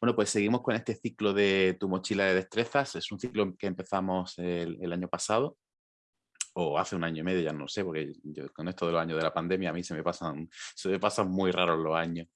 Bueno, pues seguimos con este ciclo de tu mochila de destrezas. Es un ciclo que empezamos el, año pasado o hace un año y medio, ya no sé, porque yo, con esto de los años de la pandemia a mí se me pasan, se me pasan muy raros los años.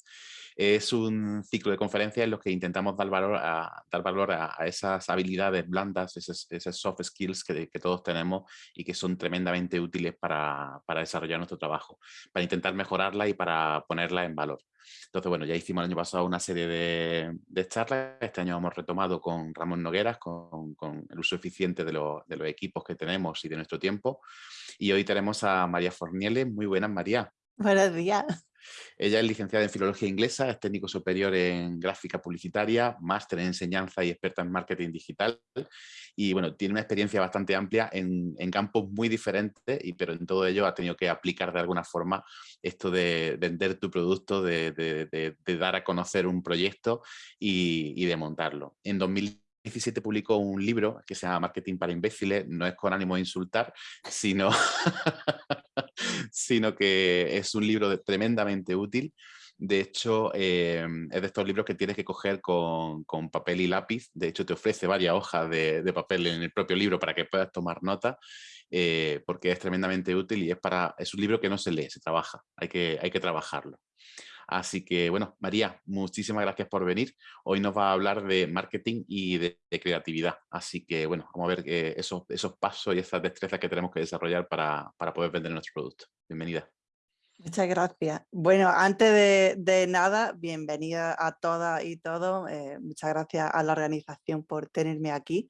Es un ciclo de conferencias en los que intentamos dar valor a, dar valor a, esas habilidades blandas, esas, soft skills que, todos tenemos y que son tremendamente útiles para, desarrollar nuestro trabajo, para intentar mejorarla y para ponerla en valor. Entonces, bueno, ya hicimos el año pasado una serie de, charlas, este año hemos retomado con Ramón Nogueras, con, el uso eficiente de, de, los equipos que tenemos y de nuestro tiempo. Y hoy tenemos a María Forniele. Muy buenas, María. Buenos días. Ella es licenciada en Filología Inglesa, es técnico superior en Gráfica Publicitaria, máster en Enseñanza y experta en Marketing Digital. Y bueno, tiene una experiencia bastante amplia en, campos muy diferentes, y, pero en todo ello ha tenido que aplicar de alguna forma esto de vender tu producto, de, dar a conocer un proyecto y, de montarlo. En 2017 publicó un libro que se llama Marketing para imbéciles, no es con ánimo de insultar, sino sino que es un libro tremendamente útil. De hecho, em, es de estos libros que tienes que coger con, papel y lápiz. De hecho, te ofrece varias hojas de, papel en el propio libro para que puedas tomar nota, eh, porque es tremendamente útil y es, para, es un libro que no se lee, se trabaja. Hay que, hay que trabajarlo. Así que, bueno, María, muchísimas gracias por venir. Hoy nos va a hablar de marketing y de, creatividad. Así que, bueno, vamos a ver eh, esos, pasos y esas destrezas que tenemos que desarrollar para, para poder vender nuestro producto. Bienvenida. Muchas gracias. Bueno, antes de, nada, bienvenida a todas y todos. Eh, muchas gracias a la organización por tenerme aquí.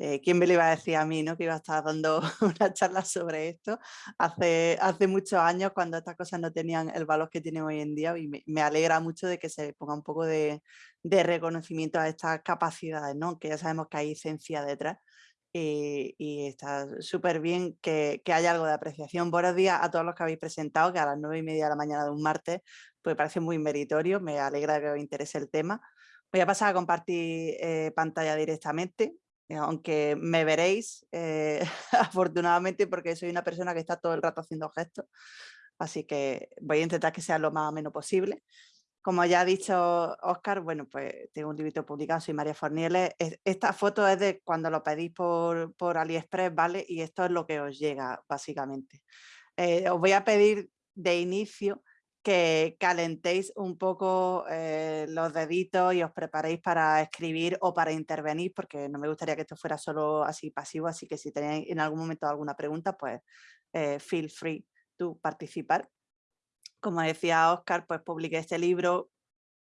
Eh, ¿Quién me lo iba a decir a mí ¿no? que iba a estar dando una charla sobre esto hace, hace muchos años cuando estas cosas no tenían el valor que tienen hoy en día y me, alegra mucho de que se ponga un poco de, de reconocimiento a estas capacidades, ¿no? que ya sabemos que hay ciencia detrás eh, y, está súper bien que, haya algo de apreciación. Buenos días a todos los que habéis presentado, que a las nueve y media de la mañana de un martes, pues parece muy meritorio, me alegra que os interese el tema. Voy a pasar a compartir eh, pantalla directamente, eh, aunque me veréis afortunadamente porque soy una persona que está todo el rato haciendo gestos, así que voy a intentar que sea lo más o menos posible. Como ya ha dicho Oscar, bueno, pues tengo un libro publicado, soy María Fornieles. Esta foto es de cuando lo pedís por, por AliExpress, ¿vale? Y esto es lo que os llega, básicamente. Eh, os voy a pedir de inicio que calentéis un poco eh, los deditos y os preparéis para escribir o para intervenir, porque no me gustaría que esto fuera solo así pasivo, así que si tenéis en algún momento alguna pregunta, pues eh, feel free to participar como decía Oscar, pues publiqué este libro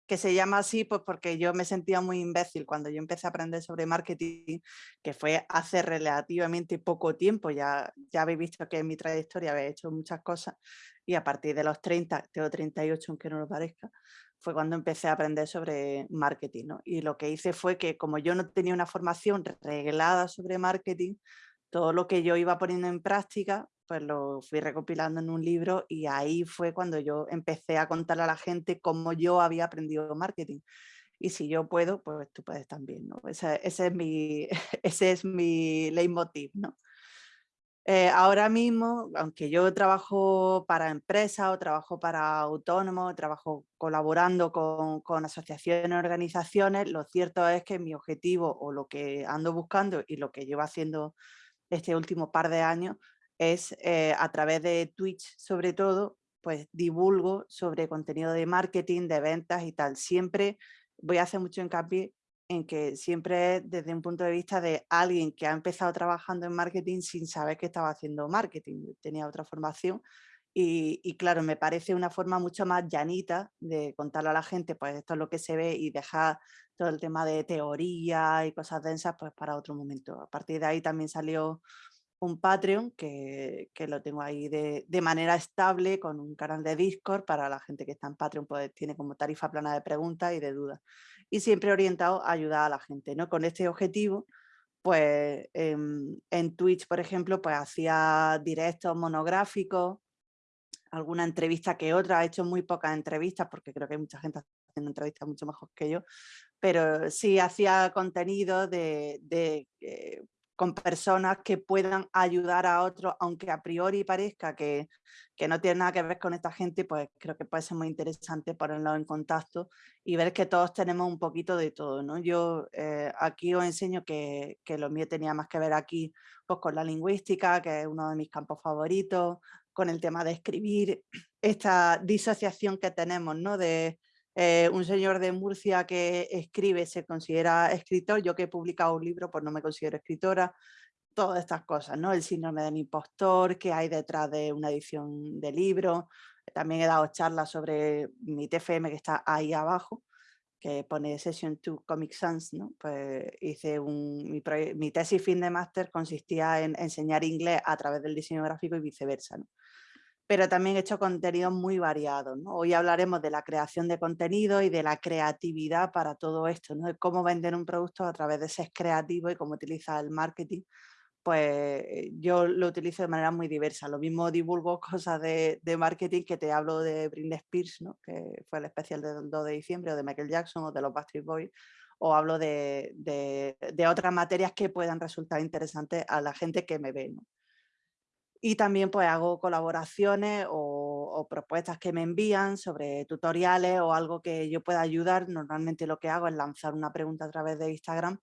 que se llama así pues porque yo me sentía muy imbécil cuando yo empecé a aprender sobre marketing, que fue hace relativamente poco tiempo, ya, ya habéis visto que en mi trayectoria había hecho muchas cosas y a partir de los 30, tengo 38 aunque no lo parezca, fue cuando empecé a aprender sobre marketing. Y lo que hice fue que como yo no tenía una formación reglada sobre marketing, todo lo que yo iba poniendo en práctica pues lo fui recopilando en un libro y ahí fue cuando yo empecé a contarle a la gente cómo yo había aprendido marketing. Y si yo puedo, pues tú puedes también, ¿no? Ese, es, mi, ese es mi leitmotiv, ¿no? Eh, ahora mismo, aunque yo trabajo para empresas o trabajo para autónomos, trabajo colaborando con, con asociaciones, organizaciones, lo cierto es que mi objetivo o lo que ando buscando y lo que llevo haciendo este último par de años es eh, a través de Twitch sobre todo, pues divulgo sobre contenido de marketing, de ventas y tal. Siempre voy a hacer mucho hincapié en que siempre es desde un punto de vista de alguien que ha empezado trabajando en marketing sin saber que estaba haciendo marketing, tenía otra formación y, y, claro, me parece una forma mucho más llanita de contarle a la gente, pues esto es lo que se ve y dejar todo el tema de teoría y cosas densas pues para otro momento. A partir de ahí también salió un Patreon que, lo tengo ahí de, manera estable con un canal de Discord para la gente que está en Patreon, pues tiene como tarifa plana de preguntas y de dudas. Y siempre orientado a ayudar a la gente, ¿no? Con este objetivo, pues en, en Twitch, por ejemplo, pues hacía directos monográficos, alguna entrevista que otra, he hecho muy pocas entrevistas porque creo que hay mucha gente haciendo entrevistas mucho mejor que yo, pero sí hacía contenido de, de eh, con personas que puedan ayudar a otros, aunque a priori parezca que, que, no tiene nada que ver con esta gente, pues creo que puede ser muy interesante ponerlos en contacto y ver que todos tenemos un poquito de todo. ¿no? Yo eh, aquí os enseño que, que, lo mío tenía más que ver aquí pues, con la lingüística, que es uno de mis campos favoritos, con el tema de escribir, esta disociación que tenemos ¿no? de eh, un señor de Murcia que escribe se considera escritor, yo que he publicado un libro pues no me considero escritora, todas estas cosas, ¿no? El síndrome del impostor, que hay detrás de una edición de libro, también he dado charlas sobre mi TFM que está ahí abajo, que pone Session 2 Comic Sans, ¿no? Pues hice un, mi, mi, tesis fin de máster consistía en enseñar inglés a través del diseño gráfico y viceversa, ¿no? Pero también he hecho contenidos muy variados. Hoy hablaremos de la creación de contenido y de la creatividad para todo esto, ¿no? de cómo vender un producto a través de ser creativo y cómo utilizar el marketing. Pues yo lo utilizo de manera muy diversa. Lo mismo divulgo cosas de, marketing que te hablo de Britney Spears, ¿no? que fue el especial del 2 de diciembre, o de Michael Jackson o de los Backstreet Boys, o hablo de, de otras materias que puedan resultar interesantes a la gente que me ve. ¿no? Y también pues hago colaboraciones o, propuestas que me envían sobre tutoriales o algo que yo pueda ayudar. Normalmente lo que hago es lanzar una pregunta a través de Instagram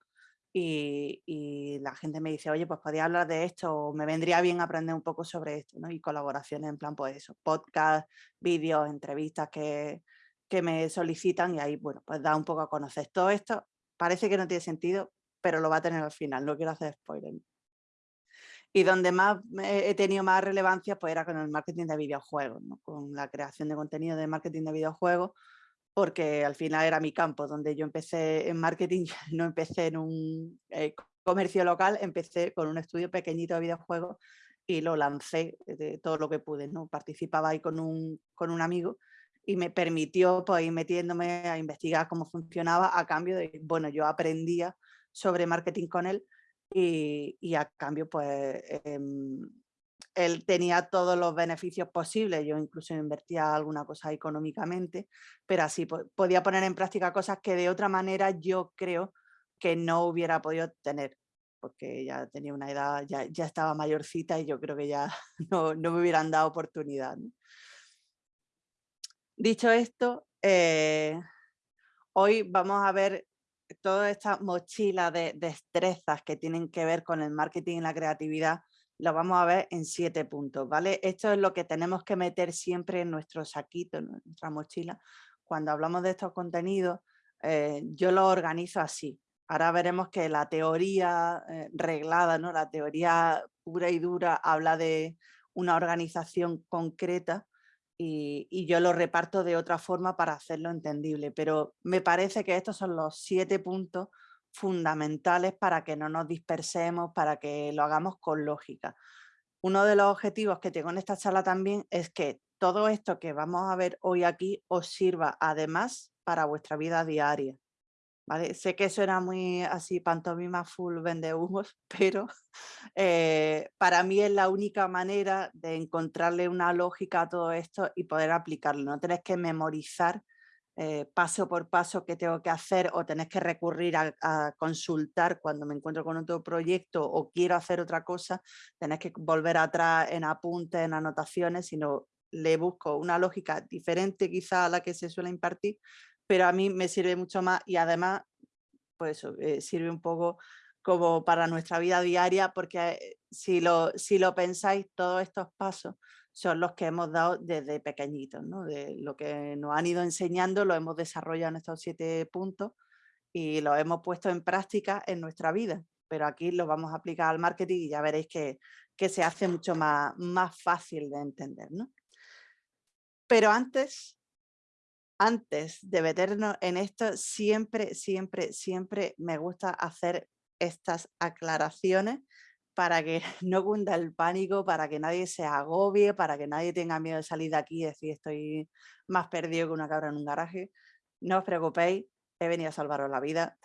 y, la gente me dice, oye, pues podría hablar de esto o me vendría bien aprender un poco sobre esto, ¿no? Y colaboraciones en plan, pues eso, podcast, vídeos, entrevistas que, que me solicitan y ahí, bueno, pues da un poco a conocer todo esto. Parece que no tiene sentido, pero lo va a tener al final, no quiero hacer spoiler. Y donde más he tenido más relevancia pues era con el marketing de videojuegos, con la creación de contenido de marketing de videojuegos, porque al final era mi campo, donde yo empecé en marketing, no empecé en un eh, comercio local, empecé con un estudio pequeñito de videojuegos y lo lancé de todo lo que pude. ¿no? Participaba ahí con un, con un amigo y me permitió pues, ir metiéndome a investigar cómo funcionaba a cambio de, bueno, yo aprendía sobre marketing con él y, a cambio pues em, él tenía todos los beneficios posibles, yo incluso invertía alguna cosa económicamente, pero así podía poner en práctica cosas que de otra manera yo creo que no hubiera podido tener, porque ya tenía una edad, ya, ya estaba mayorcita y yo creo que ya no, no me hubieran dado oportunidad. Dicho esto, eh, hoy vamos a ver toda esta mochila de destrezas que tienen que ver con el marketing y la creatividad, lo vamos a ver en siete puntos, ¿vale? Esto es lo que tenemos que meter siempre en nuestro saquito, en nuestra mochila. Cuando hablamos de estos contenidos, eh, yo lo organizo así. Ahora veremos que la teoría eh, reglada, ¿no? la teoría pura y dura, habla de una organización concreta y, yo lo reparto de otra forma para hacerlo entendible, pero me parece que estos son los siete puntos fundamentales para que no nos dispersemos, para que lo hagamos con lógica. Uno de los objetivos que tengo en esta charla también es que todo esto que vamos a ver hoy aquí os sirva además para vuestra vida diaria. Sé que suena muy así pantomima full vende humos, pero eh, para mí es la única manera de encontrarle una lógica a todo esto y poder aplicarlo. No tenés que memorizar eh, paso por paso qué tengo que hacer o tenés que recurrir a, a, consultar cuando me encuentro con otro proyecto o quiero hacer otra cosa, tenés que volver atrás en apuntes, en anotaciones, sino le busco una lógica diferente quizá a la que se suele impartir pero a mí me sirve mucho más y además, pues sirve un poco como para nuestra vida diaria, porque eh, si lo, si lo pensáis, todos estos pasos son los que hemos dado desde pequeñitos, ¿no? de lo que nos han ido enseñando, lo hemos desarrollado en estos siete puntos y lo hemos puesto en práctica en nuestra vida, pero aquí lo vamos a aplicar al marketing y ya veréis que, que se hace mucho más, más fácil de entender. ¿no? Pero antes antes de meternos en esto, siempre, siempre, siempre me gusta hacer estas aclaraciones para que no cunda el pánico, para que nadie se agobie, para que nadie tenga miedo de salir de aquí y decir estoy más perdido que una cabra en un garaje. No os preocupéis, he venido a salvaros la vida.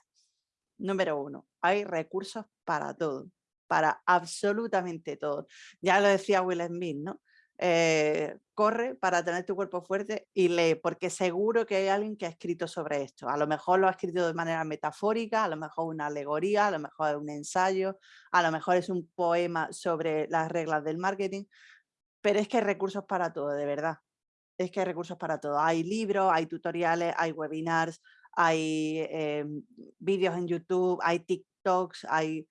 Número uno, hay recursos para todo, para absolutamente todo. Ya lo decía Will Smith, ¿no? Eh, corre para tener tu cuerpo fuerte y lee, porque seguro que hay alguien que ha escrito sobre esto. A lo mejor lo ha escrito de manera metafórica, a lo mejor una alegoría, a lo mejor un ensayo, a lo mejor es un poema sobre las reglas del marketing, pero es que hay recursos para todo, de verdad. Es que hay recursos para todo. Hay libros, hay tutoriales, hay webinars, hay em, vídeos en YouTube, hay TikToks, hay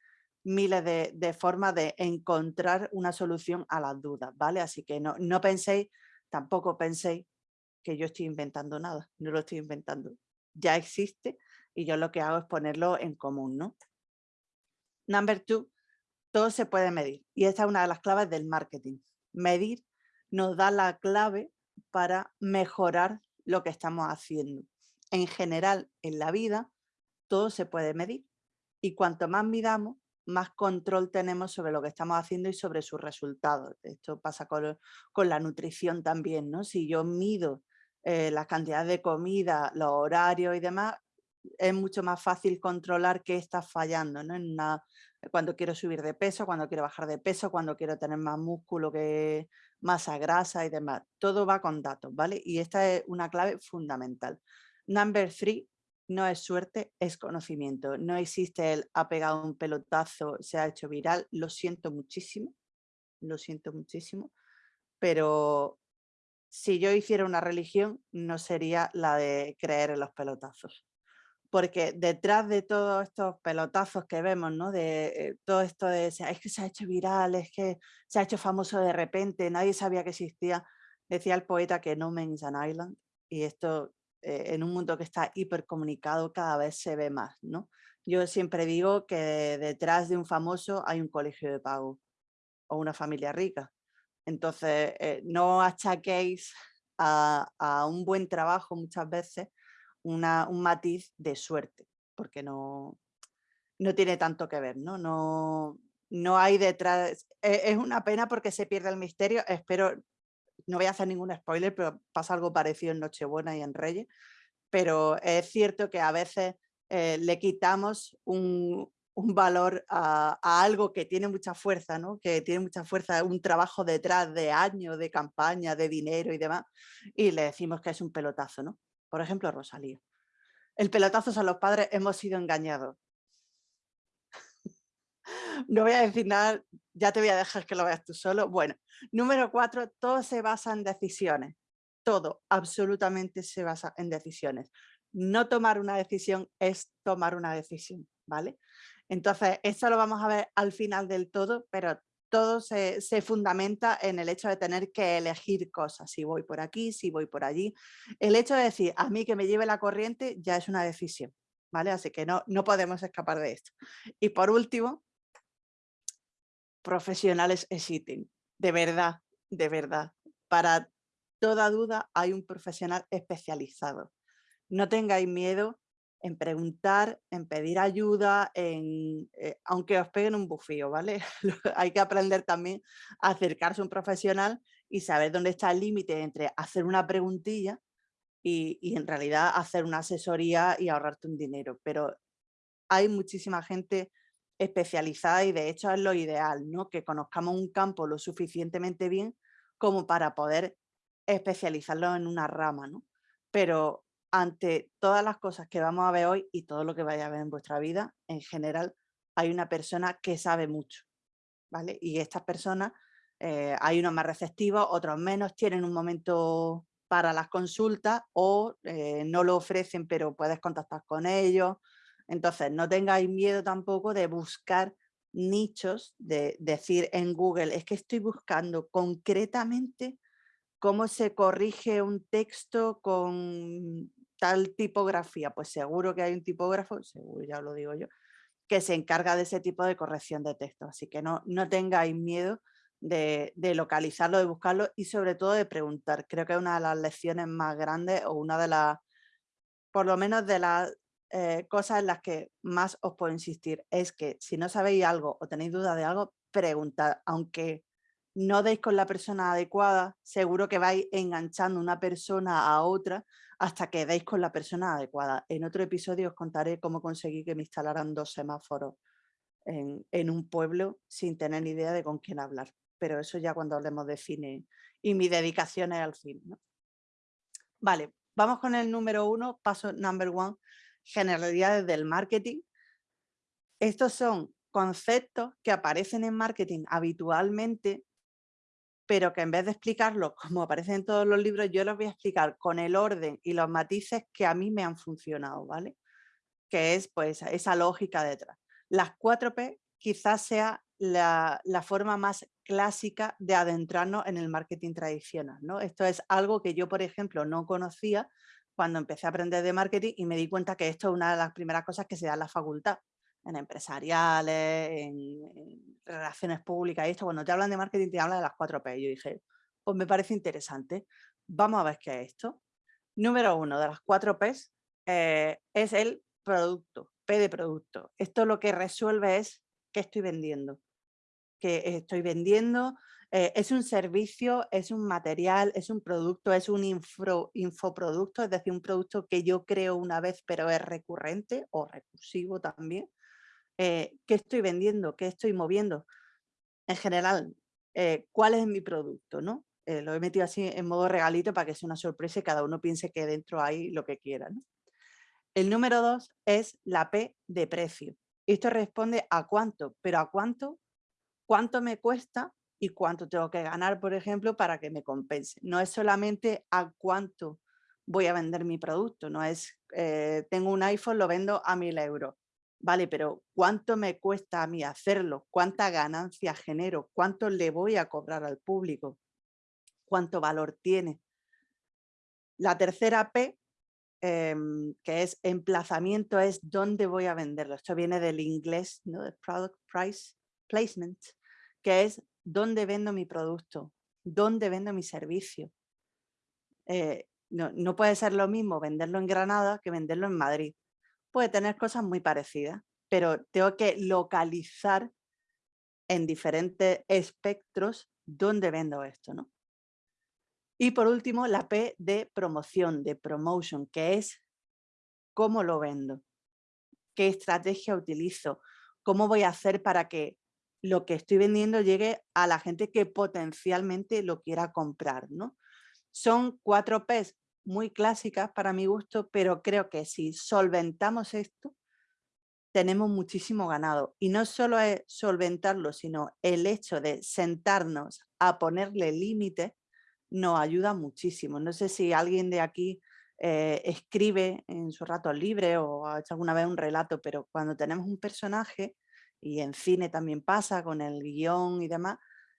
miles de, formas de encontrar una solución a las dudas, ¿vale? Así que no, no penséis, tampoco penséis que yo estoy inventando nada, no lo estoy inventando. Ya existe y yo lo que hago es ponerlo en común, ¿no? Number two, todo se puede medir y esta es una de las claves del marketing. Medir nos da la clave para mejorar lo que estamos haciendo. En general, en la vida, todo se puede medir y cuanto más midamos, más control tenemos sobre lo que estamos haciendo y sobre sus resultados. Esto pasa con, la nutrición también, ¿no? Si yo mido eh, la cantidad de comida, los horarios y demás, es mucho más fácil controlar qué está fallando, ¿no? En cuando quiero subir de peso, cuando quiero bajar de peso, cuando quiero tener más músculo que masa grasa y demás. Todo va con datos, ¿vale? Y esta es una clave fundamental. Number three, no es suerte, es conocimiento. No existe el ha pegado un pelotazo, se ha hecho viral. Lo siento muchísimo, lo siento muchísimo, pero si yo hiciera una religión no sería la de creer en los pelotazos. Porque detrás de todos estos pelotazos que vemos, ¿no? de eh, todo esto de es que se ha hecho viral, es que se ha hecho famoso de repente, nadie sabía que existía, decía el poeta que no means an island, y esto eh, en un mundo que está hipercomunicado cada vez se ve más. ¿no? Yo siempre digo que detrás de un famoso hay un colegio de pago o una familia rica. Entonces, eh, no achaquéis a, un buen trabajo muchas veces un matiz de suerte, porque no, no tiene tanto que ver, ¿no? No, no hay detrás, e, es una pena porque se pierde el misterio, espero no voy a hacer ningún spoiler, pero pasa algo parecido en Nochebuena y en Reyes, pero es cierto que a veces eh, le quitamos un, valor a, algo que tiene mucha fuerza, ¿no? que tiene mucha fuerza, un trabajo detrás de años, de campaña, de dinero y demás, y le decimos que es un pelotazo. ¿no? Por ejemplo, Rosalía. El pelotazo son los padres, hemos sido engañados no voy a decir nada, ya te voy a dejar que lo veas tú solo. Bueno, número cuatro, todo se basa en decisiones. Todo, absolutamente se basa en decisiones. No tomar una decisión es tomar una decisión, ¿vale? Entonces, esto lo vamos a ver al final del todo, pero todo se, se, fundamenta en el hecho de tener que elegir cosas, si voy por aquí, si voy por allí. El hecho de decir, a mí que me lleve la corriente ya es una decisión, ¿vale? Así que no, no podemos escapar de esto. Y por último, profesionales existen, de verdad, de verdad. Para toda duda hay un profesional especializado. No tengáis miedo en preguntar, en pedir ayuda, en, eh, aunque os peguen un bufío, ¿vale? hay que aprender también a acercarse a un profesional y saber dónde está el límite entre hacer una preguntilla y, y en realidad hacer una asesoría y ahorrarte un dinero. Pero hay muchísima gente especializada y de hecho es lo ideal, ¿no? que conozcamos un campo lo suficientemente bien como para poder especializarlo en una rama. ¿no? Pero ante todas las cosas que vamos a ver hoy y todo lo que vaya a ver en vuestra vida, en general hay una persona que sabe mucho. ¿vale? Y estas personas, eh, hay unos más receptivos, otros menos, tienen un momento para las consultas o eh, no lo ofrecen pero puedes contactar con ellos entonces, no tengáis miedo tampoco de buscar nichos, de decir en Google, es que estoy buscando concretamente cómo se corrige un texto con tal tipografía. Pues seguro que hay un tipógrafo, seguro ya lo digo yo, que se encarga de ese tipo de corrección de texto. Así que no, no tengáis miedo de, de, localizarlo, de buscarlo y sobre todo de preguntar. Creo que es una de las lecciones más grandes o una de las, por lo menos de las eh, cosas en las que más os puedo insistir es que si no sabéis algo o tenéis duda de algo, preguntad, aunque no deis con la persona adecuada, seguro que vais enganchando una persona a otra hasta que deis con la persona adecuada. En otro episodio os contaré cómo conseguí que me instalaran dos semáforos en, en un pueblo sin tener ni idea de con quién hablar. Pero eso ya cuando hablemos de cine y mi dedicación es al fin. Vale, vamos con el número uno, paso number one, generalidades del marketing. Estos son conceptos que aparecen en marketing habitualmente, pero que en vez de explicarlos como aparecen en todos los libros, yo los voy a explicar con el orden y los matices que a mí me han funcionado, ¿vale? Que es pues esa lógica detrás. Las 4P quizás sea la, forma más clásica de adentrarnos en el marketing tradicional. ¿no? Esto es algo que yo, por ejemplo, no conocía cuando empecé a aprender de marketing y me di cuenta que esto es una de las primeras cosas que se da en la facultad, en empresariales, en, relaciones públicas y esto. Cuando te hablan de marketing te hablan de las 4P. Yo dije, pues me parece interesante. Vamos a ver qué es esto. Número uno de las 4P eh, es el producto, P de producto. Esto lo que resuelve es qué estoy vendiendo. Que estoy vendiendo, eh, es un servicio, es un material, es un producto, es un infoproducto, es decir, un producto que yo creo una vez pero es recurrente o recursivo también. Eh, ¿Qué estoy vendiendo? ¿Qué estoy moviendo? En general, eh, ¿cuál es mi producto? ¿no? lo he metido así en modo regalito para que sea una sorpresa y cada uno piense que dentro hay lo que quiera. El número dos es la P de precio. Esto responde a cuánto, pero a cuánto, cuánto me cuesta y cuánto tengo que ganar, por ejemplo, para que me compense. No es solamente a cuánto voy a vender mi producto, no es, eh, tengo un iPhone, lo vendo a mil euros. Vale, pero ¿cuánto me cuesta a mí hacerlo? ¿Cuánta ganancia genero? ¿Cuánto le voy a cobrar al público? ¿Cuánto valor tiene? La tercera P Em, que es emplazamiento, es dónde voy a venderlo. Esto viene del inglés, Product Price Placement, que es dónde vendo mi producto, dónde vendo mi servicio. Eh, no, no, puede ser lo mismo venderlo en Granada que venderlo en Madrid. Puede tener cosas muy parecidas, pero tengo que localizar en diferentes espectros dónde vendo esto. ¿no? Y por último, la P de promoción, de promotion, que es cómo lo vendo, qué estrategia utilizo, cómo voy a hacer para que lo que estoy vendiendo llegue a la gente que potencialmente lo quiera comprar. ¿no? Son cuatro P's muy clásicas para mi gusto, pero creo que si solventamos esto, tenemos muchísimo ganado. Y no solo es solventarlo, sino el hecho de sentarnos a ponerle límites nos ayuda muchísimo. No sé si alguien de aquí eh, escribe en su rato libre o ha hecho alguna vez un relato, pero cuando tenemos un personaje, y en cine también pasa con el guion y demás,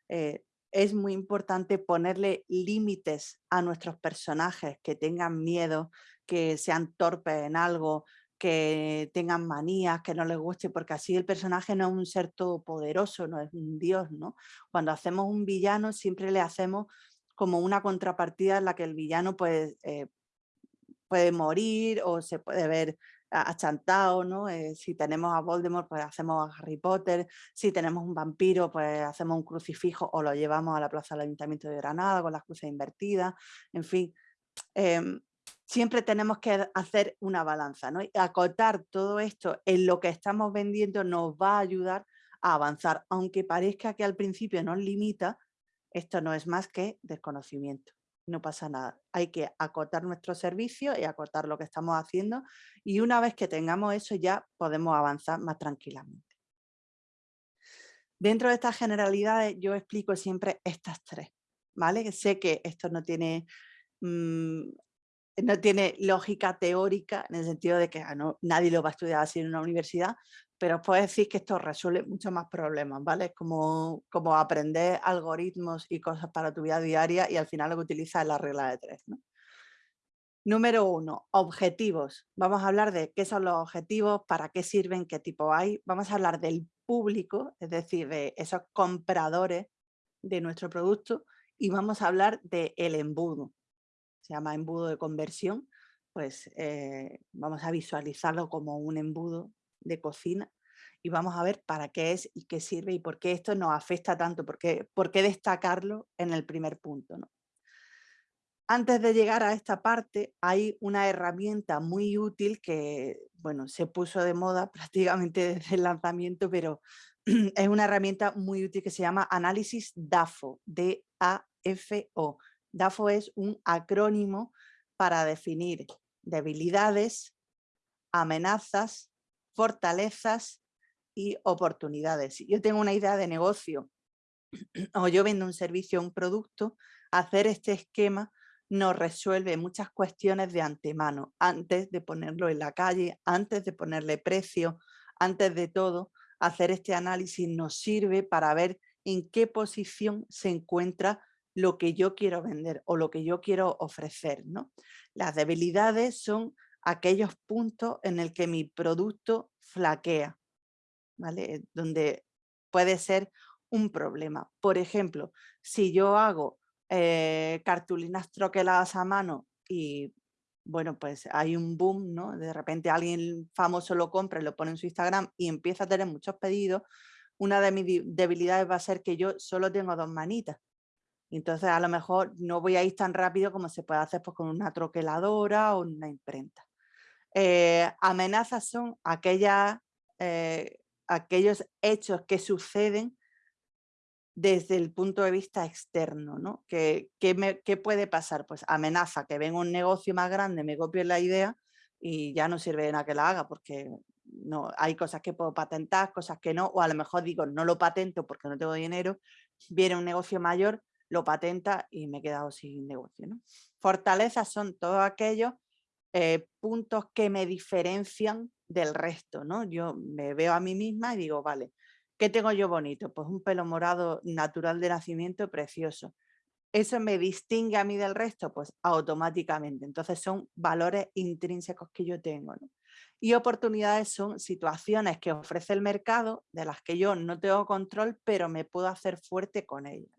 eh, es muy importante ponerle límites a nuestros personajes, que tengan miedo, que sean torpes en algo, que tengan manías, que no les guste, porque así el personaje no es un ser todopoderoso, no es un dios, ¿no? Cuando hacemos un villano siempre le hacemos como una contrapartida en la que el villano puede, eh, puede morir o se puede ver achantado, ¿no? Eh, si tenemos a Voldemort, pues hacemos a Harry Potter, si tenemos un vampiro, pues hacemos un crucifijo o lo llevamos a la plaza del Ayuntamiento de Granada con las cruces invertidas, en fin. Em, siempre tenemos que hacer una balanza, ¿no? Y acotar todo esto en lo que estamos vendiendo nos va a ayudar a avanzar, aunque parezca que al principio nos limita, esto no es más que desconocimiento. No pasa nada. Hay que acotar nuestro servicio y acotar lo que estamos haciendo y una vez que tengamos eso ya podemos avanzar más tranquilamente. Dentro de estas generalidades yo explico siempre estas tres. ¿vale? Sé que esto no tiene, mm, no tiene lógica teórica en el sentido de que ah, nadie lo va a estudiar así en una universidad, pero os puedo decir que esto resuelve muchos más problemas, ¿vale? Es como, como aprender algoritmos y cosas para tu vida diaria y al final lo que utilizas es la regla de tres, Número uno, objetivos. Vamos a hablar de qué son los objetivos, para qué sirven, qué tipo hay. Vamos a hablar del público, es decir, de esos compradores de nuestro producto y vamos a hablar del el embudo. Se llama embudo de conversión, pues eh, vamos a visualizarlo como un embudo de cocina y vamos a ver para qué es y qué sirve y por qué esto nos afecta tanto, por qué, por qué destacarlo en el primer punto. ¿no? Antes de llegar a esta parte hay una herramienta muy útil que bueno, se puso de moda prácticamente desde el lanzamiento, pero es una herramienta muy útil que se llama Análisis DAFO, D-A-F-O. DAFO. DAFO es un acrónimo para definir debilidades, amenazas, fortalezas y oportunidades. Yo tengo una idea de negocio o yo vendo un servicio o un producto, hacer este esquema nos resuelve muchas cuestiones de antemano, antes de ponerlo en la calle, antes de ponerle precio, antes de todo, hacer este análisis nos sirve para ver en qué posición se encuentra lo que yo quiero vender o lo que yo quiero ofrecer. ¿no? Las debilidades son aquellos puntos en el que mi producto flaquea, ¿vale? donde puede ser un problema. Por ejemplo, si yo hago eh, cartulinas troqueladas a mano y bueno, pues hay un boom, ¿no? De repente alguien famoso lo compra lo pone en su Instagram y empieza a tener muchos pedidos, una de mis debilidades va a ser que yo solo tengo dos manitas. Entonces a lo mejor no voy a ir tan rápido como se puede hacer pues, con una troqueladora o una imprenta. Eh, amenazas son eh, aquellos hechos que suceden desde el punto de vista externo, ¿no? ¿Qué, puede pasar? Pues amenaza que venga un negocio más grande, me copie la idea y ya no sirve de nada que la haga porque no, hay cosas que puedo patentar, cosas que no, o a lo mejor digo no lo patento porque no tengo dinero, viene un negocio mayor, lo patenta y me he quedado sin negocio. Fortalezas son todos aquellos eh, puntos que me diferencian del resto. ¿no? Yo me veo a mí misma y digo, vale, ¿Qué tengo yo bonito? Pues un pelo morado natural de nacimiento precioso. ¿Eso me distingue a mí del resto? Pues automáticamente. Entonces son valores intrínsecos que yo tengo. Y oportunidades son situaciones que ofrece el mercado de las que yo no tengo control, pero me puedo hacer fuerte con ellas.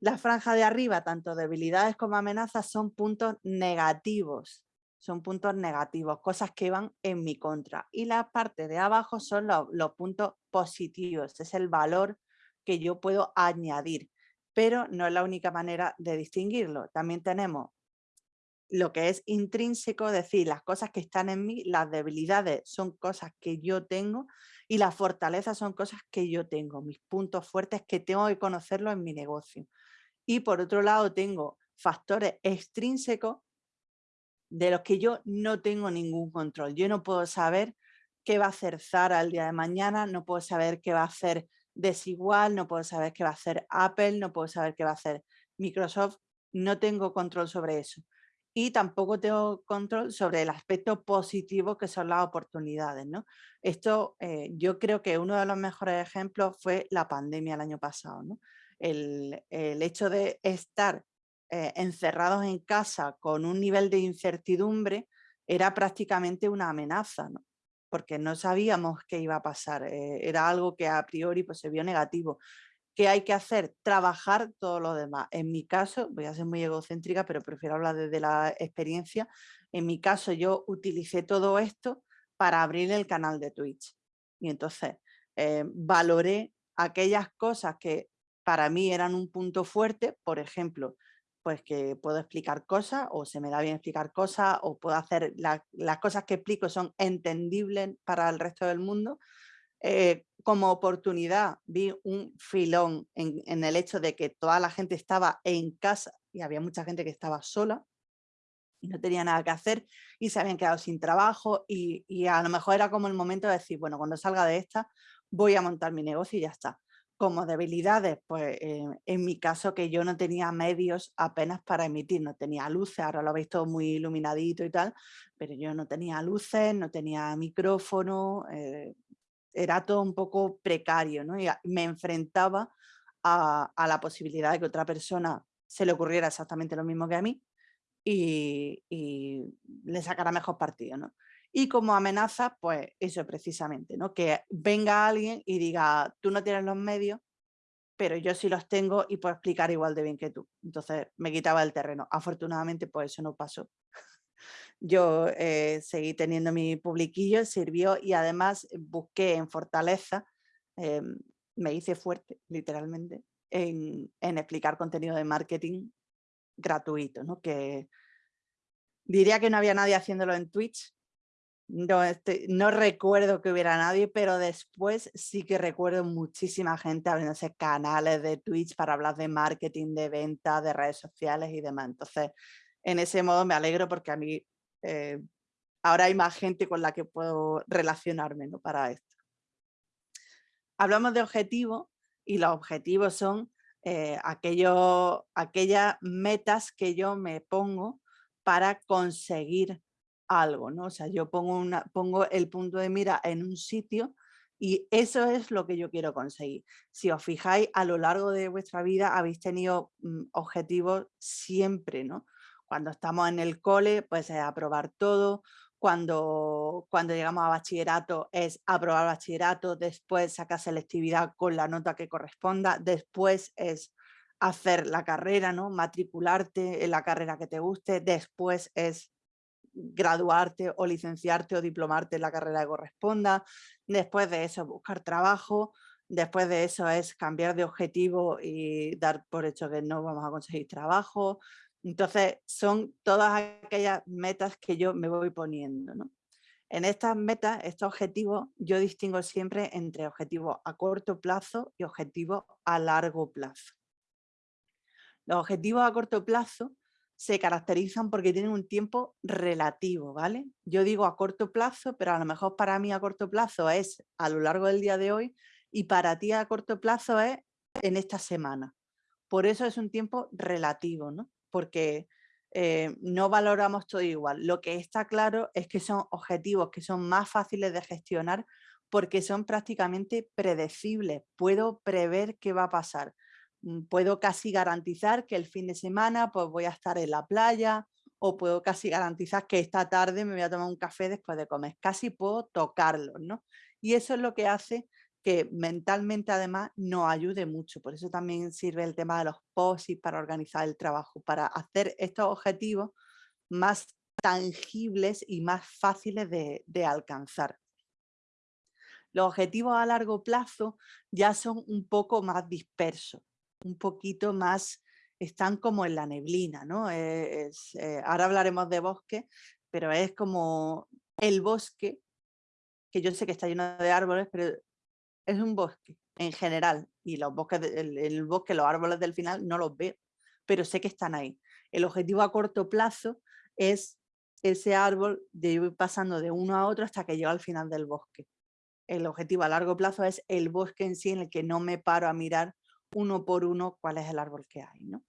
La franja de arriba, tanto debilidades como amenazas, son puntos negativos son puntos negativos, cosas que van en mi contra. Y la parte de abajo son los, puntos positivos, es el valor que yo puedo añadir, pero no es la única manera de distinguirlo. También tenemos lo que es intrínseco, es decir, las cosas que están en mí, las debilidades son cosas que yo tengo y las fortalezas son cosas que yo tengo, mis puntos fuertes que tengo que conocerlo en mi negocio. Y por otro lado tengo factores extrínsecos de los que yo no tengo ningún control. Yo no puedo saber qué va a hacer Zara el día de mañana, no puedo saber qué va a hacer Desigual, no puedo saber qué va a hacer Apple, no puedo saber qué va a hacer Microsoft, no tengo control sobre eso. Y tampoco tengo control sobre el aspecto positivo que son las oportunidades. ¿no? Esto eh, yo creo que uno de los mejores ejemplos fue la pandemia el año pasado. ¿no? El, el hecho de estar eh, encerrados en casa con un nivel de incertidumbre era prácticamente una amenaza, ¿no? porque no sabíamos qué iba a pasar, eh, era algo que a priori pues, se vio negativo. ¿Qué hay que hacer? Trabajar todo lo demás. En mi caso, voy a ser muy egocéntrica, pero prefiero hablar desde la experiencia, en mi caso yo utilicé todo esto para abrir el canal de Twitch. Y entonces eh, valoré aquellas cosas que para mí eran un punto fuerte, por ejemplo, pues que puedo explicar cosas o se me da bien explicar cosas o puedo hacer las cosas que explico son entendibles para el resto del mundo. Eh, como oportunidad vi un filón en, el hecho de que toda la gente estaba en casa y había mucha gente que estaba sola y no tenía nada que hacer y se habían quedado sin trabajo y, y a lo mejor era como el momento de decir, bueno, cuando salga de esta voy a montar mi negocio y ya está como debilidades, pues eh, en mi caso que yo no tenía medios apenas para emitir, no tenía luces, ahora lo habéis todo muy iluminadito y tal, pero yo no tenía luces, no tenía micrófono, eh, era todo un poco precario, ¿no? Y me enfrentaba a, la posibilidad de que otra persona se le ocurriera exactamente lo mismo que a mí y, y le sacara mejor partido, ¿no? Y como amenaza, pues eso precisamente, ¿no? que venga alguien y diga, tú no tienes los medios, pero yo sí los tengo y puedo explicar igual de bien que tú. Entonces me quitaba el terreno. Afortunadamente, pues eso no pasó. Yo eh, seguí teniendo mi publiquillo, sirvió y además busqué en Fortaleza, eh, me hice fuerte, literalmente, en, explicar contenido de marketing gratuito, ¿no? que diría que no había nadie haciéndolo en Twitch, no, no recuerdo que hubiera nadie, pero después sí que recuerdo muchísima gente abriéndose canales de Twitch para hablar de marketing, de venta, de redes sociales y demás. Entonces, en ese modo me alegro porque a mí eh, ahora hay más gente con la que puedo relacionarme ¿no? para esto. Hablamos de objetivos y los objetivos son eh, aquellas metas que yo me pongo para conseguir algo, ¿no? O sea, yo pongo, una, pongo el punto de mira en un sitio y eso es lo que yo quiero conseguir. Si os fijáis, a lo largo de vuestra vida habéis tenido mm, objetivos siempre, ¿no? Cuando estamos en el cole, pues es aprobar todo. Cuando, cuando llegamos a bachillerato es aprobar bachillerato, después sacar selectividad con la nota que corresponda, después es hacer la carrera, ¿no? matricularte en la carrera que te guste, después es graduarte o licenciarte o diplomarte en la carrera que corresponda. Después de eso, buscar trabajo. Después de eso es cambiar de objetivo y dar por hecho que no vamos a conseguir trabajo. Entonces, son todas aquellas metas que yo me voy poniendo. En estas metas, estos objetivos, yo distingo siempre entre objetivos a corto plazo y objetivos a largo plazo. Los objetivos a corto plazo se caracterizan porque tienen un tiempo relativo, ¿vale? Yo digo a corto plazo, pero a lo mejor para mí a corto plazo es a lo largo del día de hoy y para ti a corto plazo es en esta semana. Por eso es un tiempo relativo, ¿no? Porque eh, no valoramos todo igual. Lo que está claro es que son objetivos que son más fáciles de gestionar porque son prácticamente predecibles. Puedo prever qué va a pasar Mm, puedo casi garantizar que el fin de semana pues voy a estar en la playa o puedo casi garantizar que esta tarde me voy a tomar un café después de comer. Casi puedo tocarlo, ¿no? Y eso es lo que hace que mentalmente además nos ayude mucho. Por eso también sirve el tema de los POSIT para organizar el trabajo, para hacer estos objetivos más tangibles y más fáciles de, alcanzar. Los objetivos a largo plazo ya son un poco más dispersos un poquito más, están como en la neblina, ¿no? Eh, eh, ahora hablaremos de bosque, pero es como el bosque, que yo sé que está lleno de árboles, pero es un bosque en general, y los bosques, el, bosque, los árboles del final no los veo, pero sé que están ahí. El objetivo a corto plazo es ese árbol de ir pasando de uno a otro hasta que llega al final del bosque. El objetivo a largo plazo es el bosque en sí en el que no me paro a mirar uno por uno cuál es el árbol que hay. ¿no?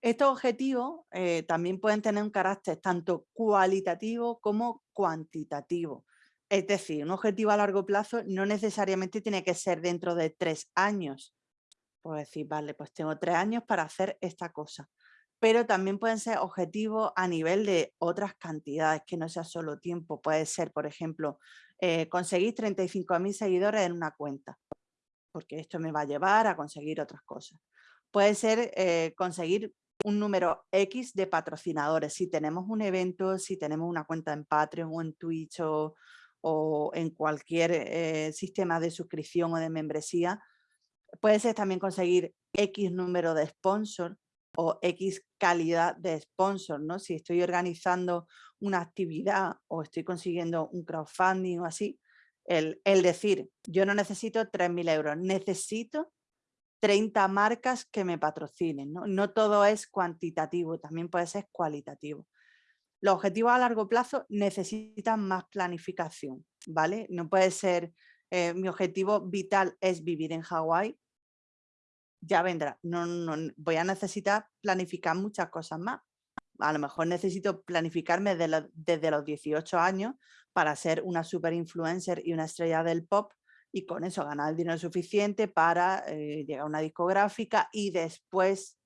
Estos objetivos eh, también pueden tener un carácter tanto cualitativo como cuantitativo. Es decir, un objetivo a largo plazo no necesariamente tiene que ser dentro de tres años. Puedo decir, vale, pues tengo tres años para hacer esta cosa. Pero también pueden ser objetivos a nivel de otras cantidades, que no sea solo tiempo. Puede ser, por ejemplo, eh, conseguir 35.000 seguidores en una cuenta porque esto me va a llevar a conseguir otras cosas. Puede ser eh, conseguir un número X de patrocinadores. Si tenemos un evento, si tenemos una cuenta en Patreon o en Twitch o, en cualquier eh, sistema de suscripción o de membresía, puede ser también conseguir X número de sponsor o X calidad de sponsor, ¿no? Si estoy organizando una actividad o estoy consiguiendo un crowdfunding o así, el, decir, yo no necesito 3.000 euros, necesito 30 marcas que me patrocinen. ¿no? no todo es cuantitativo, también puede ser cualitativo. Los objetivos a largo plazo necesitan más planificación, ¿vale? No puede ser, eh, mi objetivo vital es vivir en Hawái, ya vendrá. No, no, voy a necesitar planificar muchas cosas más. A lo mejor necesito planificarme desde los 18 años para ser una super influencer y una estrella del pop y con eso ganar el dinero suficiente para eh, llegar a una discográfica y después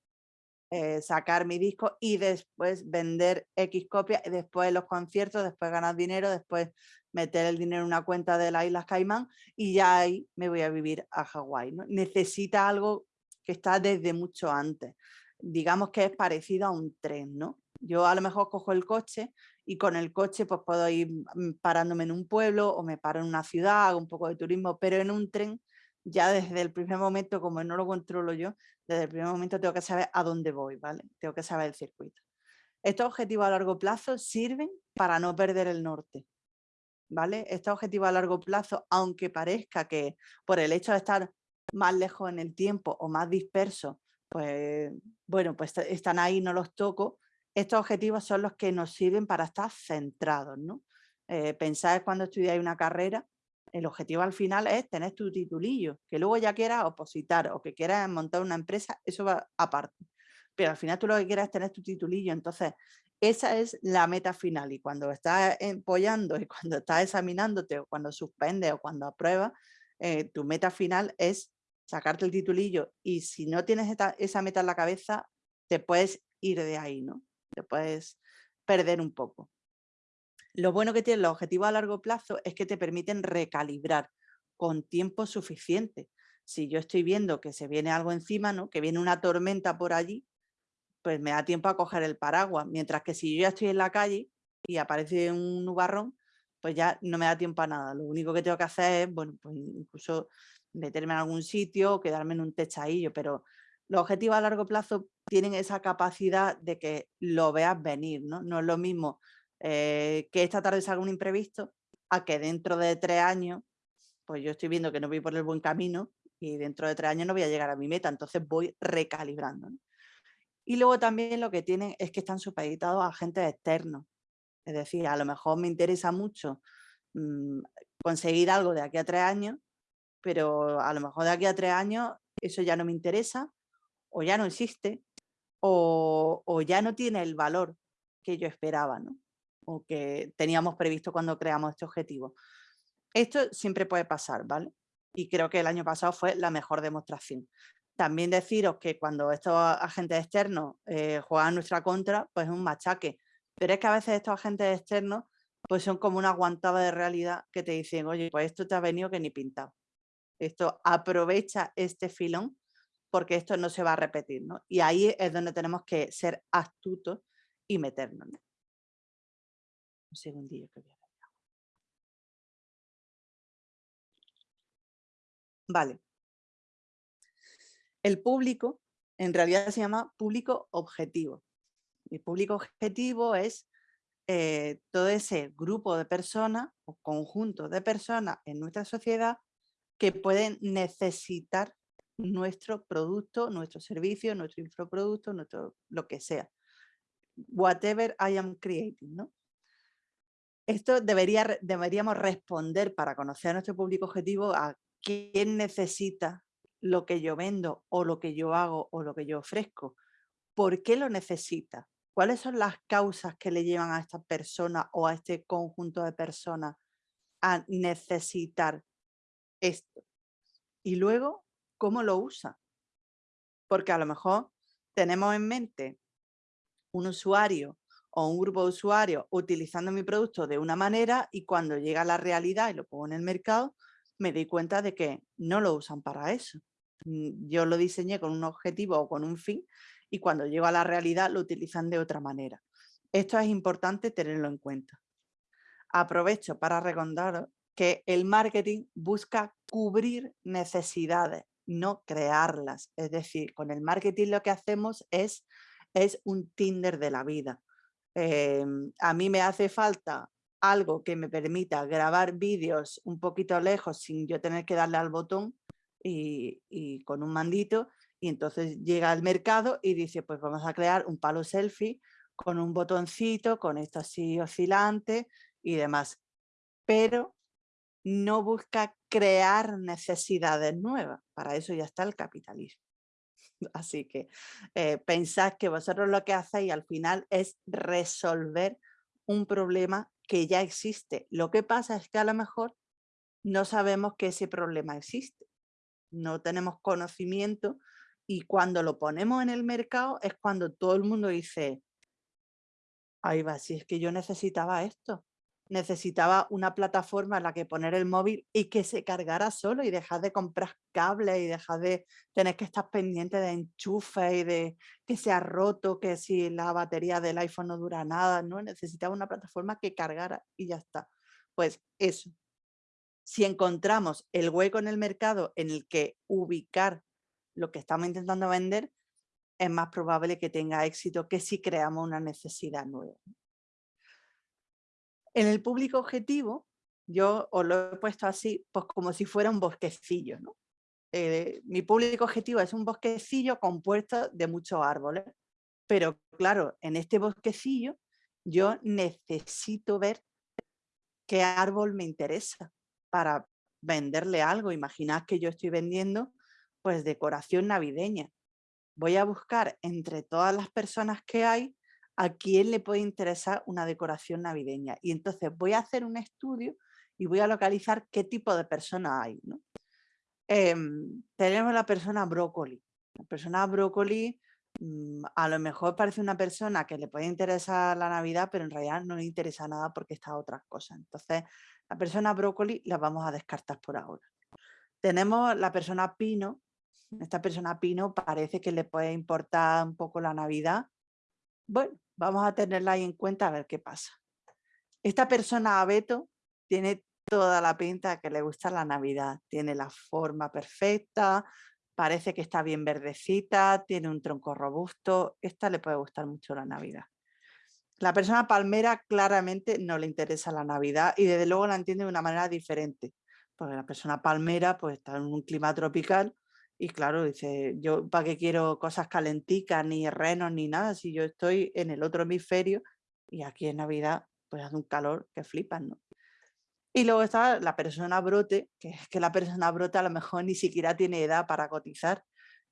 eh, sacar mi disco y después vender X copias y después los conciertos, después ganar dinero, después meter el dinero en una cuenta de las Islas Caimán y ya ahí me voy a vivir a Hawái. ¿no? Necesita algo que está desde mucho antes. Digamos que es parecido a un tren, ¿no? Yo a lo mejor cojo el coche y con el coche pues puedo ir mm, parándome en un pueblo o me paro en una ciudad, hago un poco de turismo, pero en un tren ya desde el primer momento, como no lo controlo yo, desde el primer momento tengo que saber a dónde voy, ¿vale? Tengo que saber el circuito. Estos objetivos a largo plazo sirven para no perder el norte. ¿vale? Este objetivo a largo plazo, aunque parezca que por el hecho de estar más lejos en el tiempo o más disperso, pues bueno, pues están ahí, no los toco. Estos objetivos son los que nos sirven para estar centrados, ¿no? Eh, pensar cuando estudiáis una carrera, el objetivo al final es tener tu titulillo, que luego ya quieras opositar o que quieras montar una empresa, eso va aparte. Pero al final tú lo que quieras es tener tu titulillo, entonces esa es la meta final y cuando estás apoyando y cuando estás examinándote o cuando suspendes o cuando apruebas, eh, tu meta final es sacarte el titulillo y si no tienes esa meta en la cabeza, te puedes ir de ahí, ¿no? Te puedes perder un poco. Lo bueno que tienen los objetivos a largo plazo es que te permiten recalibrar con tiempo suficiente. Si yo estoy viendo que se viene algo encima, ¿no? que viene una tormenta por allí, pues me da tiempo a coger el paraguas. Mientras que si yo ya estoy en la calle y aparece un nubarrón, pues ya no me da tiempo a nada. Lo único que tengo que hacer es, bueno, pues incluso meterme en algún sitio o quedarme en un techadillo, pero los objetivos a largo plazo tienen esa capacidad de que lo veas venir, ¿no? No es lo mismo eh, que esta tarde salga un imprevisto a que dentro de tres años, pues yo estoy viendo que no voy por el buen camino y dentro de tres años no voy a llegar a mi meta, entonces voy recalibrando. Y luego también lo que tienen es que están supeditados a agentes externos. Es decir, a lo mejor me interesa mucho mm, conseguir algo de aquí a tres años, pero a lo mejor de aquí a tres años eso ya no me interesa o ya no existe o, o ya no tiene el valor que yo esperaba. ¿no? O que teníamos previsto cuando creamos este objetivo. Esto siempre puede pasar, ¿vale? Y creo que el año pasado fue la mejor demostración. También deciros que cuando estos agentes externos eh, juegan nuestra contra, pues es un machaque. Pero es que a veces estos agentes externos pues son como una aguantada de realidad que te dicen, oye, pues esto te ha venido que ni pintado. Esto aprovecha este filón porque esto no se va a repetir, ¿no? Y ahí es donde tenemos que ser astutos y meternos. Un segundillo que voy a. Vale. El público en realidad se llama público objetivo. El público objetivo es eh, todo ese grupo de personas o conjunto de personas en nuestra sociedad que pueden necesitar nuestro producto, nuestro servicio, nuestro infoproducto, nuestro lo que sea. Whatever I am creating, ¿no? Esto debería, deberíamos responder para conocer a nuestro público objetivo a quién necesita lo que yo vendo o lo que yo hago o lo que yo ofrezco. ¿Por qué lo necesita? ¿Cuáles son las causas que le llevan a esta persona o a este conjunto de personas a necesitar esto? Y luego, ¿cómo lo usa? Porque a lo mejor tenemos en mente un usuario o un grupo de usuarios utilizando mi producto de una manera y cuando llega a la realidad y lo pongo en el mercado, me doy cuenta de que no lo usan para eso. Mm, yo lo diseñé con un objetivo o con un fin y cuando llego a la realidad lo utilizan de otra manera. Esto es importante tenerlo en cuenta. Aprovecho para recordaros que el marketing busca cubrir necesidades, no crearlas. Es decir, con el marketing lo que hacemos es, es un Tinder de la vida. Em, a mí me hace falta algo que me permita grabar vídeos un poquito lejos sin yo tener que darle al botón y, con un mandito y entonces llega al mercado y dice pues vamos a crear un palo selfie con un botoncito, con esto así oscilante y demás. Pero no busca crear necesidades nuevas, para eso ya está el capitalismo. Así que eh, pensad que vosotros lo que hacéis al final es resolver un problema que ya existe. Lo que pasa es que a lo mejor no sabemos que ese problema existe. No tenemos conocimiento y cuando lo ponemos en el mercado es cuando todo el mundo dice, ahí va, si es que yo necesitaba esto necesitaba una plataforma en la que poner el móvil y que se cargara solo y dejar de comprar cables y dejar de tener que estar pendiente de enchufe y de que se ha roto, que si la batería del iPhone no dura nada, ¿no? Necesitaba una plataforma que cargara y ya está. Pues eso. Si encontramos el hueco en el mercado en el que ubicar lo que estamos intentando vender, es más probable que tenga éxito que si creamos una necesidad nueva. En el público objetivo yo os lo he puesto así, pues como si fuera un bosquecillo, ¿no? Eh, mi público objetivo es un bosquecillo compuesto de muchos árboles, pero claro, en este bosquecillo yo necesito ver qué árbol me interesa para venderle algo. Imaginad que yo estoy vendiendo pues decoración navideña. Voy a buscar entre todas las personas que hay a quién le puede interesar una decoración navideña. Y entonces voy a hacer un estudio y voy a localizar qué tipo de persona hay. ¿no? Em, tenemos la persona brócoli. La persona brócoli mm, a lo mejor parece una persona que le puede interesar la Navidad, pero en realidad no le interesa nada porque está a otras cosas. Entonces, la persona brócoli la vamos a descartar por ahora. Tenemos la persona pino. Esta persona pino parece que le puede importar un poco la Navidad. Bueno, vamos a tenerla ahí en cuenta a ver qué pasa. Esta persona abeto tiene toda la pinta que le gusta la Navidad. Tiene la forma perfecta, parece que está bien verdecita, tiene un tronco robusto. Esta le puede gustar mucho la Navidad. La persona palmera claramente no le interesa la Navidad y desde luego la entiende de una manera diferente. Porque la persona palmera pues está en un clima tropical y claro, dice, yo para qué quiero cosas calenticas, ni renos, ni nada, si yo estoy en el otro hemisferio y aquí en Navidad pues hace un calor que flipan, ¿no? Y luego está la persona brote, que es que la persona brote a lo mejor ni siquiera tiene edad para cotizar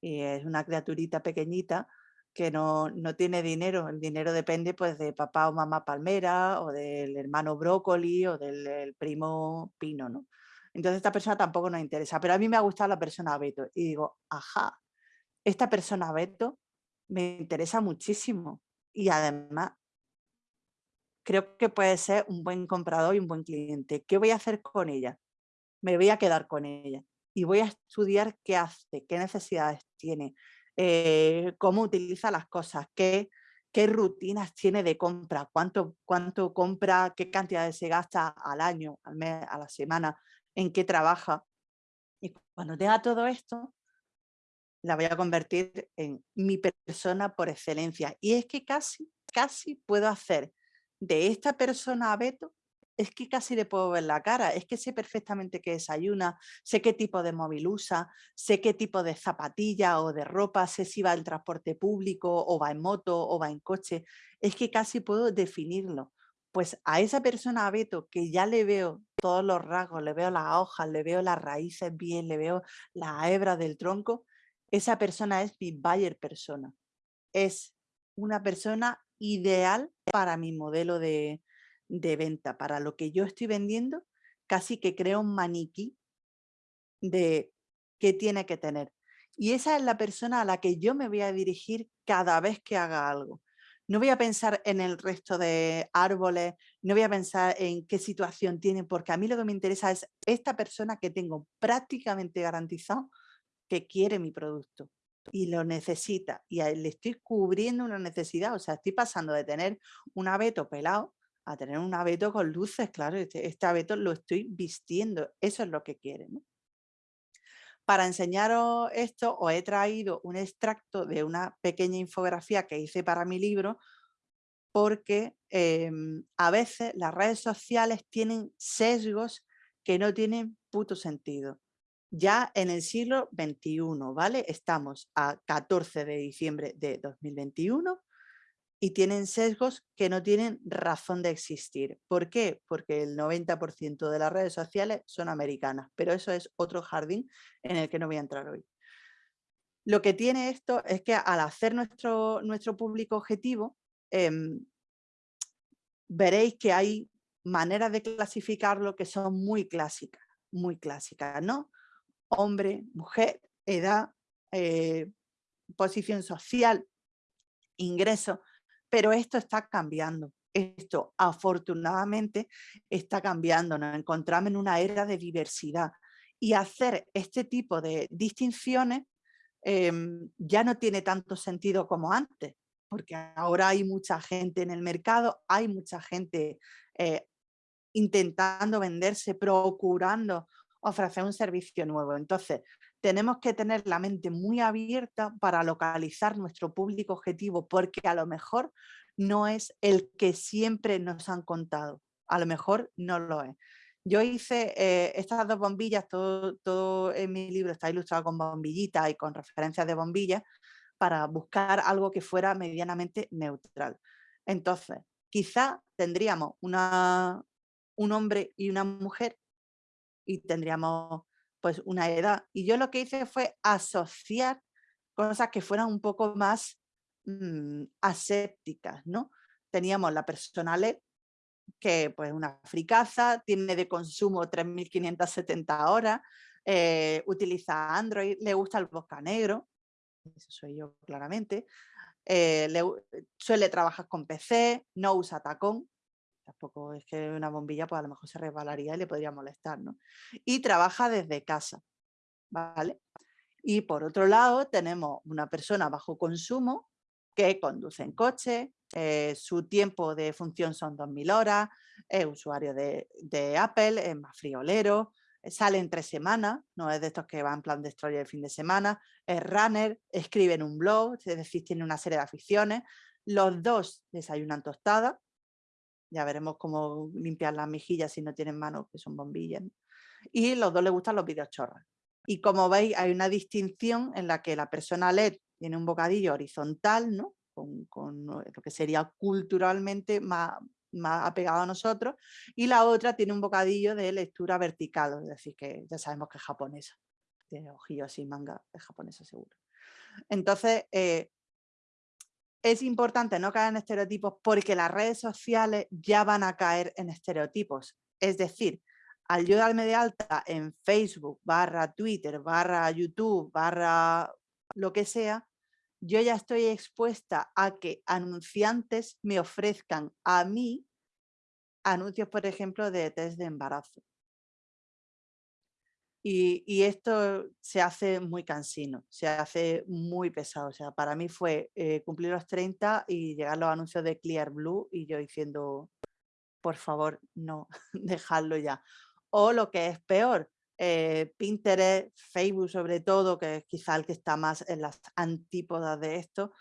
y es una criaturita pequeñita que no, no tiene dinero. El dinero depende pues de papá o mamá palmera o del hermano brócoli o del, primo pino, ¿no? Entonces esta persona tampoco nos interesa, pero a mí me ha gustado la persona Beto y digo, ajá, esta persona Beto me interesa muchísimo y además creo que puede ser un buen comprador y un buen cliente. ¿Qué voy a hacer con ella? Me voy a quedar con ella y voy a estudiar qué hace, qué necesidades tiene, eh, cómo utiliza las cosas, qué, rutinas tiene de compra, cuánto, cuánto compra, qué cantidades se gasta al año, al mes, a la semana, en qué trabaja. Y cuando tenga todo esto, la voy a convertir en mi persona por excelencia. Y es que casi, casi puedo hacer de esta persona a Beto es que casi le puedo ver la cara, es que sé perfectamente qué desayuna, sé qué tipo de móvil usa, sé qué tipo de zapatilla o de ropa, sé si va en transporte público o va en moto o va en coche, es que casi puedo definirlo. Pues a esa persona, a Beto, que ya le veo todos los rasgos, le veo las hojas, le veo las raíces bien, le veo la hebra del tronco, esa persona es mi buyer persona. Es una persona ideal para mi modelo de, venta, para lo que yo estoy vendiendo, casi que creo un maniquí de qué tiene que tener. Y esa es la persona a la que yo me voy a dirigir cada vez que haga algo. No voy a pensar en el resto de árboles, no voy a pensar en qué situación tiene, porque a mí lo que me interesa es esta persona que tengo prácticamente garantizado que quiere mi producto y lo necesita y le estoy cubriendo una necesidad, o sea, estoy pasando de tener un abeto pelado a tener un abeto con luces, claro, este, este abeto lo estoy vistiendo, eso es lo que quiere. Para enseñaros esto os he traído un extracto de una pequeña infografía que hice para mi libro porque em, a veces las redes sociales tienen sesgos que no tienen puto sentido ya en el siglo XXI, ¿vale? Estamos a 14 de diciembre de 2021 y tienen sesgos que no tienen razón de existir. ¿Por qué? Porque el 90% de las redes sociales son americanas, pero eso es otro jardín en el que no voy a entrar hoy. Lo que tiene esto es que al hacer nuestro, nuestro público objetivo, em, veréis que hay maneras de clasificarlo que son muy clásicas, muy clásicas, ¿no? hombre, mujer, edad, eh, posición social, ingreso, pero esto está cambiando. Esto afortunadamente está cambiando, nos encontramos en una era de diversidad y hacer este tipo de distinciones em, ya no tiene tanto sentido como antes, porque ahora hay mucha gente en el mercado, hay mucha gente eh, intentando venderse, procurando ofrecer un servicio nuevo. Entonces, tenemos que tener la mente muy abierta para localizar nuestro público objetivo, porque a lo mejor no es el que siempre nos han contado, a lo mejor no lo es. yo hice eh, estas dos bombillas, todo, todo en mi libro está ilustrado con bombillitas y con referencias de bombillas, para buscar algo que fuera medianamente neutral. Entonces, quizá tendríamos un hombre y una mujer y tendríamos pues una edad. Y yo lo que hice fue asociar cosas que fueran un poco más mm, asépticas, ¿no? Teníamos la personalidad que pues una fricaza, tiene de consumo 3.570 horas, eh, utiliza Android, le gusta el bosca negro, eso soy yo claramente, eh, suele trabajar con PC, no usa tacón, tampoco es que una bombilla pues a lo mejor se resbalaría y le podría molestar, ¿no? Y trabaja desde casa, ¿vale? Y por otro lado tenemos una persona bajo consumo que conduce en coche, eh, su tiempo de función son 2.000 horas, es usuario de, Apple, es más friolero, eh, sale en tres semanas, no es de estos que van en plan destroyer el fin de semana, es runner, escribe en un blog, es decir, tiene una serie de aficiones. Los dos desayunan tostada, ya veremos cómo limpiar las mejillas si no tienen manos, que son bombillas. Y los dos les gustan los vídeos chorras. Y como veis, hay una distinción en la que la persona LED tiene un bocadillo horizontal, ¿no? con, lo que sería culturalmente más, más apegado a nosotros, y la otra tiene un bocadillo de lectura vertical, es decir, que ya sabemos que es japonesa, tiene ojillos así, manga, es japonesa seguro. Entonces, eh, es importante no caer en estereotipos porque las redes sociales ya van a caer en estereotipos. Es decir, al yo darme de alta en Facebook, barra Twitter, barra YouTube, barra lo que sea, yo ya estoy expuesta a que anunciantes me ofrezcan a mí anuncios, por ejemplo, de test de embarazo. Y, esto se hace muy cansino, se hace muy pesado. O sea, para mí fue eh, cumplir los 30 y llegar los anuncios de Clear Blue y yo diciendo, por favor, no, dejadlo ya. O lo que es peor, eh, Pinterest, Facebook sobre todo, que es quizá el que está más en las antípodas de esto,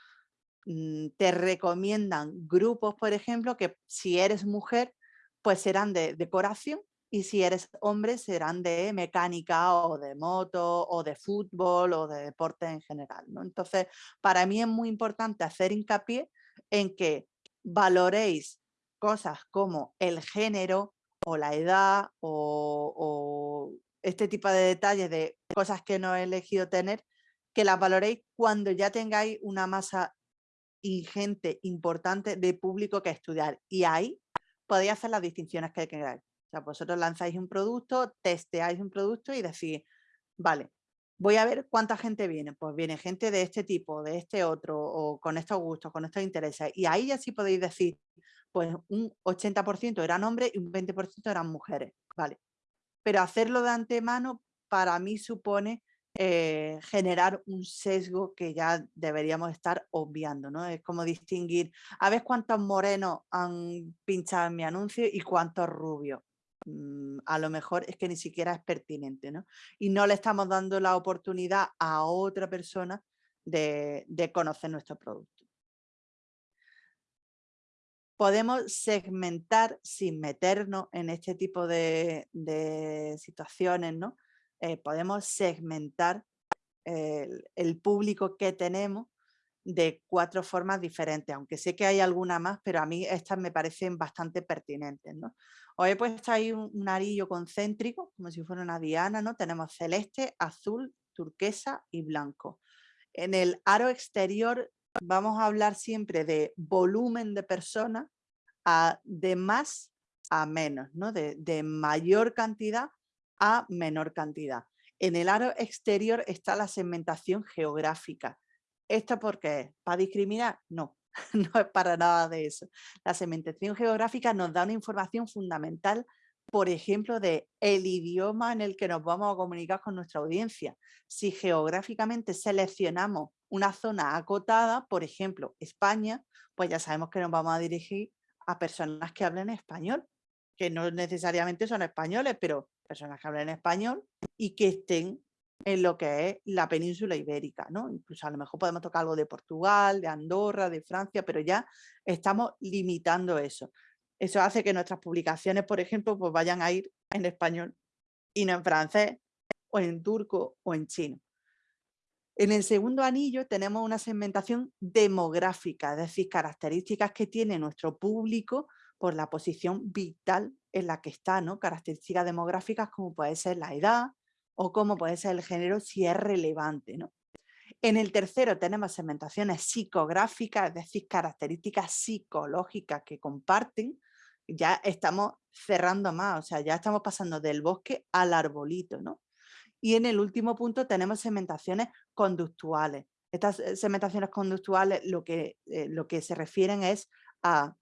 mm, te recomiendan grupos, por ejemplo, que si eres mujer, pues serán de decoración y si eres hombre serán de mecánica o de moto o de fútbol o de deporte en general. ¿no? Entonces, para mí es muy importante hacer hincapié en que valoréis cosas como el género o la edad o este tipo de detalles de cosas que no he elegido tener, que las valoréis cuando ya tengáis una masa ingente, importante de público que estudiar. Y ahí podéis hacer las distinciones que queráis. Sea, vosotros lanzáis un producto, testeáis un producto y decís, vale, voy a ver cuánta gente viene. Pues viene gente de este tipo, de este otro, o con estos gustos, con estos intereses. Y ahí ya sí podéis decir, pues un 80% eran hombres y un 20% eran mujeres. Vale, pero hacerlo de antemano para mí supone eh, generar un sesgo que ya deberíamos estar obviando, ¿no? Es como distinguir, a ver cuántos morenos han pinchado en mi anuncio y cuántos rubios. Mm, a lo mejor es que ni siquiera es pertinente, ¿no? Y no le estamos dando la oportunidad a otra persona de conocer nuestro producto podemos segmentar sin meternos en este tipo de, situaciones, ¿no? Eh, podemos segmentar el, público que tenemos de cuatro formas diferentes, aunque sé que hay alguna más, pero a mí estas me parecen bastante pertinentes. ¿no? Os he puesto ahí un, arillo concéntrico, como si fuera una diana, ¿no? tenemos celeste, azul, turquesa y blanco. En el aro exterior vamos a hablar siempre de volumen de personas, de más a menos, ¿no? de mayor cantidad a menor cantidad. En el aro exterior está la segmentación geográfica. ¿Esto por qué? ¿Para discriminar? No, no es para nada de eso. La segmentación geográfica nos da una información fundamental por ejemplo, de el idioma en el que nos vamos a comunicar con nuestra audiencia. Si geográficamente seleccionamos una zona acotada, por ejemplo, España, pues ya sabemos que nos vamos a dirigir a personas que hablen español, que no necesariamente son españoles, pero personas que hablen español y que estén en lo que es la península ibérica, ¿no? Incluso a lo mejor podemos tocar algo de Portugal, de Andorra, de Francia, pero ya estamos limitando eso. Eso hace que nuestras publicaciones, por ejemplo, pues vayan a ir en español y no en francés, o en turco o en chino. En el segundo anillo tenemos una segmentación demográfica, es decir, características que tiene nuestro público por la posición vital en la que está, ¿no? características demográficas como puede ser la edad o como puede ser el género si es relevante. ¿no? En el tercero tenemos segmentaciones psicográficas, es decir, características psicológicas que comparten. Ya estamos cerrando más, o sea, ya estamos pasando del bosque al arbolito, ¿no? Y en el último punto tenemos segmentaciones conductuales. Estas eh, segmentaciones conductuales lo que, eh, lo que se refieren es a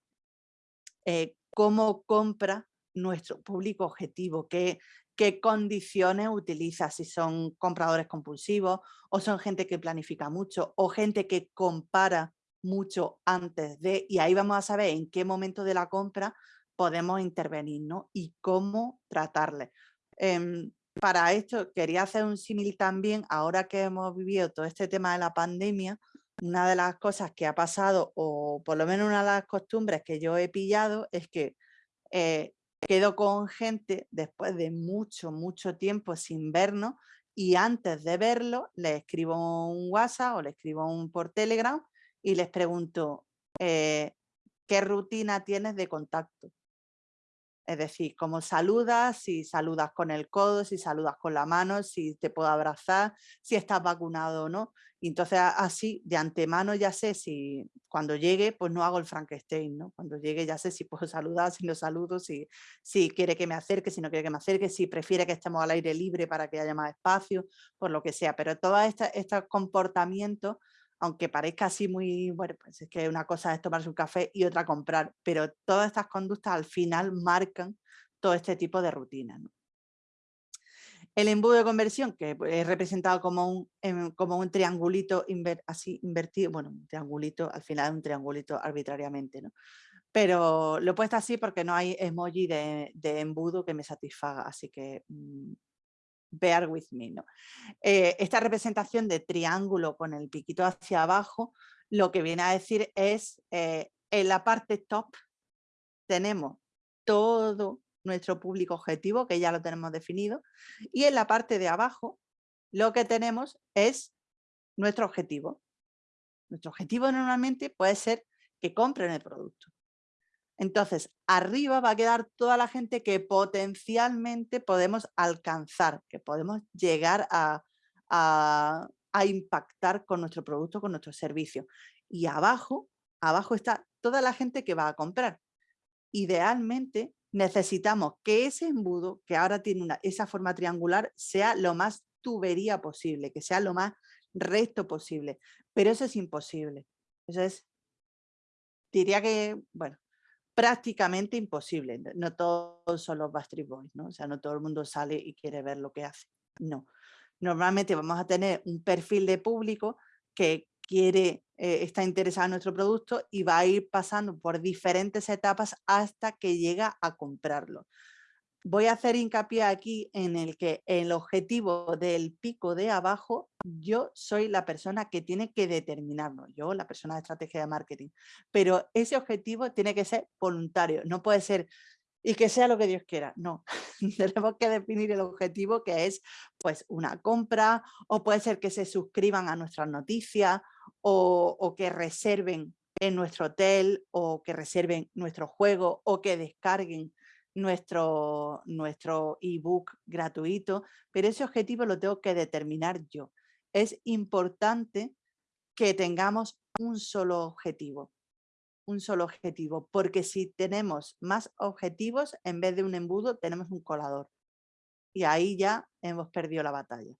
eh, cómo compra nuestro público objetivo, qué, qué condiciones utiliza, si son compradores compulsivos o son gente que planifica mucho o gente que compara mucho antes de, y ahí vamos a saber en qué momento de la compra podemos intervenir ¿no? y cómo tratarle. Em, para esto quería hacer un símil también, ahora que hemos vivido todo este tema de la pandemia, una de las cosas que ha pasado, o por lo menos una de las costumbres que yo he pillado, es que eh, quedo con gente después de mucho, mucho tiempo sin vernos y antes de verlo le escribo un WhatsApp o le escribo un por Telegram y les pregunto, eh, ¿qué rutina tienes de contacto? Es decir, cómo saludas, si saludas con el codo, si saludas con la mano, si te puedo abrazar, si estás vacunado o no. Y entonces así, de antemano ya sé si cuando llegue, pues no hago el Frankenstein, ¿no? Cuando llegue ya sé si puedo saludar, si no saludo, si, si quiere que me acerque, si no quiere que me acerque, si prefiere que estemos al aire libre para que haya más espacio, por lo que sea. Pero todo este, este comportamiento aunque parezca así muy, bueno, pues es que una cosa es tomarse un café y otra comprar, pero todas estas conductas al final marcan todo este tipo de rutinas. El embudo de conversión, que es representado como un, em, como un triangulito así invertido, bueno, un triangulito, al final es un triangulito arbitrariamente, ¿no? Pero lo he puesto así porque no hay emoji de, embudo que me satisfaga, así que mm, bear with me. ¿no? Eh, esta representación de triángulo con el piquito hacia abajo, lo que viene a decir es, eh, en la parte top tenemos todo nuestro público objetivo, que ya lo tenemos definido, y en la parte de abajo lo que tenemos es nuestro objetivo. Nuestro objetivo normalmente puede ser que compren el producto. Entonces, arriba va a quedar toda la gente que potencialmente podemos alcanzar, que podemos llegar a, impactar con nuestro producto, con nuestro servicio. Y abajo, abajo está toda la gente que va a comprar. Idealmente, necesitamos que ese embudo, que ahora tiene esa forma triangular, sea lo más tubería posible, que sea lo más recto posible. Pero eso es imposible. Eso es, diría que, bueno, prácticamente imposible. No todos son los Bastard Boys, ¿no? O sea, no todo el mundo sale y quiere ver lo que hace. No. Normalmente vamos a tener un perfil de público que quiere, eh, está interesado en nuestro producto y va a ir pasando por diferentes etapas hasta que llega a comprarlo voy a hacer hincapié aquí en el que el objetivo del pico de abajo, yo soy la persona que tiene que determinarlo, yo la persona de estrategia de marketing, pero ese objetivo tiene que ser voluntario, no puede ser y que sea lo que Dios quiera, no, tenemos que definir el objetivo que es pues una compra o puede ser que se suscriban a nuestras noticias o, o que reserven en nuestro hotel o que reserven nuestro juego o que descarguen nuestro, nuestro ebook gratuito, pero ese objetivo lo tengo que determinar yo. Es importante que tengamos un solo objetivo, un solo objetivo, porque si tenemos más objetivos, en vez de un embudo, tenemos un colador. Y ahí ya hemos perdido la batalla.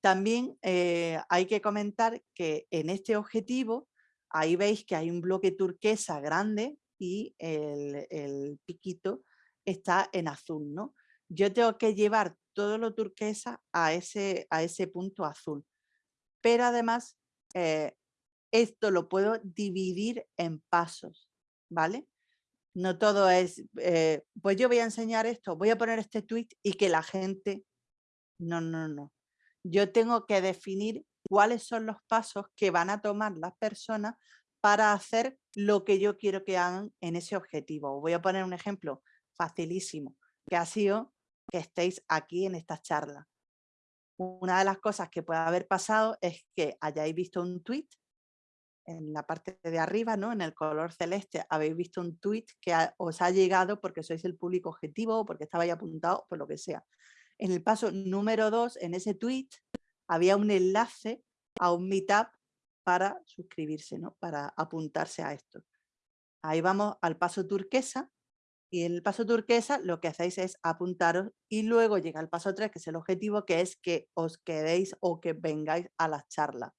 También eh, hay que comentar que en este objetivo, ahí veis que hay un bloque turquesa grande y el, piquito está en azul, ¿no? Yo tengo que llevar todo lo turquesa a ese, a ese punto azul. Pero además, eh, esto lo puedo dividir en pasos, ¿vale? No todo es, eh, pues yo voy a enseñar esto, voy a poner este tweet y que la gente... No, no, no. Yo tengo que definir cuáles son los pasos que van a tomar las personas para hacer lo que yo quiero que hagan en ese objetivo. voy a poner un ejemplo facilísimo, que ha sido que estéis aquí en esta charla. Una de las cosas que puede haber pasado es que hayáis visto un tweet en la parte de arriba, ¿no? en el color celeste, habéis visto un tweet que os ha llegado porque sois el público objetivo o porque estabais apuntados, por lo que sea. En el paso número dos, en ese tweet, había un enlace a un meetup para suscribirse, ¿no? para apuntarse a esto. Ahí vamos al paso turquesa y en el paso turquesa lo que hacéis es apuntaros y luego llega el paso 3, que es el objetivo, que es que os quedéis o que vengáis a las charlas.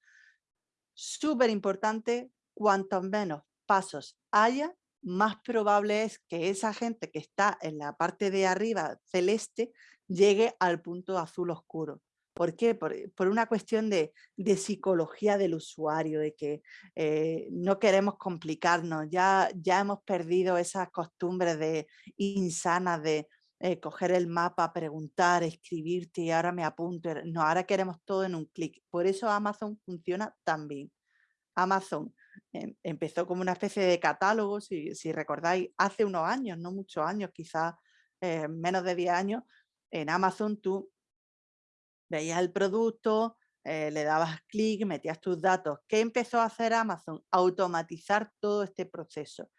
Súper importante, cuanto menos pasos haya, más probable es que esa gente que está en la parte de arriba celeste llegue al punto azul oscuro. ¿Por qué? Por, una cuestión de, psicología del usuario, de que eh, no queremos complicarnos, ya, ya hemos perdido esas costumbres de, insanas de eh, coger el mapa, preguntar, escribirte y ahora me apunto. No, ahora queremos todo en un clic. Por eso Amazon funciona tan bien. Amazon em, empezó como una especie de catálogo, si, recordáis, hace unos años, no muchos años, quizás eh, menos de 10 años, en Amazon tú veías el producto, eh, le dabas clic, metías tus datos. ¿Qué empezó a hacer Amazon? Automatizar todo este proceso.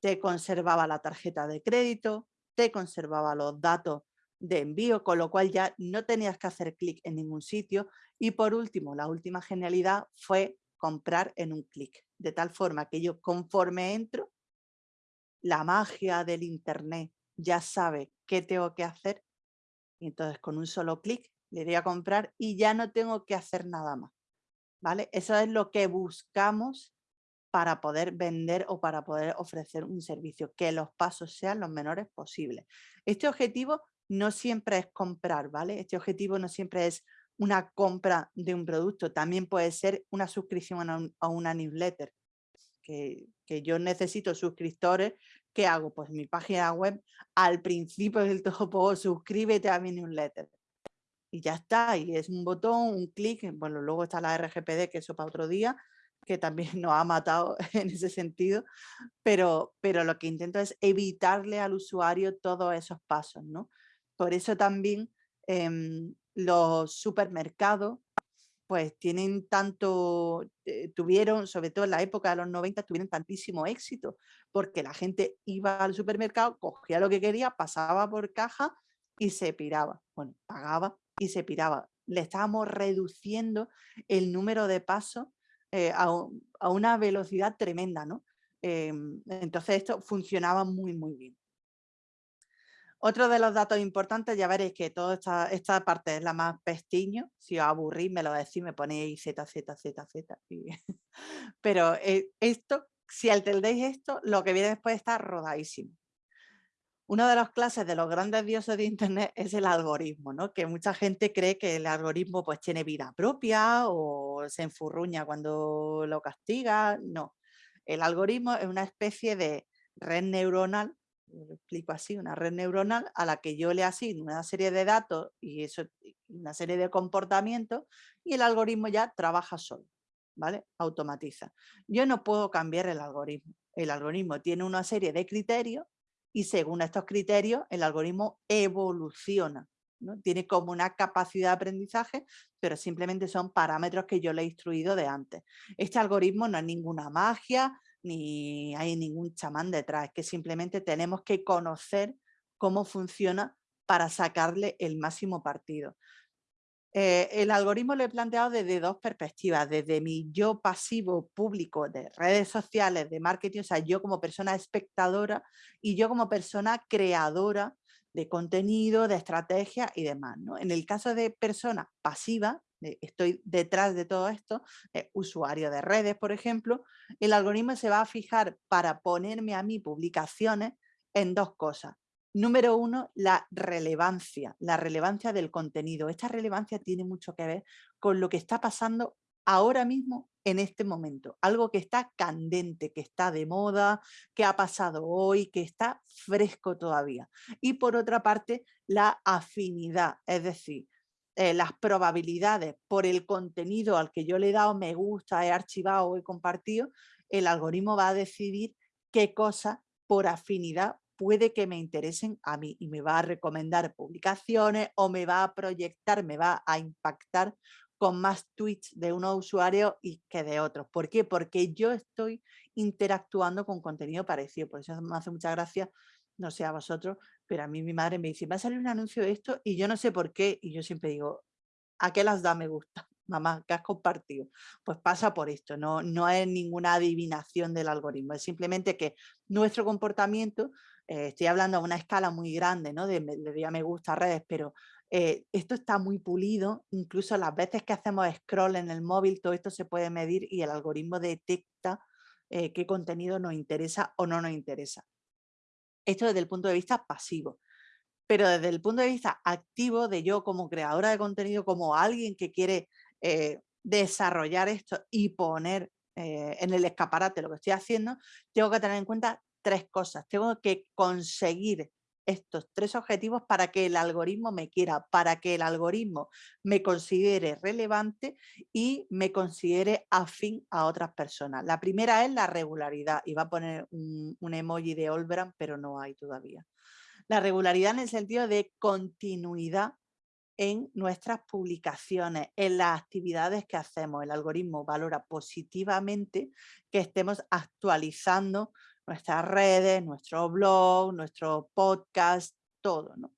Te conservaba la tarjeta de crédito, te conservaba los datos de envío, con lo cual ya no tenías que hacer clic en ningún sitio. Y por último, la última genialidad fue comprar en un clic, de tal forma que yo conforme entro, la magia del internet ya sabe qué tengo que hacer y entonces con un solo clic le doy a comprar y ya no tengo que hacer nada más. ¿Vale? Eso es lo que buscamos para poder vender o para poder ofrecer un servicio, que los pasos sean los menores posibles. Este objetivo no siempre es comprar, ¿vale? Este objetivo no siempre es una compra de un producto, también puede ser una suscripción a, una newsletter, que, que, yo necesito suscriptores, ¿qué hago? Pues mi página web, al principio del todo suscríbete a mi newsletter y ya está, y es un botón, un clic, bueno, luego está la RGPD, que eso para otro día, que también nos ha matado en ese sentido, pero, pero lo que intento es evitarle al usuario todos esos pasos, ¿no? Por eso también em, los supermercados pues tienen tanto, eh, tuvieron, sobre todo en la época de los 90, tuvieron tantísimo éxito, porque la gente iba al supermercado, cogía lo que quería, pasaba por caja y se piraba. Bueno, pagaba y se piraba. Le estábamos reduciendo el número de pasos eh, a, una velocidad tremenda, ¿no? Em, entonces esto funcionaba muy, muy bien. Otro de los datos importantes, ya veréis que toda esta, parte es la más pestiño. Si os aburrís, me lo decís, me ponéis Z, Z, Z, Z. Pero eh, esto, si entendéis esto, lo que viene después está rodadísimo. Una de las clases de los grandes dioses de Internet es el algoritmo, ¿no? que mucha gente cree que el algoritmo pues, tiene vida propia o se enfurruña cuando lo castiga. No, el algoritmo es una especie de red neuronal, lo explico así, una red neuronal a la que yo le asigno una serie de datos y eso, una serie de comportamientos y el algoritmo ya trabaja solo, ¿vale? Automatiza. Yo no puedo cambiar el algoritmo. El algoritmo tiene una serie de criterios y según estos criterios el algoritmo evoluciona. ¿no? Tiene como una capacidad de aprendizaje, pero simplemente son parámetros que yo le he instruido de antes. Este algoritmo no es ninguna magia, ni hay ningún chamán detrás, es que simplemente tenemos que conocer cómo funciona para sacarle el máximo partido. Eh, el algoritmo lo he planteado desde dos perspectivas, desde mi yo pasivo público de redes sociales, de marketing, o sea, yo como persona espectadora y yo como persona creadora de contenido, de estrategia y demás. ¿no? En el caso de persona pasiva, estoy detrás de todo esto, usuario de redes, por ejemplo, el algoritmo se va a fijar para ponerme a mí publicaciones en dos cosas. Número uno, la relevancia, la relevancia del contenido. Esta relevancia tiene mucho que ver con lo que está pasando ahora mismo en este momento. Algo que está candente, que está de moda, que ha pasado hoy, que está fresco todavía. Y por otra parte, la afinidad, es decir, eh, las probabilidades por el contenido al que yo le he dado me gusta, he archivado he compartido, el algoritmo va a decidir qué cosas por afinidad puede que me interesen a mí y me va a recomendar publicaciones o me va a proyectar, me va a impactar con más tweets de unos usuarios y que de otros. ¿Por qué? Porque yo estoy interactuando con contenido parecido. Por eso me hace mucha gracia, no sé a vosotros, pero a mí mi madre me dice, va a salir un anuncio de esto y yo no sé por qué. Y yo siempre digo, ¿a qué las da me gusta? Mamá, ¿qué has compartido? Pues pasa por esto, no, no es ninguna adivinación del algoritmo, es simplemente que nuestro comportamiento, eh, estoy hablando a una escala muy grande, ¿no? De, de, me gusta redes, pero eh, esto está muy pulido, incluso las veces que hacemos scroll en el móvil, todo esto se puede medir y el algoritmo detecta eh, qué contenido nos interesa o no nos interesa. Esto desde el punto de vista pasivo. Pero desde el punto de vista activo de yo como creadora de contenido, como alguien que quiere desarrollar esto y poner en el escaparate lo que estoy haciendo, tengo que tener en cuenta tres cosas. Tengo que conseguir estos tres objetivos para que el algoritmo me quiera, para que el algoritmo me considere relevante y me considere afín a otras personas. La primera es la regularidad, va a poner un, emoji de Olbran, pero no hay todavía. La regularidad en el sentido de continuidad en nuestras publicaciones, en las actividades que hacemos. El algoritmo valora positivamente que estemos actualizando nuestras redes, nuestro blog, nuestro podcast, todo. ¿no?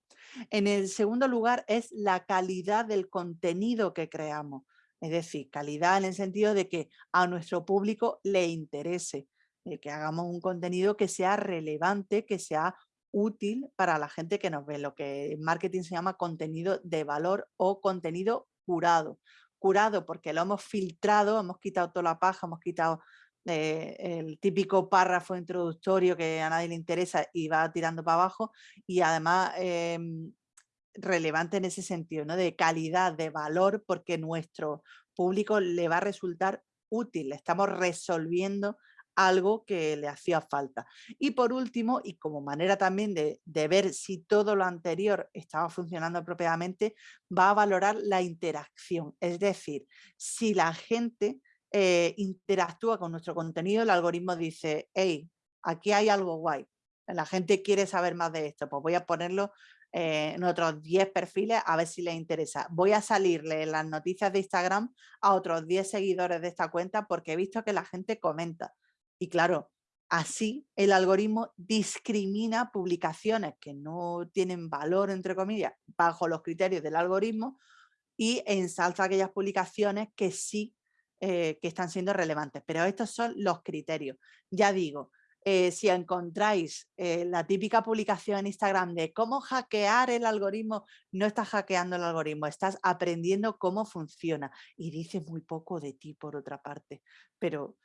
En el segundo lugar es la calidad del contenido que creamos. Es decir, calidad en el sentido de que a nuestro público le interese, de que hagamos un contenido que sea relevante, que sea útil para la gente que nos ve, lo que en marketing se llama contenido de valor o contenido curado. Curado porque lo hemos filtrado, hemos quitado toda la paja, hemos quitado el típico párrafo introductorio que a nadie le interesa y va tirando para abajo y además em, relevante en ese sentido, ¿no? de calidad, de valor, porque nuestro público le va a resultar útil, estamos resolviendo algo que le hacía falta. Y por último, y como manera también de, de, ver si todo lo anterior estaba funcionando apropiadamente, va a valorar la interacción. Es decir, si la gente eh, interactúa con nuestro contenido, el algoritmo dice, hey, aquí hay algo guay, la gente quiere saber más de esto, pues voy a ponerlo eh, en otros 10 perfiles a ver si les interesa. Voy a salirle las noticias de Instagram a otros 10 seguidores de esta cuenta porque he visto que la gente comenta. Y claro, así el algoritmo discrimina publicaciones que no tienen valor, entre comillas, bajo los criterios del algoritmo y ensalza aquellas publicaciones que sí eh, que están siendo relevantes. Pero estos son los criterios. Ya digo, eh, si encontráis eh, la típica publicación en Instagram de cómo hackear el algoritmo, no estás hackeando el algoritmo, estás aprendiendo cómo funciona y dice muy poco de ti por otra parte. Pero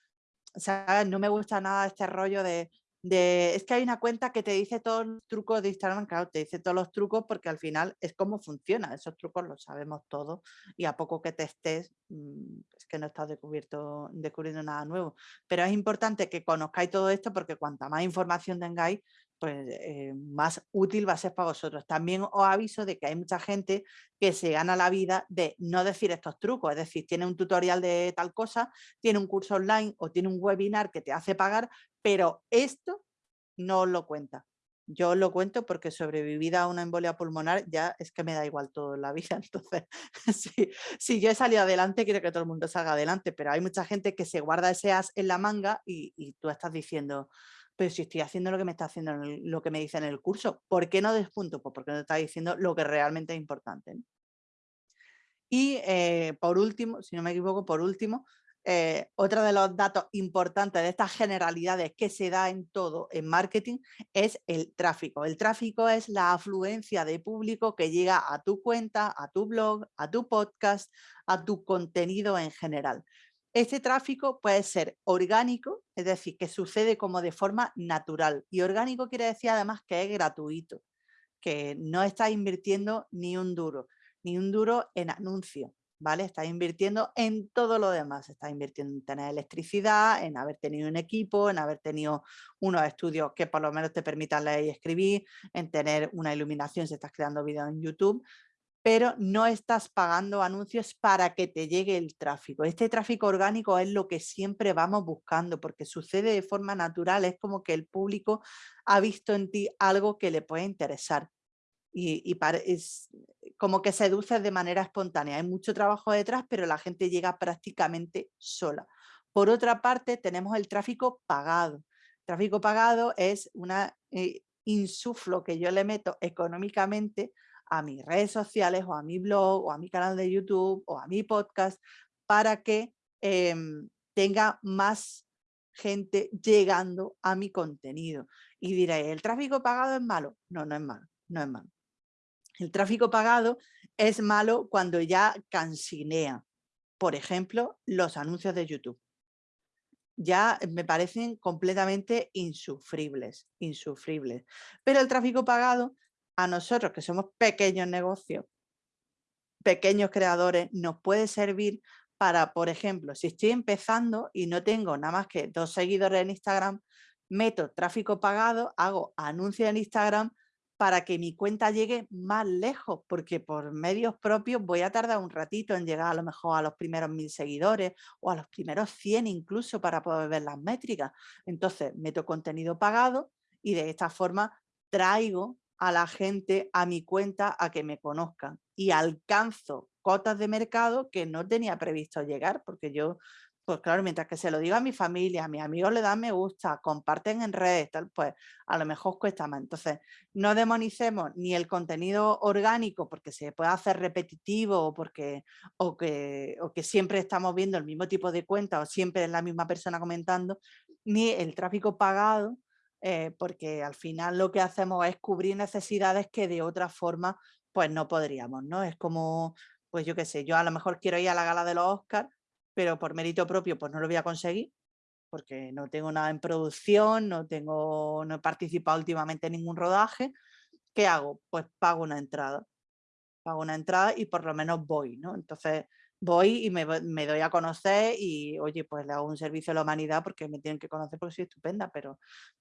no me gusta nada este rollo de es que hay una cuenta que te dice todos los trucos de Instagram, claro, te dice todos los trucos porque al final es cómo funciona, esos trucos los sabemos todos y a poco que te estés, mm, es que no estás descubierto, descubriendo nada nuevo. Pero es importante que conozcáis todo esto porque cuanta más información tengáis, pues eh, más útil va a ser para vosotros. También os aviso de que hay mucha gente que se gana la vida de no decir estos trucos, es decir, tiene un tutorial de tal cosa, tiene un curso online o tiene un webinar que te hace pagar, pero esto no lo cuenta. Yo lo cuento porque sobrevivida a una embolia pulmonar ya es que me da igual todo en la vida. Entonces, si, yo he salido adelante, quiero que todo el mundo salga adelante, pero hay mucha gente que se guarda ese as en la manga y, tú estás diciendo, pero si estoy haciendo lo que me está haciendo, lo que me dice en el curso, ¿por qué no despunto? Pues porque no está diciendo lo que realmente es importante. Y eh, por último, si no me equivoco, por último, eh, otro de los datos importantes de estas generalidades que se da en todo en marketing es el tráfico. El tráfico es la afluencia de público que llega a tu cuenta, a tu blog, a tu podcast, a tu contenido en general. Este tráfico puede ser orgánico, es decir, que sucede como de forma natural. Y orgánico quiere decir además que es gratuito, que no estás invirtiendo ni un duro, ni un duro en anuncios ¿vale? Estás invirtiendo en todo lo demás, estás invirtiendo en tener electricidad, en haber tenido un equipo, en haber tenido unos estudios que por lo menos te permitan leer y escribir, en tener una iluminación si estás creando vídeos en YouTube, pero no estás pagando anuncios para que te llegue el tráfico. Este tráfico orgánico es lo que siempre vamos buscando porque sucede de forma natural, es como que el público ha visto en ti algo que le puede interesar y, es como que seduces de manera espontánea. Hay mucho trabajo detrás, pero la gente llega prácticamente sola. Por otra parte, tenemos el tráfico pagado. tráfico pagado es un eh, insuflo que yo le meto económicamente a mis redes sociales o a mi blog o a mi canal de YouTube o a mi podcast para que em, tenga más gente llegando a mi contenido. Y diré, ¿el tráfico pagado es malo? No, no es malo, no es malo. El tráfico pagado es malo cuando ya cansinea. Por ejemplo, los anuncios de YouTube. Ya me parecen completamente insufribles, insufribles. Pero el tráfico pagado a nosotros que somos pequeños negocios, pequeños creadores, nos puede servir para, por ejemplo, si estoy empezando y no tengo nada más que dos seguidores en Instagram, meto tráfico pagado, hago anuncios en Instagram para que mi cuenta llegue más lejos, porque por medios propios voy a tardar un ratito en llegar a lo mejor a los primeros mil seguidores o a los primeros 100 incluso para poder ver las métricas. Entonces meto contenido pagado y de esta forma traigo a la gente a mi cuenta a que me conozcan y alcanzo cotas de mercado que no tenía previsto llegar porque yo, pues claro, mientras que se lo digo a mi familia, a mis amigos le dan me gusta, comparten en redes, tal, pues a lo mejor cuesta más. Entonces, no demonicemos ni el contenido orgánico porque se puede hacer repetitivo o, porque, o, que, o que siempre estamos viendo el mismo tipo de cuenta o siempre es la misma persona comentando, ni el tráfico pagado eh, porque al final lo que hacemos es cubrir necesidades que de otra forma pues no podríamos, ¿no? Es como, pues yo qué sé, yo a lo mejor quiero ir a la gala de los Oscars, pero por mérito propio pues no lo voy a conseguir, porque no tengo nada en producción, no, tengo, no he participado últimamente en ningún rodaje. ¿Qué hago? Pues pago una entrada. Pago una entrada y por lo menos voy, ¿no? Entonces, voy y me, doy a conocer y, oye, pues le hago un servicio a la humanidad porque me tienen que conocer porque soy estupenda, pero,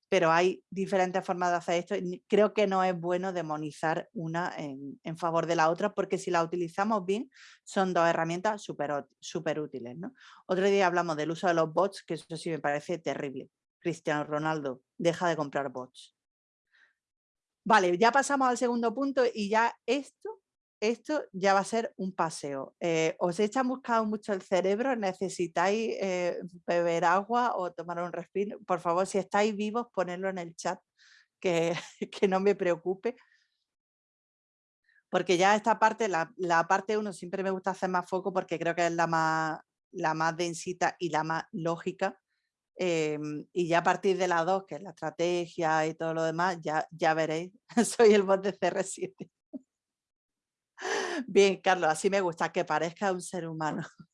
pero hay diferentes formas de hacer esto creo que no es bueno demonizar una en, favor de la otra porque si la utilizamos bien son dos herramientas súper útiles. ¿no? Otro día hablamos del uso de los bots, que eso sí me parece terrible. Cristiano Ronaldo, deja de comprar bots. Vale, ya pasamos al segundo punto y ya esto esto ya va a ser un paseo. Eh, ¿Os echa buscado mucho el cerebro? ¿Necesitáis eh, beber agua o tomar un respiro? Por favor, si estáis vivos, ponedlo en el chat, que, que no me preocupe. Porque ya esta parte, la, parte 1 siempre me gusta hacer más foco porque creo que es la más, la más densita y la más lógica. Em, y ya a partir de la 2, que es la estrategia y todo lo demás, ya, ya veréis, soy el bot de CR7. Bien, Carlos, así me gusta, que parezca un ser humano.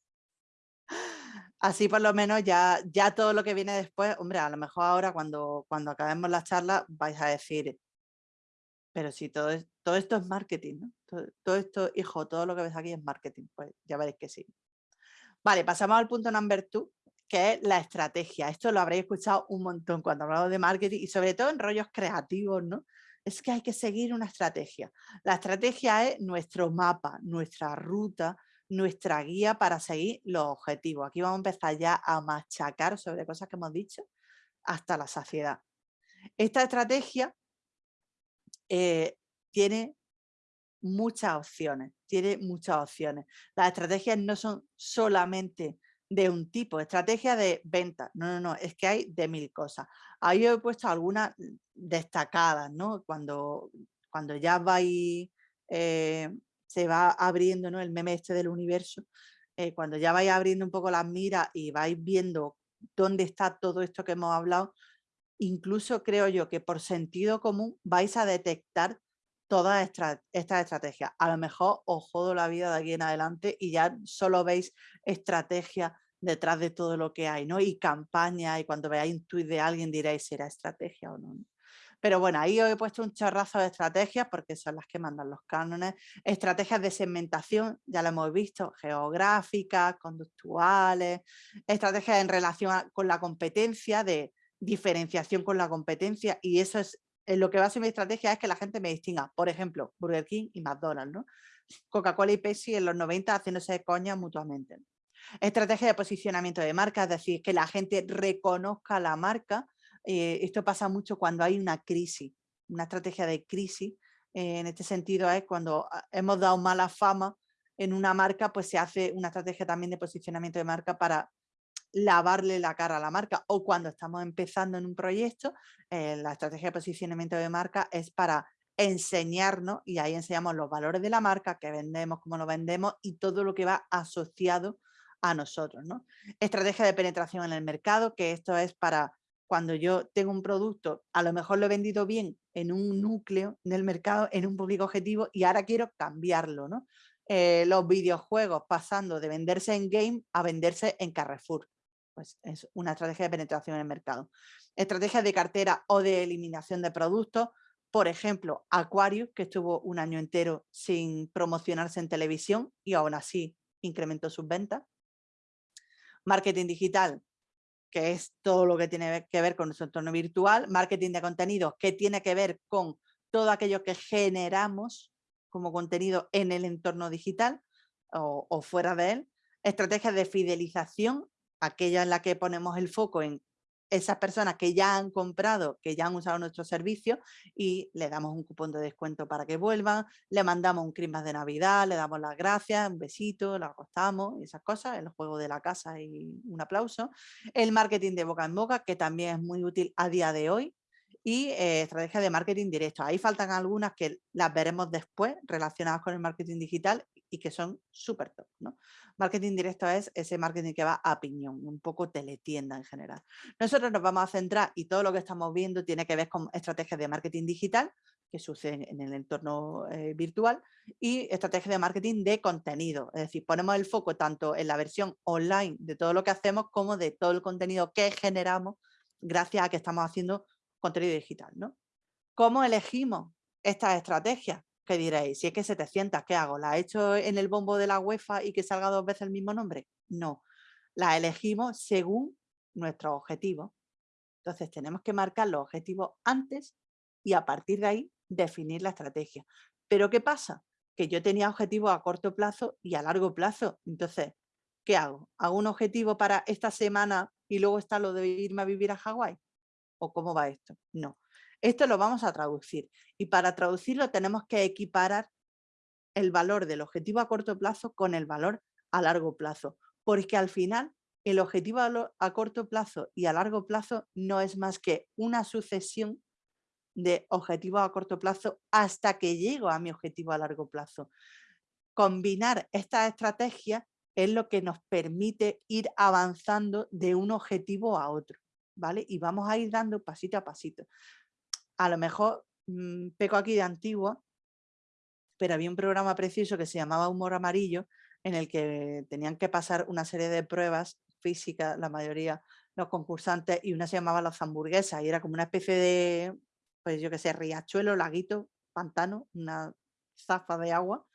Así por lo menos ya, ya todo lo que viene después, hombre, a lo mejor ahora cuando, cuando acabemos la charla vais a decir, pero si todo, todo esto es marketing, ¿no? Todo, esto, hijo, todo lo que ves aquí es marketing, pues ya veréis que sí. Vale, pasamos al punto number two, que es la estrategia. Esto lo habréis escuchado un montón cuando hablamos de marketing y sobre todo en rollos creativos, ¿no? Es que hay que seguir una estrategia. La estrategia es nuestro mapa, nuestra ruta, nuestra guía para seguir los objetivos. Aquí vamos a empezar ya a machacar sobre cosas que hemos dicho hasta la saciedad. Esta estrategia eh, tiene muchas opciones, tiene muchas opciones. Las estrategias no son solamente de un tipo, estrategia de venta. No, no, no, es que hay de mil cosas. Ahí he puesto algunas destacadas, ¿no? Cuando, cuando ya va eh, se va abriendo ¿no? el meme este del universo, eh, cuando ya vais abriendo un poco las miras y vais viendo dónde está todo esto que hemos hablado, incluso creo yo que por sentido común vais a detectar todas estas estrategias. A lo mejor os jodo la vida de aquí en adelante y ya solo veis estrategias detrás de todo lo que hay, ¿no? Y campaña, y cuando veáis un tuit de alguien diréis si era estrategia o no. Pero bueno, ahí os he puesto un chorrazo de estrategias porque son las que mandan los cánones. Estrategias de segmentación, ya lo hemos visto, geográficas, conductuales, estrategias en relación con la competencia, de diferenciación con la competencia y eso es en lo que va a ser mi estrategia es que la gente me distinga, por ejemplo, Burger King y McDonald's, ¿no? Coca-Cola y Pepsi en los 90 haciéndose coña mutuamente. Estrategia de posicionamiento de marca, es decir, que la gente reconozca la marca. Eh, esto pasa mucho cuando hay una crisis, una estrategia de crisis. Eh, en este sentido es cuando ah, hemos dado mala fama en una marca, pues se hace una estrategia también de posicionamiento de marca para lavarle la cara a la marca o cuando estamos empezando en un proyecto, eh, la estrategia de posicionamiento de marca es para enseñarnos y ahí enseñamos los valores de la marca, que vendemos, cómo lo vendemos y todo lo que va asociado a nosotros. ¿no? Estrategia de penetración en el mercado, que esto es para cuando yo tengo un producto, a lo mejor lo he vendido bien en un núcleo del mercado, en un público objetivo y ahora quiero cambiarlo. ¿no? Eh, los videojuegos pasando de venderse en game a venderse en Carrefour. Pues es una estrategia de penetración en el mercado. Estrategia de cartera o de eliminación de productos. Por ejemplo, Aquarius, que estuvo un año entero sin promocionarse en televisión y aún así incrementó sus ventas. Marketing digital, que es todo lo que tiene que ver con nuestro entorno virtual. Marketing de contenidos, que tiene que ver con todo aquello que generamos como contenido en el entorno digital o, o fuera de él. Estrategias de fidelización aquella en la que ponemos el foco en esas personas que ya han comprado, que ya han usado nuestro servicio y le damos un cupón de descuento para que vuelvan, le mandamos un Christmas de Navidad, le damos las gracias, un besito, lo acostamos, esas cosas, el juego de la casa y un aplauso. El marketing de boca en boca, que también es muy útil a día de hoy, y eh, estrategia de marketing directo. Ahí faltan algunas que las veremos después relacionadas con el marketing digital y que son súper top. Marketing directo es ese marketing que va a piñón, un poco teletienda en general. Nosotros nos vamos a centrar y todo lo que estamos viendo tiene que ver con estrategias de marketing digital que suceden en el entorno eh, virtual y estrategias de marketing de contenido. Es decir, ponemos el foco tanto en la versión online de todo lo que hacemos como de todo el contenido que generamos gracias a que estamos haciendo contenido digital. ¿no? ¿Cómo elegimos estas estrategias? ¿Qué diréis? Si es que 700, ¿qué hago? ¿La he hecho en el bombo de la UEFA y que salga dos veces el mismo nombre? No, la elegimos según nuestros objetivos. Entonces tenemos que marcar los objetivos antes y a partir de ahí definir la estrategia. Pero ¿qué pasa? Que yo tenía objetivos a corto plazo y a largo plazo. Entonces, ¿qué hago? ¿Hago un objetivo para esta semana y luego está lo de irme a vivir a Hawái? ¿O cómo va esto? No. Esto lo vamos a traducir y para traducirlo tenemos que equiparar el valor del objetivo a corto plazo con el valor a largo plazo, porque al final el objetivo a, corto plazo y a largo plazo no es más que una sucesión de objetivos a corto plazo hasta que llego a mi objetivo a largo plazo. Combinar estas estrategias es lo que nos permite ir avanzando de un objetivo a otro. ¿Vale? Y vamos a ir dando pasito a pasito. A lo mejor mm, peco aquí de antiguo, pero había un programa precioso que se llamaba Humor Amarillo, en el que tenían que pasar una serie de pruebas físicas, la mayoría los concursantes, y una se llamaba Las hamburguesas, y era como una especie de, pues yo que sé, riachuelo, laguito, pantano, una zafa de agua,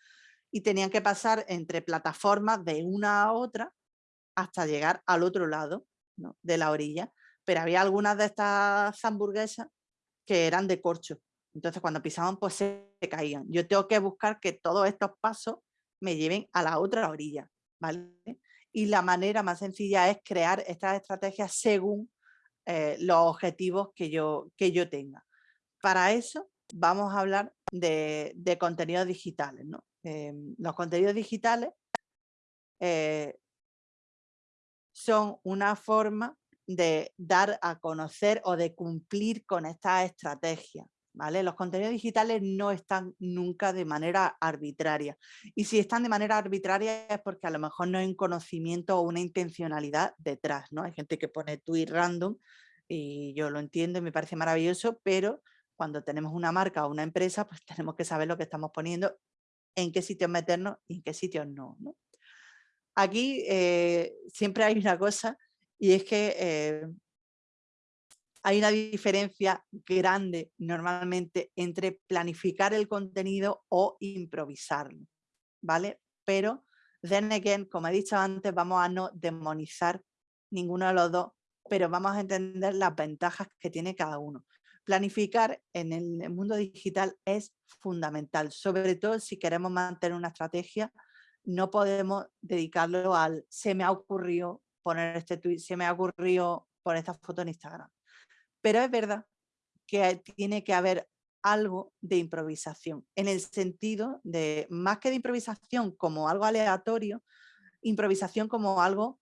y tenían que pasar entre plataformas de una a otra hasta llegar al otro lado de la orilla pero había algunas de estas hamburguesas que eran de corcho. Entonces cuando pisaban pues se caían. Yo tengo que buscar que todos estos pasos me lleven a la otra orilla. ¿vale? Y la manera más sencilla es crear estas estrategias según eh, los objetivos que yo, que yo tenga. Para eso vamos a hablar de, contenidos digitales. ¿no? Em, los contenidos digitales eh, son una forma de dar a conocer o de cumplir con esta estrategia. ¿Vale? Los contenidos digitales no están nunca de manera arbitraria. Y si están de manera arbitraria es porque a lo mejor no hay un conocimiento o una intencionalidad detrás. ¿no? Hay gente que pone tweet random y yo lo entiendo y me parece maravilloso, pero cuando tenemos una marca o una empresa, pues tenemos que saber lo que estamos poniendo, en qué sitios meternos y en qué sitios no. Aquí eh, siempre hay una cosa y es que eh, hay una diferencia grande normalmente entre planificar el contenido o improvisarlo, ¿vale? Pero, then again, como he dicho antes, vamos a no demonizar ninguno de los dos, pero vamos a entender las ventajas que tiene cada uno. planificar en el mundo digital es fundamental, sobre todo si queremos mantener una estrategia, no podemos dedicarlo al se me ha ocurrido poner este tweet, se me ha ocurrido poner esta foto en Instagram. Pero es verdad que tiene que haber algo de improvisación, en el sentido de, más que de improvisación como algo aleatorio, improvisación como algo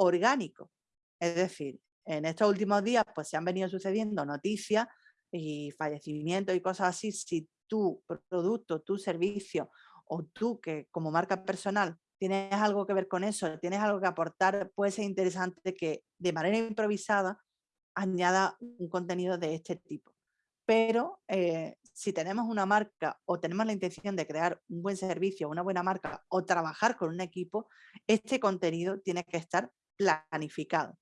orgánico. Es decir, en estos últimos días pues se han venido sucediendo noticias y fallecimientos y cosas así. Si tu producto, tu servicio o tú que como marca personal tienes algo que ver con eso, tienes algo que aportar, puede ser interesante que de manera improvisada añada un contenido de este tipo. Pero eh, si tenemos una marca o tenemos la intención de crear un buen servicio, una buena marca o trabajar con un equipo, este contenido tiene que estar planificado.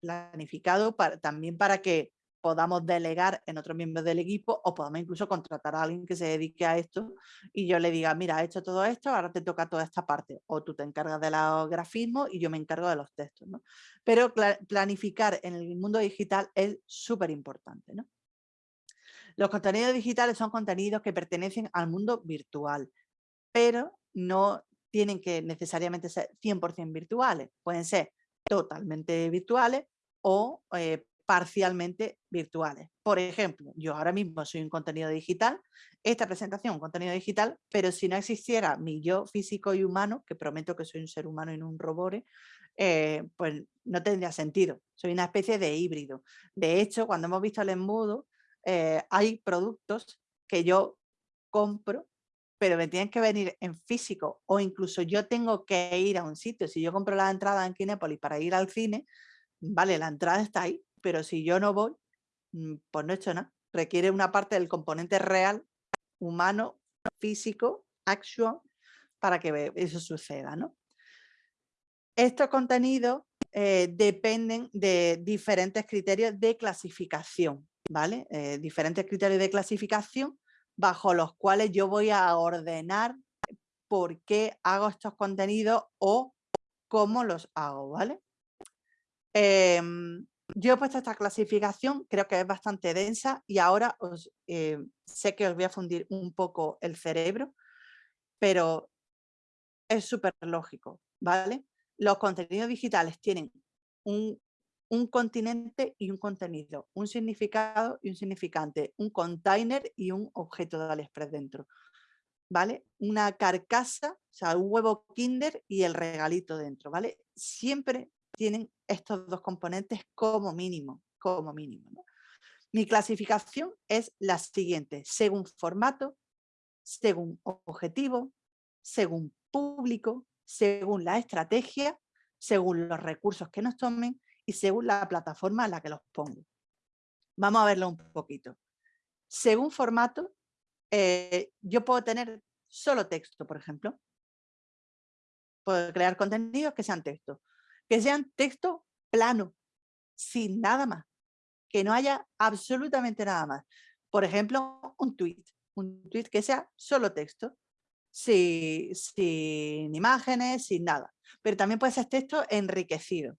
Planificado también para que podamos delegar en otros miembros del equipo o podamos incluso contratar a alguien que se dedique a esto y yo le diga, mira, he hecho todo esto, ahora te toca toda esta parte. O tú te encargas de los grafismos y yo me encargo de los textos. ¿no? Pero planificar en el mundo digital es súper importante. ¿no? Los contenidos digitales son contenidos que pertenecen al mundo virtual, pero no tienen que necesariamente ser 100% virtuales. Pueden ser totalmente virtuales o eh, parcialmente virtuales. Por ejemplo, yo ahora mismo soy un contenido digital, esta presentación un contenido digital, pero si no existiera mi yo físico y humano, que prometo que soy un ser humano y no un robot, eh, pues no tendría sentido. Soy una especie de híbrido. De hecho, cuando hemos visto el embudo, eh, hay productos que yo compro, pero me tienen que venir en físico o incluso yo tengo que ir a un sitio. Si yo compro la entrada en Kinépolis para ir al cine, vale, la entrada está ahí, pero si yo no voy, pues no he hecho nada. Requiere una parte del componente real, humano, físico, acción, para que eso suceda. ¿no? Estos contenidos eh, dependen de diferentes criterios de clasificación, ¿vale? Eh, diferentes criterios de clasificación bajo los cuales yo voy a ordenar por qué hago estos contenidos o cómo los hago, ¿vale? Em, yo he puesto esta clasificación, creo que es bastante densa y ahora eh, sé que os voy a fundir un poco el cerebro, pero es súper lógico, ¿vale? Los contenidos digitales tienen un, un continente y un contenido, un significado y un significante, un container y un objeto de AliExpress dentro, ¿vale? Una carcasa, o sea, un huevo kinder y el regalito dentro, ¿vale? Siempre tienen estos dos componentes como mínimo, como mínimo. Mi clasificación es la siguiente, según formato, según objetivo, según público, según la estrategia, según los recursos que nos tomen y según la plataforma en la que los pongo. Vamos a verlo un poquito. Según formato, eh, yo puedo tener solo texto, por ejemplo. Puedo crear contenidos que sean texto que sean texto plano, sin nada más, que no haya absolutamente nada más. Por ejemplo, un tweet, un tweet que sea solo texto, sin, imágenes, sin nada. Pero también puede ser texto enriquecido,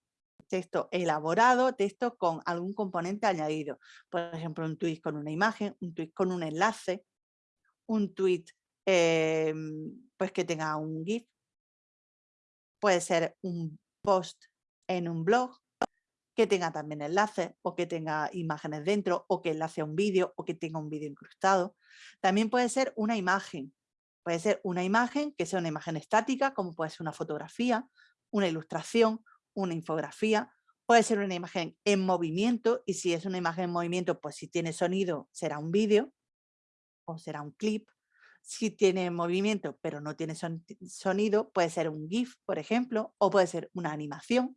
texto elaborado, texto con algún componente añadido. Por ejemplo, un tweet con una imagen, un tweet con un enlace, un tweet em, pues que tenga un GIF. Puede ser un post en un blog que tenga también enlaces o que tenga imágenes dentro o que enlace a un vídeo o que tenga un vídeo incrustado. También puede ser una imagen. Puede ser una imagen que sea una imagen estática, como puede ser una fotografía, una ilustración, una infografía. Puede ser una imagen en movimiento y si es una imagen en movimiento, pues si tiene sonido será un vídeo o será un clip si tiene movimiento pero no tiene sonido, puede ser un GIF, por ejemplo, o puede ser una animación.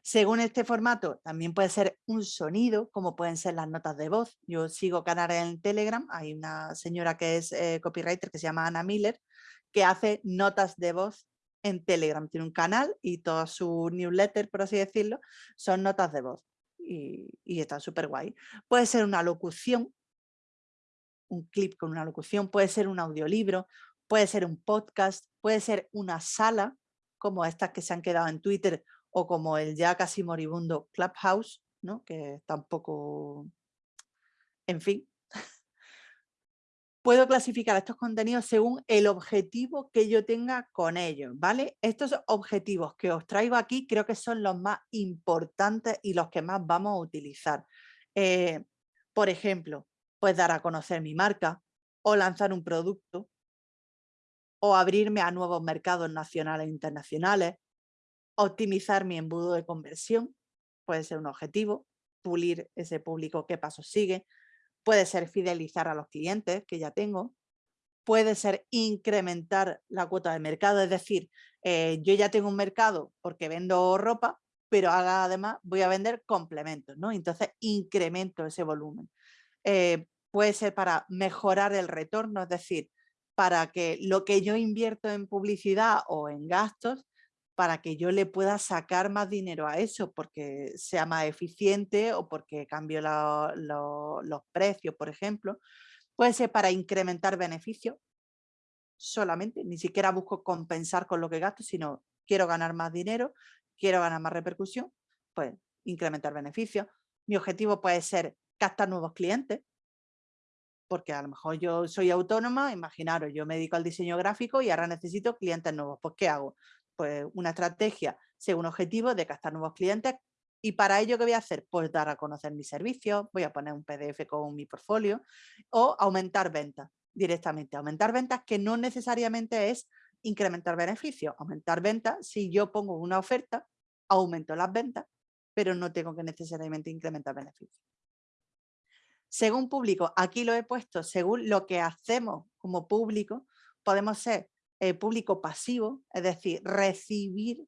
Según este formato, también puede ser un sonido, como pueden ser las notas de voz. Yo sigo canales en Telegram, hay una señora que es eh, copywriter que se llama Ana Miller, que hace notas de voz en Telegram. Tiene un canal y toda su newsletter, por así decirlo, son notas de voz. Y, y está súper guay. Puede ser una locución, un clip con una locución, puede ser un audiolibro, puede ser un podcast, puede ser una sala, como estas que se han quedado en Twitter o como el ya casi moribundo Clubhouse, ¿no? que tampoco, en fin, puedo clasificar estos contenidos según el objetivo que yo tenga con ellos, ¿vale? Estos objetivos que os traigo aquí creo que son los más importantes y los que más vamos a utilizar. Eh, por ejemplo, pues dar a conocer mi marca o lanzar un producto o abrirme a nuevos mercados nacionales e internacionales, optimizar mi embudo de conversión, puede ser un objetivo, pulir ese público qué pasos sigue, puede ser fidelizar a los clientes que ya tengo, puede ser incrementar la cuota de mercado, es decir, eh, yo ya tengo un mercado porque vendo ropa, pero además voy a vender complementos, ¿no? Entonces incremento ese volumen. Eh, puede ser para mejorar el retorno, es decir, para que lo que yo invierto en publicidad o en gastos para que yo le pueda sacar más dinero a eso, porque sea más eficiente o porque cambio los precios, por ejemplo. Puede ser para incrementar beneficios solamente, ni siquiera busco compensar con lo que gasto, sino quiero ganar más dinero, quiero ganar más repercusión, pues incrementar beneficios. Mi objetivo puede ser captar nuevos clientes, porque a lo mejor yo soy autónoma, imaginaros, yo me dedico al diseño gráfico y ahora necesito clientes nuevos, pues ¿qué hago? pues, una estrategia según objetivo de captar nuevos clientes y para ello, ¿qué voy a hacer? Pues dar a conocer mis servicios, voy a poner un PDF con mi portfolio o aumentar ventas directamente. Aumentar ventas que no necesariamente es incrementar beneficios. Aumentar ventas, si yo pongo una oferta, aumento las ventas, pero no tengo que necesariamente incrementar beneficios. Según público, aquí lo he puesto, según lo que hacemos como público, podemos ser eh, público pasivo, es decir, recibir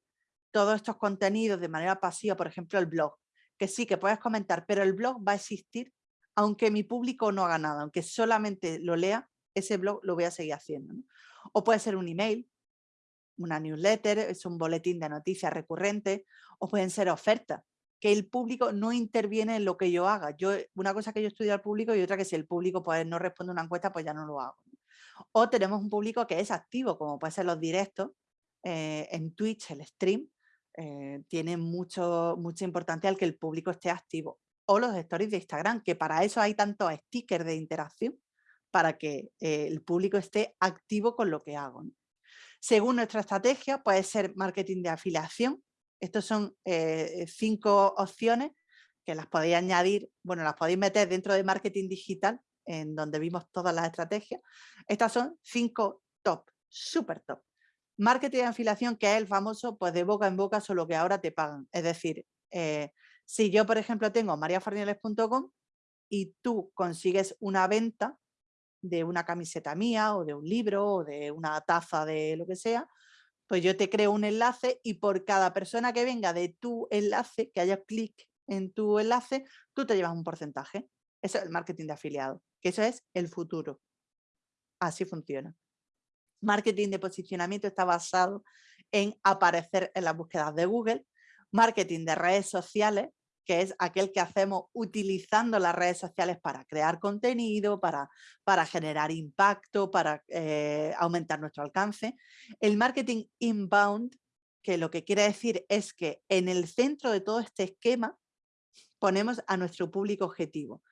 todos estos contenidos de manera pasiva, por ejemplo el blog, que sí que puedes comentar, pero el blog va a existir aunque mi público no haga nada, aunque solamente lo lea, ese blog lo voy a seguir haciendo. O puede ser un email, una newsletter, es un boletín de noticias recurrente, o pueden ser ofertas, que el público no interviene en lo que yo haga. Yo, una cosa que yo estudio al público y otra que si el público pues, no responde una encuesta, pues ya no lo hago. O tenemos un público que es activo, como puede ser los directos, eh, en Twitch, el stream, eh, tiene mucho, mucha importancia el que el público esté activo. O los stories de Instagram, que para eso hay tantos stickers de interacción, para que eh, el público esté activo con lo que hago. Según nuestra estrategia, puede ser marketing de afiliación. Estos son cinco opciones que las podéis añadir, bueno, las podéis meter dentro de marketing digital en donde vimos todas las estrategias. Estas son cinco top, súper top. Marketing de afiliación, que es el famoso, pues de boca en boca, solo que ahora te pagan. Es decir, eh, si yo, por ejemplo, tengo mariafarnieles.com y tú consigues una venta de una camiseta mía o de un libro o de una taza de lo que sea, pues yo te creo un enlace y por cada persona que venga de tu enlace, que haya clic en tu enlace, tú te llevas un porcentaje. Eso es el marketing de afiliado que eso es el futuro. Así funciona. Marketing de posicionamiento está basado en aparecer en las búsquedas de Google. Marketing de redes sociales, que es aquel que hacemos utilizando las redes sociales para crear contenido, para, para generar impacto, para eh, aumentar nuestro alcance. El marketing inbound, que lo que quiere decir es que en el centro de todo este esquema ponemos a nuestro público objetivo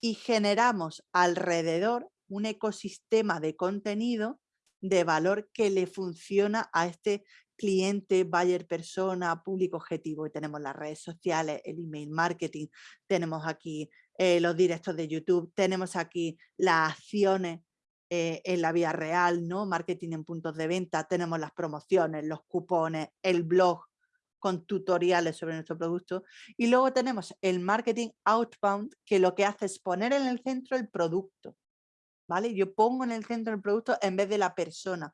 y generamos alrededor un ecosistema de contenido de valor que le funciona a este cliente, buyer persona, público objetivo. Y tenemos las redes sociales, el email marketing, tenemos aquí eh, los directos de YouTube, tenemos aquí las acciones eh, en la vía real, ¿no? marketing en puntos de venta, tenemos las promociones, los cupones, el blog, con tutoriales sobre nuestro producto. Y luego tenemos el marketing outbound, que lo que hace es poner en el centro el producto. ¿vale? Yo pongo en el centro el producto en vez de la persona.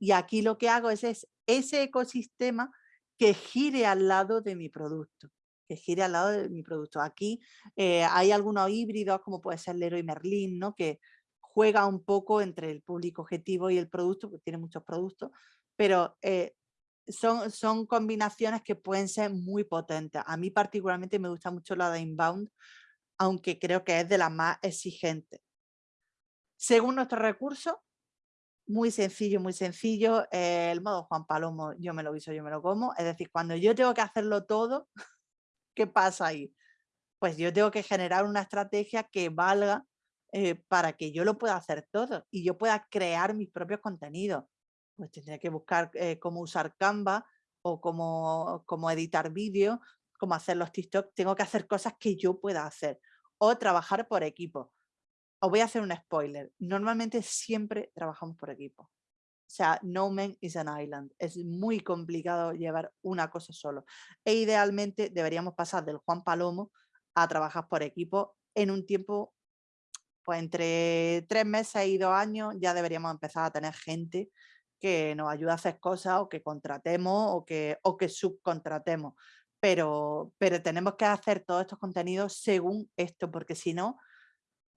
Y aquí lo que hago es, ese ecosistema que gire al lado de mi producto que gire al lado de mi producto. Aquí eh, hay algunos híbridos, como puede ser Leroy Merlin, ¿no? que juega un poco entre el público objetivo y el producto, que tiene muchos productos, pero eh, son, combinaciones que pueden ser muy potentes. A mí particularmente me gusta mucho la de inbound, aunque creo que es de las más exigentes. Según nuestro recurso, muy sencillo, muy sencillo, eh, el modo Juan Palomo, yo me lo viso, yo me lo como. Es decir, cuando yo tengo que hacerlo todo, ¿qué pasa ahí? pues yo tengo que generar una estrategia que valga eh, para que yo lo pueda hacer todo y yo pueda crear mis propios contenidos. Pues tendría que buscar eh, cómo usar Canva o cómo, cómo editar vídeos, cómo hacer los TikTok. Tengo que hacer cosas que yo pueda hacer o trabajar por equipo. Os voy a hacer un spoiler. Normalmente siempre trabajamos por equipo. O sea, no man is an island. Es muy complicado llevar una cosa solo. E idealmente deberíamos pasar del Juan Palomo a trabajar por equipo en un tiempo, pues entre tres meses y dos años ya deberíamos empezar a tener gente que nos ayude a hacer cosas o que contratemos o que, o que subcontratemos. Pero, pero tenemos que hacer todos estos contenidos según esto, porque si no,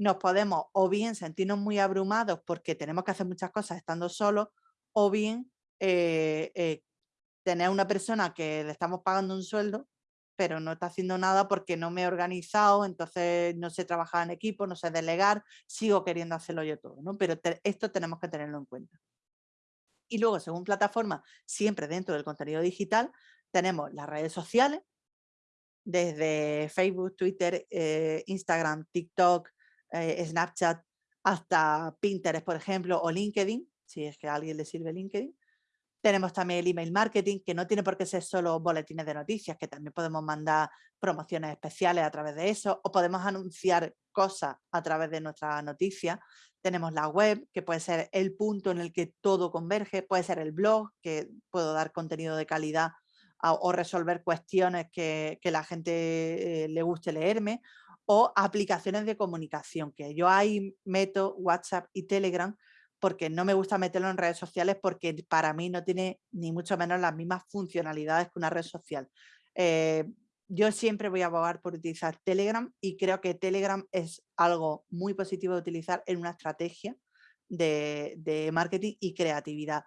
nos podemos o bien sentirnos muy abrumados porque tenemos que hacer muchas cosas estando solos, o bien eh, eh, tener una persona que le estamos pagando un sueldo, pero no está haciendo nada porque no me he organizado, entonces no sé trabajar en equipo, no sé delegar, sigo queriendo hacerlo yo todo, ¿no? Pero esto tenemos que tenerlo en cuenta. Y luego, según plataforma, siempre dentro del contenido digital, tenemos las redes sociales, desde Facebook, Twitter, eh, Instagram, TikTok, eh, Snapchat, hasta Pinterest, por ejemplo, o LinkedIn, si es que a alguien le sirve LinkedIn. Tenemos también el email marketing, que no tiene por qué ser solo boletines de noticias, que también podemos mandar promociones especiales a través de eso, o podemos anunciar cosas a través de nuestra noticia. Tenemos la web, que puede ser el punto en el que todo converge, puede ser el blog, que puedo dar contenido de calidad o resolver cuestiones que, la gente eh, le guste leerme, o aplicaciones de comunicación, que yo ahí meto WhatsApp y Telegram porque no me gusta meterlo en redes sociales porque para mí no tiene ni mucho menos las mismas funcionalidades que una red social. Eh, yo siempre voy a abogar por utilizar Telegram y creo que Telegram es algo muy positivo de utilizar en una estrategia de, marketing y creatividad.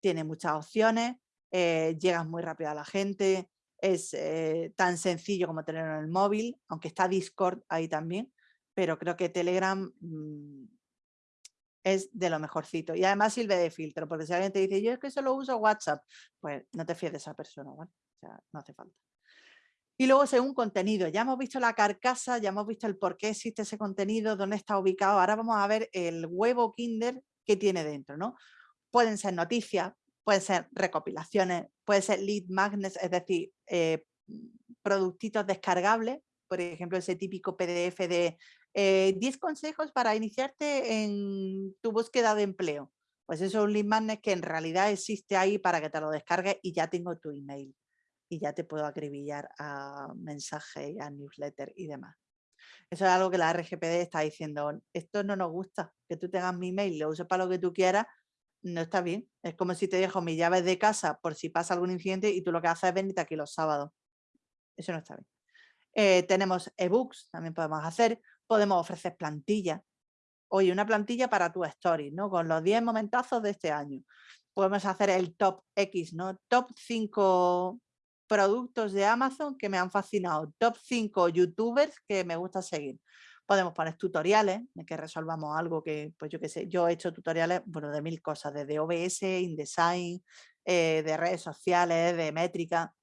Tiene muchas opciones, eh, llegas muy rápido a la gente, es eh, tan sencillo como tenerlo en el móvil, aunque está Discord ahí también, pero creo que Telegram mm, es de lo mejorcito. Y además sirve de filtro, porque si alguien te dice, yo es que solo uso WhatsApp, pues no te fíes de esa persona. O sea, no hace falta. Y luego según contenido, ya hemos visto la carcasa, ya hemos visto el por qué existe ese contenido, dónde está ubicado. Ahora vamos a ver el huevo Kinder que tiene dentro, ¿no? Pueden ser noticias, pueden ser recopilaciones, puede ser lead magnets, es decir, eh, productitos descargables, por ejemplo, ese típico PDF de 10 eh, consejos para iniciarte en tu búsqueda de empleo. Pues eso es un lead magnet que en realidad existe ahí para que te lo descargues y ya tengo tu email. Y ya te puedo acribillar a mensaje, a newsletter y demás. Eso es algo que la RGPD está diciendo, esto no nos gusta, que tú tengas mi email, lo uses para lo que tú quieras, no está bien. Es como si te dejo mis llaves de casa por si pasa algún incidente y tú lo que haces es venirte aquí los sábados. Eso no está bien. Eh, tenemos ebooks, también podemos hacer podemos ofrecer plantillas. Oye, una plantilla para tu story, ¿no? Con los 10 momentazos de este año. Podemos hacer el top X, ¿no? Top 5 productos de Amazon que me han fascinado. Top 5 youtubers que me gusta seguir. Podemos poner tutoriales de que resolvamos algo que, pues yo qué sé, yo he hecho tutoriales, bueno, de mil cosas, desde OBS, InDesign, eh, de redes sociales, de métrica.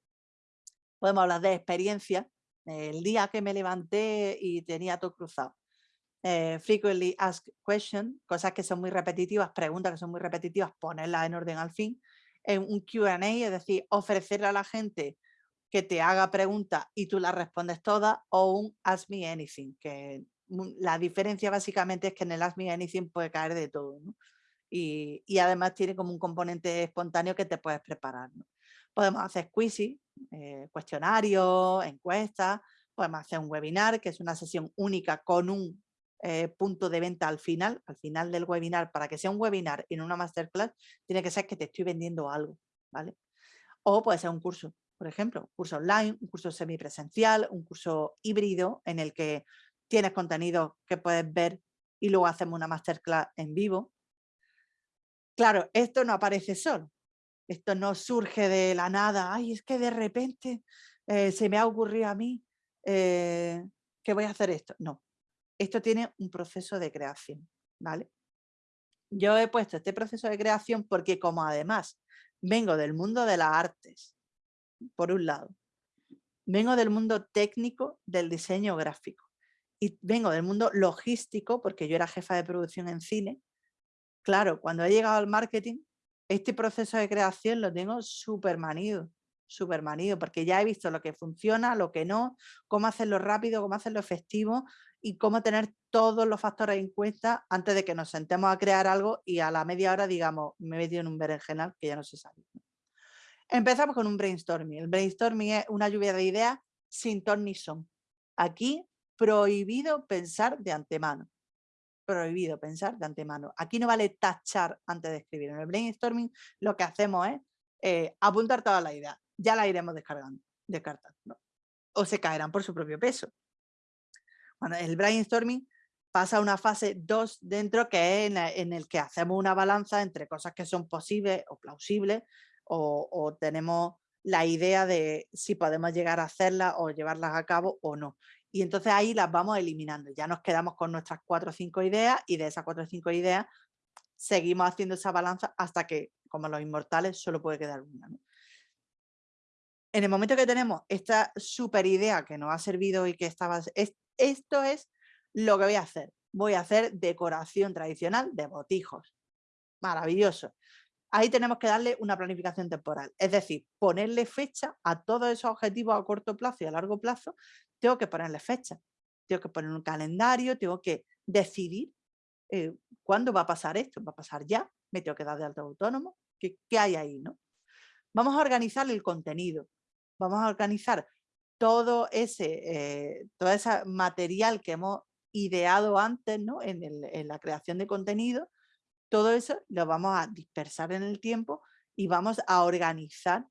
Podemos hablar de experiencia, el día que me levanté y tenía todo cruzado. Eh, frequently asked question, cosas que son muy repetitivas, preguntas que son muy repetitivas, ponerlas en orden al fin. En un Q&A, es decir, ofrecerle a la gente que te haga preguntas y tú las respondes todas, o un Ask Me Anything, que la diferencia básicamente es que en el Ask Anything puede caer de todo. Y, además tiene como un componente espontáneo que te puedes preparar. Podemos hacer quizzes, eh, cuestionarios, encuestas, podemos hacer un webinar, que es una sesión única con un eh, punto de venta al final, al final del webinar, para que sea un webinar y no una masterclass, tiene que ser que te estoy vendiendo algo, ¿vale? O puede ser un curso, por ejemplo, un curso online, un curso semipresencial, un curso híbrido en el que tienes contenido que puedes ver y luego hacemos una masterclass en vivo. Claro, esto no aparece solo, esto no surge de la nada, ay, es que de repente eh, se me ha ocurrido a mí eh, que voy a hacer esto. No, esto tiene un proceso de creación, ¿vale? Yo he puesto este proceso de creación porque como además vengo del mundo de las artes, por un lado, vengo del mundo técnico del diseño gráfico y vengo del mundo logístico porque yo era jefa de producción en cine. Claro, cuando he llegado al marketing, este proceso de creación lo tengo súper manido, súper manido, porque ya he visto lo que funciona, lo que no, cómo hacerlo rápido, cómo hacerlo efectivo y cómo tener todos los factores en cuenta antes de que nos sentemos a crear algo y a la media hora digamos, me he metido en un berenjenal que ya no se sabe. Empezamos con un brainstorming. El brainstorming es una lluvia de ideas sin ton ni son. Aquí prohibido pensar de antemano. Prohibido pensar de antemano. Aquí no vale tachar antes de escribir. En el brainstorming lo que hacemos es eh, apuntar todas las ideas. Ya las iremos descargando, descartando. O se caerán por su propio peso. Bueno, el brainstorming pasa a una fase 2 dentro que es en, el que hacemos una balanza entre cosas que son posibles o plausibles o, tenemos la idea de si podemos llegar a hacerlas o llevarlas a cabo o no. Y entonces ahí las vamos eliminando. Ya nos quedamos con nuestras cuatro o cinco ideas y de esas cuatro o cinco ideas seguimos haciendo esa balanza hasta que, como los inmortales, solo puede quedar una. En el momento que tenemos esta super idea que nos ha servido y que estaba... esto es lo que voy a hacer. Voy a hacer decoración tradicional de botijos. Maravilloso ahí tenemos que darle una planificación temporal. Es decir, ponerle fecha a todos esos objetivos a corto plazo y a largo plazo, tengo que ponerle fecha. Tengo que poner un calendario, tengo que decidir eh, cuándo va a pasar esto. ¿Va a pasar ya? ¿Me tengo que dar de alto autónomo? ¿Qué, hay ahí? ¿no? Vamos a organizar el contenido. Vamos a organizar todo ese, eh, todo material que hemos ideado antes ¿no? en la creación de contenido todo eso lo vamos a dispersar en el tiempo y vamos a organizar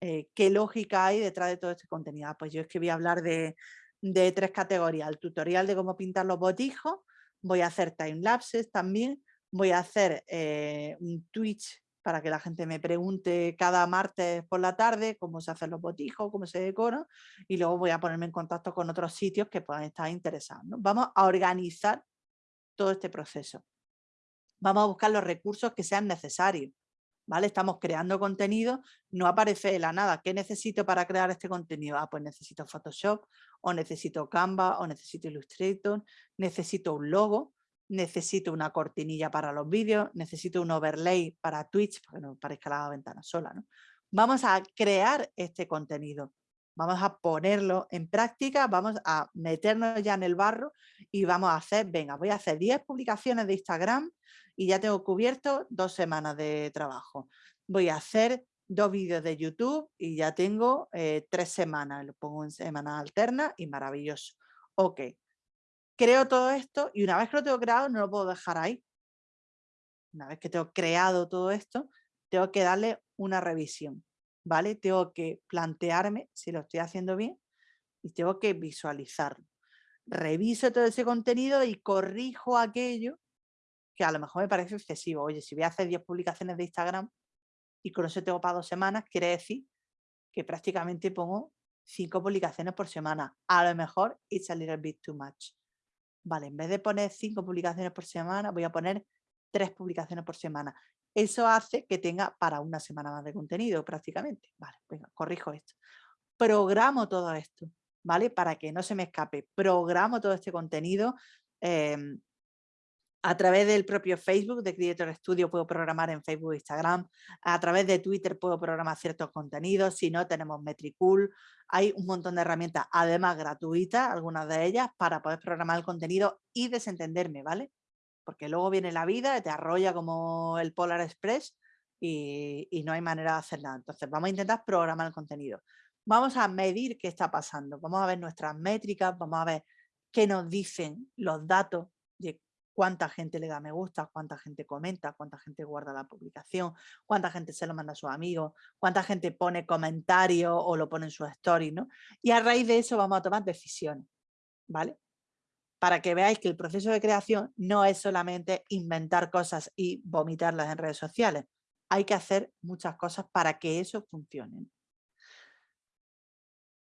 eh, qué lógica hay detrás de todo este contenido. Ah, pues yo es que voy a hablar de, tres categorías. El tutorial de cómo pintar los botijos, voy a hacer timelapses también, voy a hacer eh, un Twitch para que la gente me pregunte cada martes por la tarde cómo se hacen los botijos, cómo se decoran y luego voy a ponerme en contacto con otros sitios que puedan estar interesados. Vamos a organizar todo este proceso vamos a buscar los recursos que sean necesarios. ¿Vale? Estamos creando contenido, no aparece la nada. ¿Qué necesito para crear este contenido? Ah, pues necesito Photoshop, o necesito Canva, o necesito Illustrator, necesito un logo, necesito una cortinilla para los vídeos, necesito un overlay para Twitch, para que no parezca la ventana sola. ¿no? Vamos a crear este contenido vamos a ponerlo en práctica, vamos a meternos ya en el barro y vamos a hacer, venga, voy a hacer 10 publicaciones de Instagram y ya tengo cubierto dos semanas de trabajo. Voy a hacer dos vídeos de YouTube y ya tengo eh, tres semanas, lo pongo en semanas alternas y maravilloso. Ok, creo todo esto y una vez que lo tengo creado no lo puedo dejar ahí. Una vez que tengo creado todo esto, tengo que darle una revisión. ¿Vale? Tengo que plantearme si lo estoy haciendo bien y tengo que visualizarlo. Reviso todo ese contenido y corrijo aquello que a lo mejor me parece excesivo. Oye, si voy a hacer 10 publicaciones de Instagram y con eso tengo para dos semanas, quiere decir que prácticamente pongo 5 publicaciones por semana. A lo mejor it's a little bit too much. Vale, en vez de poner 5 publicaciones por semana, voy a poner 3 publicaciones por semana. Eso hace que tenga para una semana más de contenido prácticamente. Vale, venga, corrijo esto. Programo todo esto, ¿vale? Para que no se me escape. Programo todo este contenido. Em, a través del propio Facebook de Creator Studio puedo programar en Facebook e Instagram. A través de Twitter puedo programar ciertos contenidos. Si no, tenemos Metricool. Hay un montón de herramientas, además gratuitas, algunas de ellas, para poder programar el contenido y desentenderme, ¿vale? Porque luego viene la vida, te arrolla como el Polar Express y, no hay manera de hacer nada. Entonces vamos a intentar programar el contenido. Vamos a medir qué está pasando, vamos a ver nuestras métricas, vamos a ver qué nos dicen los datos de cuánta gente le da me gusta, cuánta gente comenta, cuánta gente guarda la publicación, cuánta gente se lo manda a sus amigos, cuánta gente pone comentarios o lo pone en su story, ¿no? Y a raíz de eso vamos a tomar decisiones, ¿vale? Para que veáis que el proceso de creación no es solamente inventar cosas y vomitarlas en redes sociales. Hay que hacer muchas cosas para que eso funcione.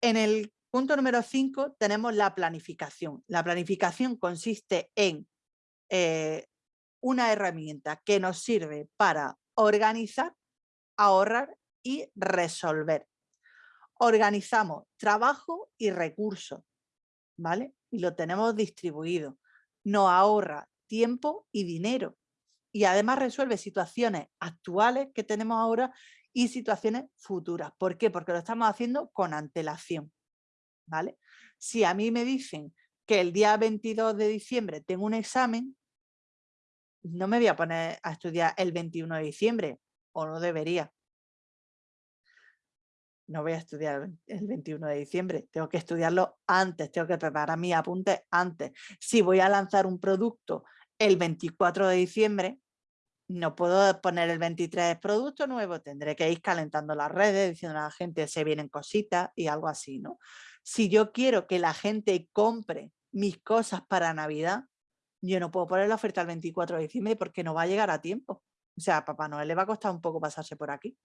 En el punto número 5 tenemos la planificación. La planificación consiste en eh, una herramienta que nos sirve para organizar, ahorrar y resolver. organizamos trabajo y recursos, ¿vale? Y lo tenemos distribuido. Nos ahorra tiempo y dinero. Y además resuelve situaciones actuales que tenemos ahora y situaciones futuras. ¿Por qué? Porque lo estamos haciendo con antelación, ¿vale? Si a mí me dicen que el día 22 de diciembre tengo un examen, no me voy a poner a estudiar el 21 de diciembre, o no debería. No voy a estudiar el 21 de diciembre, tengo que estudiarlo antes, tengo que preparar mi apunte antes. Si voy a lanzar un producto el 24 de diciembre, no puedo poner el 23 producto nuevo, tendré que ir calentando las redes, diciendo a la gente se vienen cositas y algo así, ¿no? Si yo quiero que la gente compre mis cosas para Navidad, yo no puedo poner la oferta el 24 de diciembre porque no va a llegar a tiempo. O sea, a Papá Noel le va a costar un poco pasarse por aquí.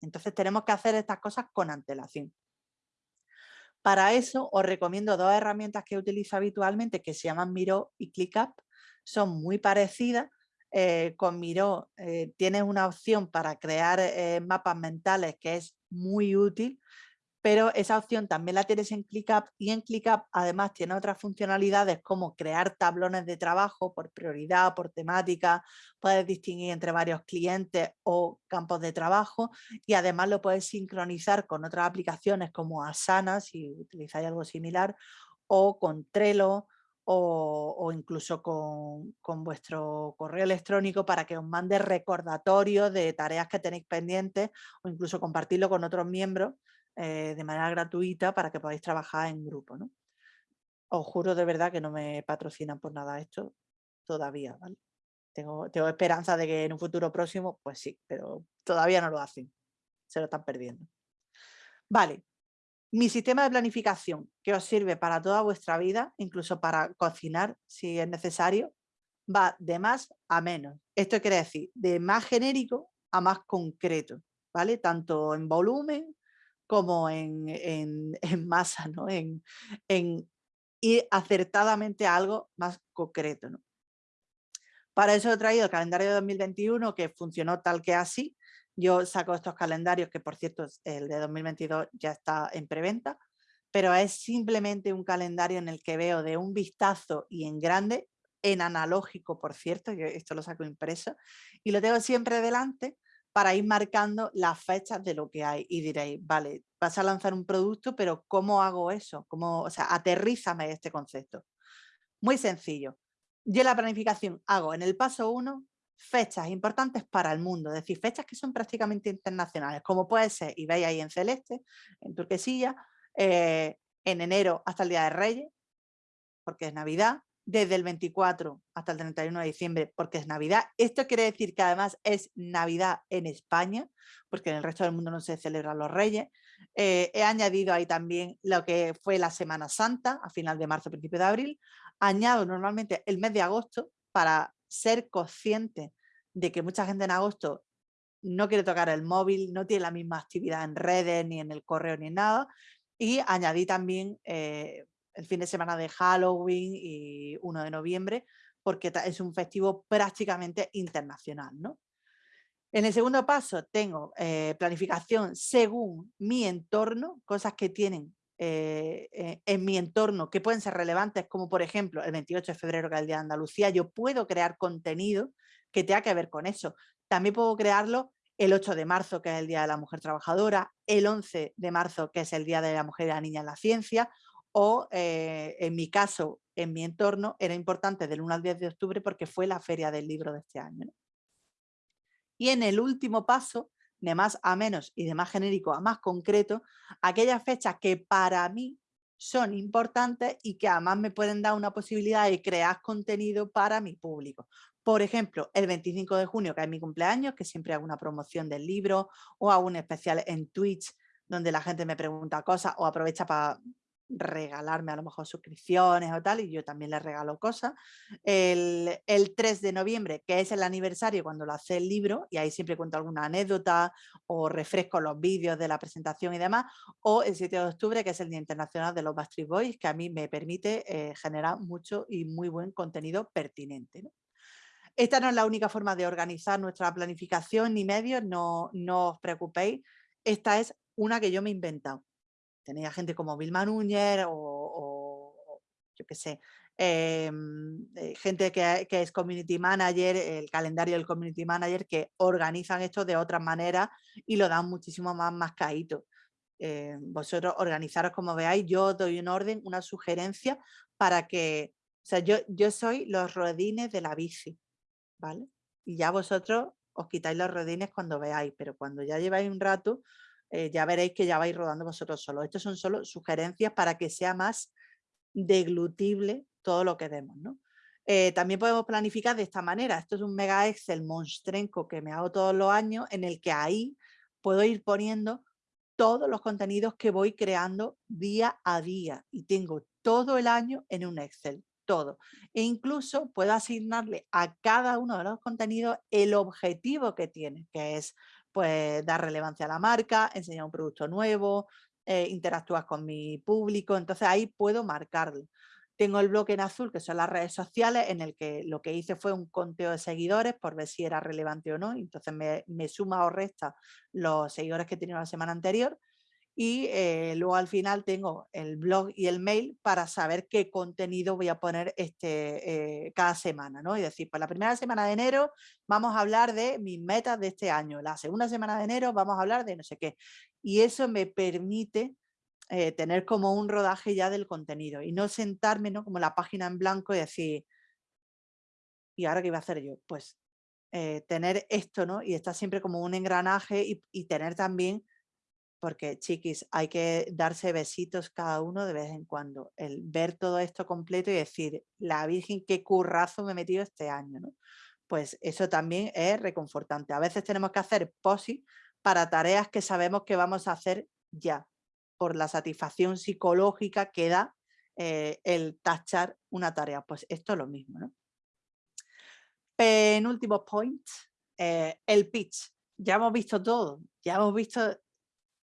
Entonces tenemos que hacer estas cosas con antelación. Para eso os recomiendo dos herramientas que utilizo habitualmente que se llaman Miro y ClickUp. Son muy parecidas, eh, con Miro eh, tienes una opción para crear eh, mapas mentales que es muy útil, pero esa opción también la tienes en ClickUp y en ClickUp además tiene otras funcionalidades como crear tablones de trabajo por prioridad, por temática, puedes distinguir entre varios clientes o campos de trabajo y además lo puedes sincronizar con otras aplicaciones como Asana si utilizáis algo similar o con Trello o, incluso con, vuestro correo electrónico para que os mande recordatorios de tareas que tenéis pendientes o incluso compartirlo con otros miembros eh, de manera gratuita para que podáis trabajar en grupo. ¿no? Os juro de verdad que no me patrocinan por nada esto todavía. Tengo, tengo esperanza de que en un futuro próximo, pues sí, pero todavía no lo hacen. Se lo están perdiendo. Vale, mi sistema de planificación, que os sirve para toda vuestra vida, incluso para cocinar si es necesario, va de más a menos. Esto quiere decir de más genérico a más concreto, ¿vale? Tanto en volumen como en, masa, ¿no? En, ir acertadamente a algo más concreto, ¿no? Para eso he traído el calendario de 2021 que funcionó tal que así, yo saco estos calendarios, que por cierto el de 2022 ya está en preventa, pero es simplemente un calendario en el que veo de un vistazo y en grande, en analógico por cierto, yo esto lo saco impreso, y lo tengo siempre delante para ir marcando las fechas de lo que hay y diréis, vale, vas a lanzar un producto, pero ¿cómo hago eso? ¿Cómo, o sea, aterrízame este concepto. Muy sencillo. Yo la planificación hago en el paso 1 fechas importantes para el mundo, es decir, fechas que son prácticamente internacionales, como puede ser, y veis ahí en celeste, en turquesilla, eh, en enero hasta el Día de Reyes, porque es Navidad, desde el 24 hasta el 31 de diciembre, porque es Navidad. Esto quiere decir que además es Navidad en España, porque en el resto del mundo no se celebran los Reyes. Eh, he añadido ahí también lo que fue la Semana Santa, a final de marzo, principio de abril. Añado normalmente el mes de agosto para ser consciente de que mucha gente en agosto no quiere tocar el móvil, no tiene la misma actividad en redes, ni en el correo, ni nada. Y añadí también eh, el fin de semana de Halloween y 1 de noviembre, porque es un festivo prácticamente internacional. ¿no? En el segundo paso tengo eh, planificación según mi entorno, cosas que tienen eh, eh, en mi entorno que pueden ser relevantes, como por ejemplo el 28 de febrero que es el Día de Andalucía, yo puedo crear contenido que tenga que ver con eso. También puedo crearlo el 8 de marzo, que es el Día de la Mujer Trabajadora, el 11 de marzo, que es el Día de la Mujer y la Niña en la Ciencia, o eh, en mi caso, en mi entorno, era importante del 1 al 10 de octubre porque fue la feria del libro de este año. Y en el último paso, de más a menos y de más genérico a más concreto, aquellas fechas que para mí son importantes y que además me pueden dar una posibilidad de crear contenido para mi público. Por ejemplo, el 25 de junio, que es mi cumpleaños, que siempre hago una promoción del libro o hago un especial en Twitch donde la gente me pregunta cosas o aprovecha para regalarme a lo mejor suscripciones o tal, y yo también les regalo cosas. El, 3 de noviembre, que es el aniversario cuando lo hace el libro, y ahí siempre cuento alguna anécdota o refresco los vídeos de la presentación y demás, o el 7 de octubre, que es el Día Internacional de los Backstreet Boys, que a mí me permite eh, generar mucho y muy buen contenido pertinente. Esta no es la única forma de organizar nuestra planificación ni medios, no, no os preocupéis, esta es una que yo me he inventado tenéis a gente como Vilma Núñez o, yo qué sé, em, eh, gente que, es community manager, el calendario del community manager, que organizan esto de otra manera y lo dan muchísimo más mascaíto. Eh, vosotros organizaros como veáis, yo doy un orden, una sugerencia para que, o sea, yo, yo soy los rodines de la bici, ¿vale? Y ya vosotros os quitáis los rodines cuando veáis, pero cuando ya lleváis un rato, eh, ya veréis que ya vais rodando vosotros solos. Estos son solo sugerencias para que sea más deglutible todo lo que demos, ¿no? Eh, también podemos planificar de esta manera. Esto es un mega Excel monstrenco que me hago todos los años en el que ahí puedo ir poniendo todos los contenidos que voy creando día a día y tengo todo el año en un Excel, todo. E incluso puedo asignarle a cada uno de los contenidos el objetivo que tiene, que es pues dar relevancia a la marca, enseñar un producto nuevo, eh, interactúas con mi público, entonces ahí puedo marcarlo. Tengo el bloque en azul, que son las redes sociales, en el que lo que hice fue un conteo de seguidores por ver si era relevante o no. Entonces me, suma o resta los seguidores que he tenido la semana anterior. Y eh, luego al final tengo el blog y el mail para saber qué contenido voy a poner este, eh, cada semana. ¿no? Y decir, pues la primera semana de enero vamos a hablar de mis metas de este año. La segunda semana de enero vamos a hablar de no sé qué. Y eso me permite eh, tener como un rodaje ya del contenido y no sentarme ¿no? como la página en blanco y decir, ¿y ahora qué iba a hacer yo? Pues tener esto, ¿no? Y estar siempre como un engranaje y, tener también, porque chiquis, hay que darse besitos cada uno de vez en cuando, el ver todo esto completo y decir, la Virgen, qué currazo me he metido este año, ¿no? Pues eso también es reconfortante. A veces tenemos que hacer posi para tareas que sabemos que vamos a hacer ya, por la satisfacción psicológica que da eh, el tachar una tarea. Pues esto es lo mismo. ¿no? Penúltimo point, eh, el pitch. Ya hemos visto todo, ya hemos visto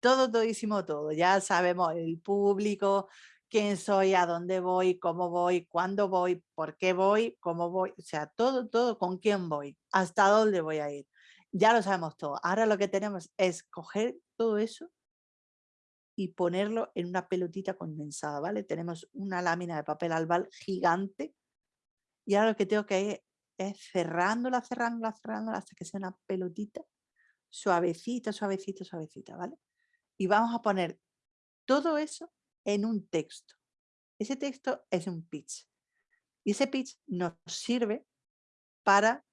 todo, todísimo todo. Ya sabemos el público, quién soy, a dónde voy, cómo voy, cuándo voy, por qué voy, cómo voy, o sea, todo, todo, con quién voy, hasta dónde voy a ir. Ya lo sabemos todo. Ahora lo que tenemos es coger todo eso y ponerlo en una pelotita condensada, ¿vale? Tenemos una lámina de papel albal gigante y ahora lo que tengo que ir es cerrándola, cerrándola, cerrándola hasta que sea una pelotita suavecita, suavecita, suavecita, ¿vale? Y vamos a poner todo eso en un texto. Ese texto es un pitch. Y ese pitch nos sirve para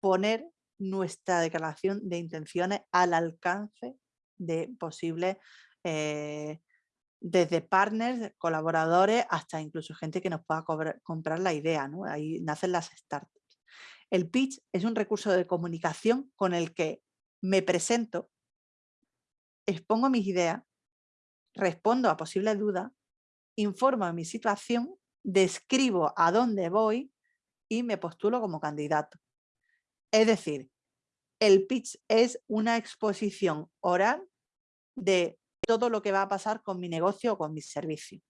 poner nuestra declaración de intenciones al alcance de posibles, eh, desde partners, colaboradores, hasta incluso gente que nos pueda comprar la idea. Ahí nacen las startups. El pitch es un recurso de comunicación con el que me presento, expongo mis ideas, respondo a posibles dudas, informo de mi situación, describo a dónde voy y me postulo como candidato. Es decir, el pitch es una exposición oral de todo lo que va a pasar con mi negocio o con mi servicio.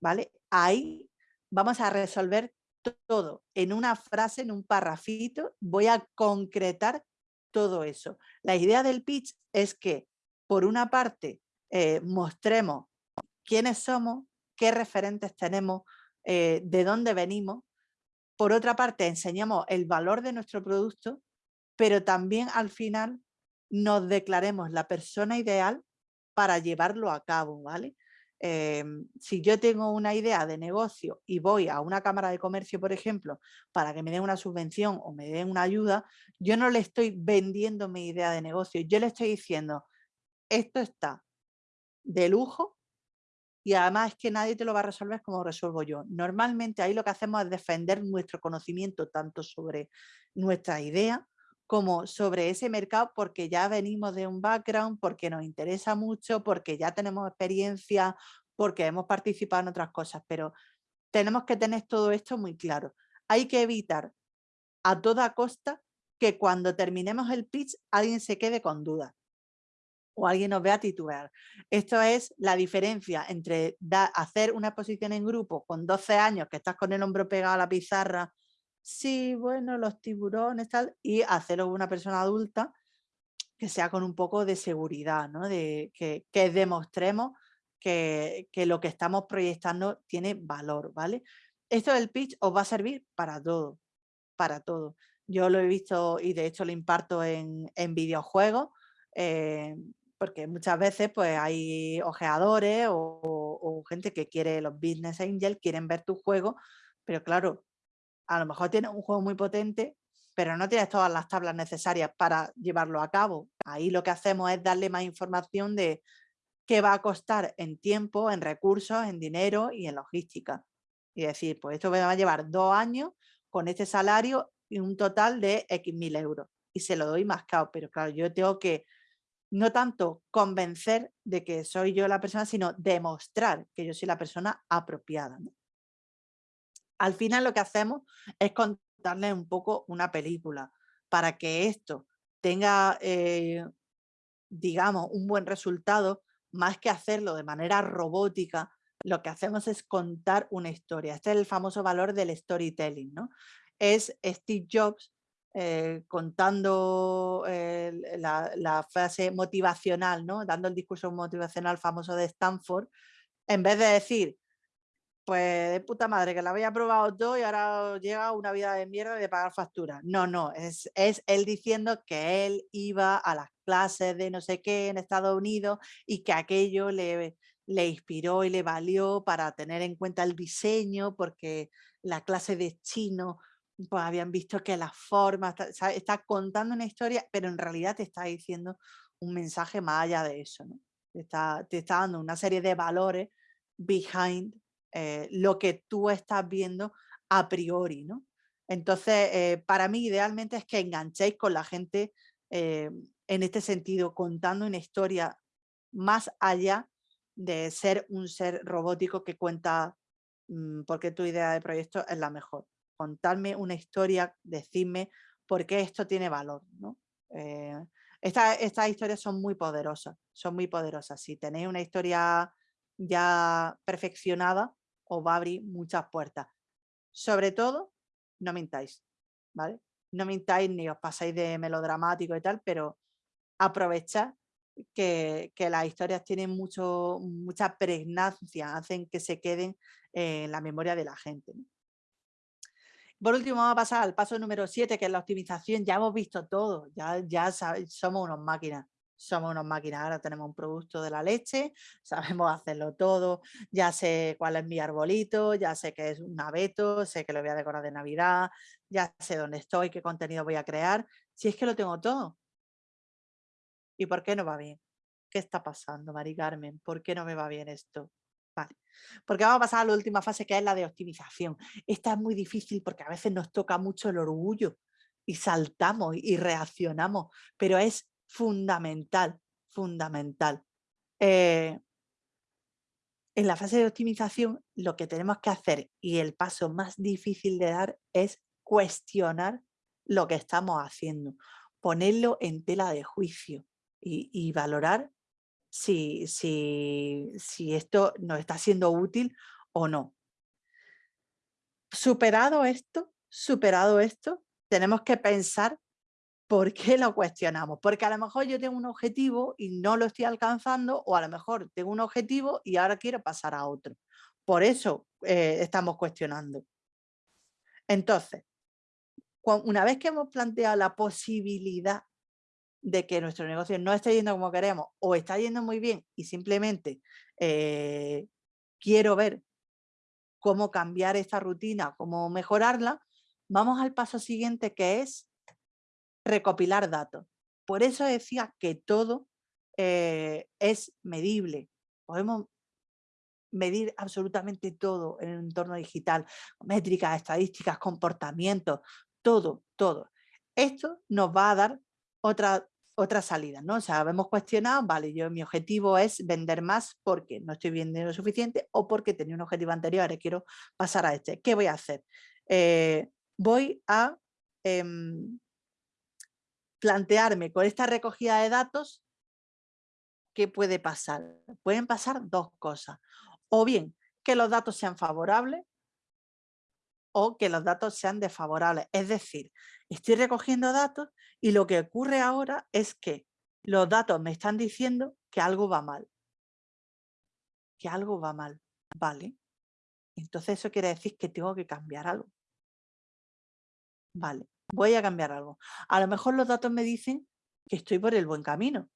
¿vale? Ahí vamos a resolver todo en una frase, en un parrafito, voy a concretar todo eso. La idea del pitch es que, por una parte, eh, mostremos quiénes somos, qué referentes tenemos, eh, de dónde venimos. Por otra parte, enseñamos el valor de nuestro producto pero también al final nos declaremos la persona ideal para llevarlo a cabo, ¿vale? Em, si yo tengo una idea de negocio y voy a una cámara de comercio, por ejemplo, para que me den una subvención o me den una ayuda, yo no le estoy vendiendo mi idea de negocio, yo le estoy diciendo, esto está de lujo y además es que nadie te lo va a resolver como resuelvo yo. Normalmente ahí lo que hacemos es defender nuestro conocimiento tanto sobre nuestra idea como sobre ese mercado porque ya venimos de un background, porque nos interesa mucho, porque ya tenemos experiencia, porque hemos participado en otras cosas, pero tenemos que tener todo esto muy claro. Hay que evitar a toda costa que cuando terminemos el pitch alguien se quede con dudas o alguien nos vea titubear. Esto es la diferencia entre hacer una exposición en grupo con 12 años que estás con el hombro pegado a la pizarra sí, bueno, los tiburones, tal, y hacerlo una persona adulta que sea con un poco de seguridad, ¿no? de, que, demostremos que, lo que estamos proyectando tiene valor, ¿vale? Esto del pitch os va a servir para todo, para todo. Yo lo he visto y de hecho lo imparto en, en videojuegos, eh, porque muchas veces pues hay ojeadores o, gente que quiere, los business angels, quieren ver tu juego, pero claro, a lo mejor tienes un juego muy potente, pero no tienes todas las tablas necesarias para llevarlo a cabo. Ahí lo que hacemos es darle más información de qué va a costar en tiempo, en recursos, en dinero y en logística. Y decir, pues esto me va a llevar dos años con este salario y un total de X mil euros. Y se lo doy más caro, pero claro, yo tengo que no tanto convencer de que soy yo la persona, sino demostrar que yo soy la persona apropiada. Al final lo que hacemos es contarles un poco una película para que esto tenga, eh, digamos, un buen resultado, más que hacerlo de manera robótica, lo que hacemos es contar una historia. Este es el famoso valor del storytelling, ¿no? Es Steve Jobs eh, contando la, frase motivacional, ¿no? dando el discurso motivacional famoso de Stanford, en vez de decir, pues de puta madre, que la había probado todo y ahora llega una vida de mierda de pagar facturas. No, no, es, es él diciendo que él iba a las clases de no sé qué en Estados Unidos y que aquello le, le inspiró y le valió para tener en cuenta el diseño, porque la clase de chino pues habían visto que la forma, está, contando una historia, pero en realidad te está diciendo un mensaje más allá de eso, ¿no? Te está, te está dando una serie de valores behind eh, lo que tú estás viendo a priori, ¿no? Entonces, eh, para mí idealmente es que enganchéis con la gente eh, en este sentido, contando una historia más allá de ser un ser robótico que cuenta mm, porque tu idea de proyecto es la mejor contarme una historia, decirme por qué esto tiene valor. ¿no? Eh, estas historias son muy poderosas, son muy poderosas. Si tenéis una historia ya perfeccionada, os va a abrir muchas puertas. Sobre todo, no mintáis, ¿vale? No mintáis ni os pasáis de melodramático y tal, pero aprovechad que, las historias tienen mucho, mucha pregnancia, hacen que se queden en la memoria de la gente. Por último, vamos a pasar al paso número 7, que es la optimización. Ya hemos visto todo, ya, ya somos unos máquinas. Somos unos máquinas, ahora tenemos un producto de la leche, sabemos hacerlo todo, ya sé cuál es mi arbolito, ya sé que es un abeto, sé que lo voy a decorar de Navidad, ya sé dónde estoy, qué contenido voy a crear. Si es que lo tengo todo. ¿Y por qué no va bien? ¿Qué está pasando, Mari Carmen? ¿Por qué no me va bien esto? Porque vamos a pasar a la última fase que es la de optimización. Esta es muy difícil porque a veces nos toca mucho el orgullo y saltamos y reaccionamos, pero es fundamental, fundamental. Eh, en la fase de optimización lo que tenemos que hacer y el paso más difícil de dar es cuestionar lo que estamos haciendo, ponerlo en tela de juicio y valorar si, si, si esto nos está siendo útil o no. Superado esto, superado esto, tenemos que pensar por qué lo cuestionamos. Porque a lo mejor yo tengo un objetivo y no lo estoy alcanzando, o a lo mejor tengo un objetivo y ahora quiero pasar a otro. Por eso eh, estamos cuestionando. Entonces, una vez que hemos planteado la posibilidad de que nuestro negocio no esté yendo como queremos o está yendo muy bien y simplemente eh, quiero ver cómo cambiar esta rutina, cómo mejorarla, vamos al paso siguiente que es recopilar datos. Por eso decía que todo eh, es medible. Podemos medir absolutamente todo en el entorno digital, métricas, estadísticas, comportamientos, todo, todo. Esto nos va a dar otra, otra salida, ¿no? O sea, hemos cuestionado, vale, yo mi objetivo es vender más porque no estoy vendiendo lo suficiente o porque tenía un objetivo anterior y quiero pasar a este. ¿Qué voy a hacer? Eh, voy a em, plantearme con esta recogida de datos qué puede pasar. Pueden pasar dos cosas. O bien que los datos sean favorables o que los datos sean desfavorables. Es decir, estoy recogiendo datos y lo que ocurre ahora es que los datos me están diciendo que algo va mal. Que algo va mal, ¿vale? Entonces eso quiere decir que tengo que cambiar algo. Vale, voy a cambiar algo. A lo mejor los datos me dicen que estoy por el buen camino.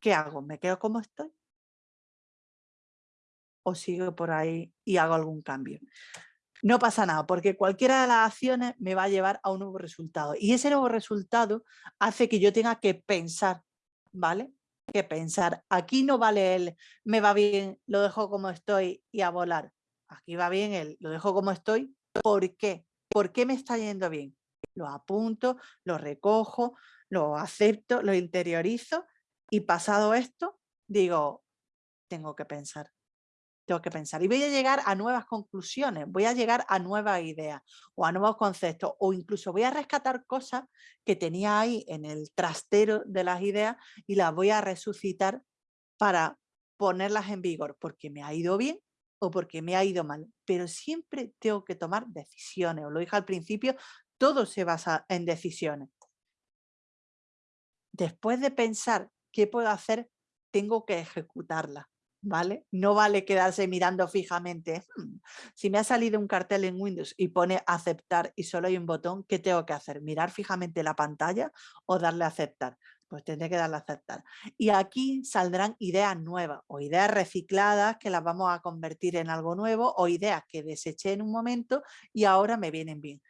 ¿Qué hago? ¿Me quedo como estoy? ¿O sigo por ahí y hago algún cambio? No pasa nada, porque cualquiera de las acciones me va a llevar a un nuevo resultado. Y ese nuevo resultado hace que yo tenga que pensar, ¿vale? Que pensar. Aquí no vale el me va bien, lo dejo como estoy y a volar. Aquí va bien el lo dejo como estoy. ¿Por qué? ¿Por qué me está yendo bien? Lo apunto, lo recojo, lo acepto, lo interiorizo y pasado esto, digo, tengo que pensar tengo que pensar. Y voy a llegar a nuevas conclusiones, voy a llegar a nuevas ideas o a nuevos conceptos o incluso voy a rescatar cosas que tenía ahí en el trastero de las ideas y las voy a resucitar para ponerlas en vigor porque me ha ido bien o porque me ha ido mal. Pero siempre tengo que tomar decisiones. Os lo dije al principio, todo se basa en decisiones. Después de pensar qué puedo hacer, tengo que ejecutarla. No vale quedarse mirando fijamente. Hmm, si me ha salido un cartel en Windows y pone aceptar y solo hay un botón, ¿qué tengo que hacer? ¿Mirar fijamente la pantalla o darle aceptar? Pues tendré que darle a aceptar. Y aquí saldrán ideas nuevas o ideas recicladas que las vamos a convertir en algo nuevo o ideas que deseché en un momento y ahora me vienen bien.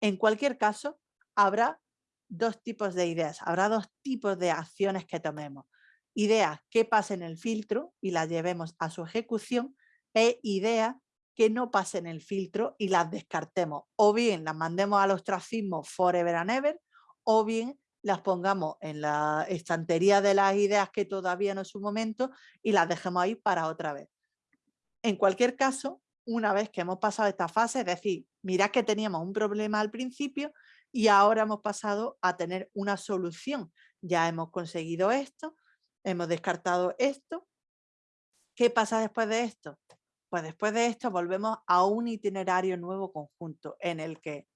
En cualquier caso, habrá dos tipos de ideas, habrá dos tipos de acciones que tomemos ideas que pasen el filtro y las llevemos a su ejecución e ideas que no pasen el filtro y las descartemos. O bien las mandemos al ostracismo forever and ever, o bien las pongamos en la estantería de las ideas que todavía no es su momento y las dejemos ahí para otra vez. En cualquier caso, una vez que hemos pasado esta fase, es decir, mirad que teníamos un problema al principio y ahora hemos pasado a tener una solución. Ya hemos conseguido esto, hemos descartado esto. ¿Qué pasa después de esto? Pues después de esto volvemos a un itinerario nuevo conjunto en el que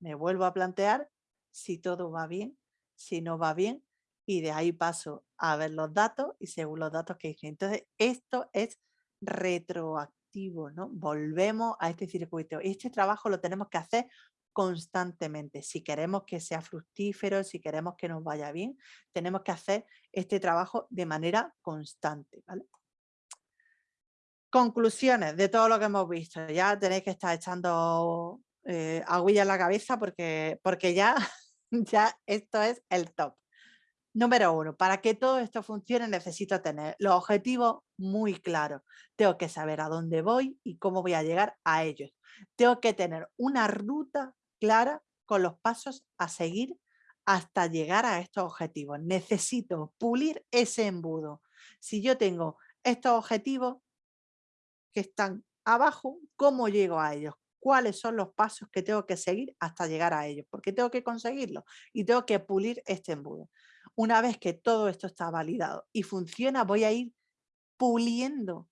me vuelvo a plantear si todo va bien, si no va bien, y de ahí paso a ver los datos y según los datos que hice. Entonces, esto es retroactivo, ¿no? Volvemos a este circuito. Este trabajo lo tenemos que hacer constantemente. Si queremos que sea fructífero, si queremos que nos vaya bien, tenemos que hacer este trabajo de manera constante. Conclusiones de todo lo que hemos visto. Ya tenéis que estar echando eh, en la cabeza porque, porque ya, ya esto es el top. Número uno, para que todo esto funcione necesito tener los objetivos muy claros. Tengo que saber a dónde voy y cómo voy a llegar a ellos. Tengo que tener una ruta clara con los pasos a seguir hasta llegar a estos objetivos. Necesito pulir ese embudo. Si yo tengo estos objetivos que están abajo, ¿cómo llego a ellos? ¿Cuáles son los pasos que tengo que seguir hasta llegar a ellos? Porque tengo que conseguirlo y tengo que pulir este embudo. Una vez que todo esto está validado y funciona, voy a ir puliendo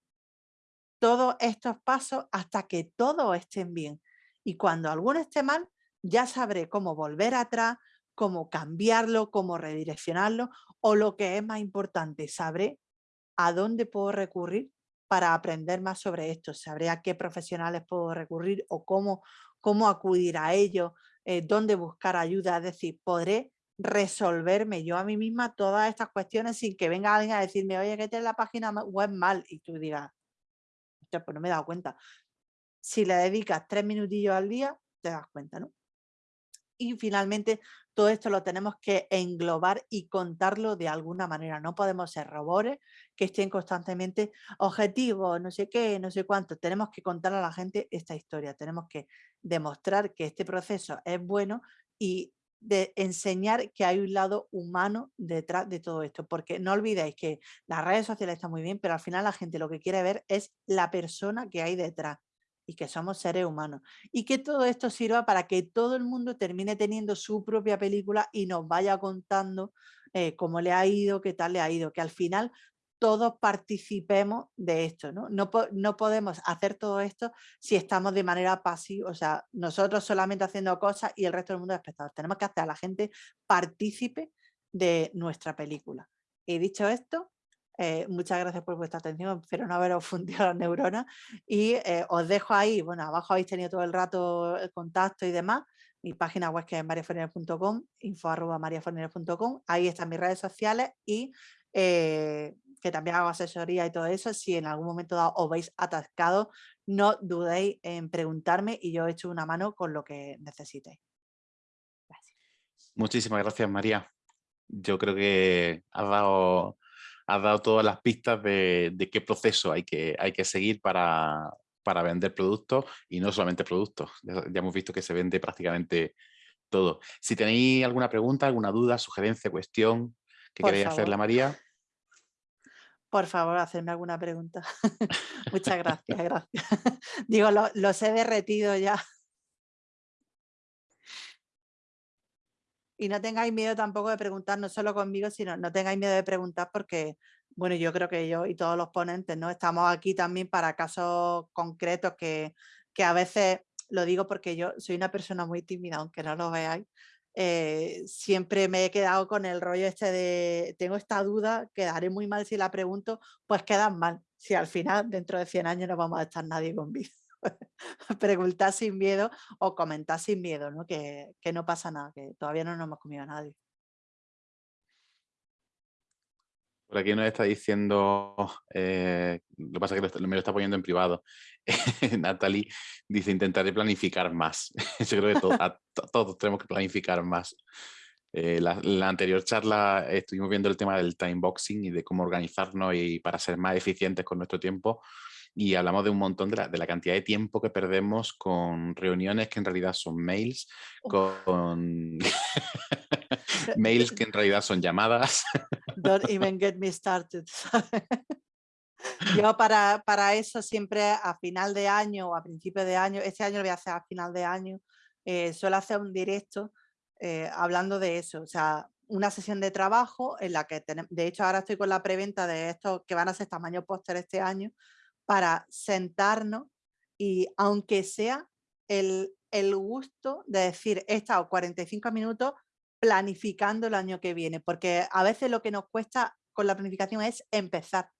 todos estos pasos hasta que todos estén bien. Y cuando alguno esté mal, ya sabré cómo volver atrás, cómo cambiarlo, cómo redireccionarlo o lo que es más importante, sabré a dónde puedo recurrir para aprender más sobre esto, sabré a qué profesionales puedo recurrir o cómo, cómo acudir a ellos, eh, dónde buscar ayuda, es decir, podré resolverme yo a mí misma todas estas cuestiones sin que venga alguien a decirme, oye, que tienes la página web mal y tú digas, pues no me he dado cuenta. Si le dedicas tres minutillos al día, te das cuenta, ¿no? Y finalmente todo esto lo tenemos que englobar y contarlo de alguna manera. No podemos ser robores que estén constantemente objetivos, no sé qué, no sé cuánto. Tenemos que contar a la gente esta historia. Tenemos que demostrar que este proceso es bueno y de enseñar que hay un lado humano detrás de todo esto, porque no olvidéis que las redes sociales están muy bien, pero al final la gente lo que quiere ver es la persona que hay detrás y que somos seres humanos. Y que todo esto sirva para que todo el mundo termine teniendo su propia película y nos vaya contando eh, cómo le ha ido, qué tal le ha ido, que al final todos participemos de esto. ¿no? No, no podemos hacer todo esto si estamos de manera pasiva, o sea, nosotros solamente haciendo cosas y el resto del mundo de. Tenemos que hacer a la gente partícipe de nuestra película. Y dicho esto, eh, muchas gracias por vuestra atención, espero no haberos fundido las neuronas y eh, os dejo ahí, bueno, abajo habéis tenido todo el rato el contacto y demás, mi página web que es mariafornero.com, info arroba mariafornero.com, ahí están mis redes sociales y eh, que también hago asesoría y todo eso, si en algún momento dado os veis atascado, no dudéis en preguntarme y yo echo una mano con lo que necesitéis. Gracias. Muchísimas gracias María. Yo creo que has dado, has dado todas las pistas de, qué proceso hay que, hay que seguir para, para vender productos y no solamente productos. Ya, hemos visto que se vende prácticamente todo. Si tenéis alguna pregunta, alguna duda, sugerencia, cuestión que queréis hacerle a María. Por favor, hacerme alguna pregunta. Muchas gracias, gracias. Digo, los he derretido ya. Y no tengáis miedo tampoco de preguntar, no solo conmigo, sino no tengáis miedo de preguntar porque, bueno, yo creo que yo y todos los ponentes, ¿no? Estamos aquí también para casos concretos que, que a veces, lo digo porque yo soy una persona muy tímida, aunque no lo veáis, eh, siempre me he quedado con el rollo este de, tengo esta duda, quedaré muy mal si la pregunto, pues quedan mal, si al final dentro de 100 años no vamos a estar nadie con vida. preguntar sin miedo o comentar sin miedo, ¿no? Que, no pasa nada, que todavía no nos hemos comido a nadie. Por aquí nos está diciendo, eh, lo que pasa es que me lo está poniendo en privado, Natalie dice intentaré planificar más. Yo creo que todos tenemos que planificar más. Eh, la, la, anterior charla estuvimos viendo el tema del time boxing y de cómo organizarnos y para ser más eficientes con nuestro tiempo y hablamos de un montón de la, de la, cantidad de tiempo que perdemos con reuniones que en realidad son mails, con mails que en realidad son llamadas. Don't even get me started. Yo para, para, eso siempre a final de año o a principio de año, este año lo voy a hacer a final de año, eh, suelo hacer un directo eh, hablando de eso, o sea, una sesión de trabajo en la que, tenemos, de hecho ahora estoy con la preventa de estos que van a ser tamaño póster este año, para sentarnos y aunque sea el, gusto de decir he estado 45 minutos planificando el año que viene, porque a veces lo que nos cuesta con la planificación es empezar.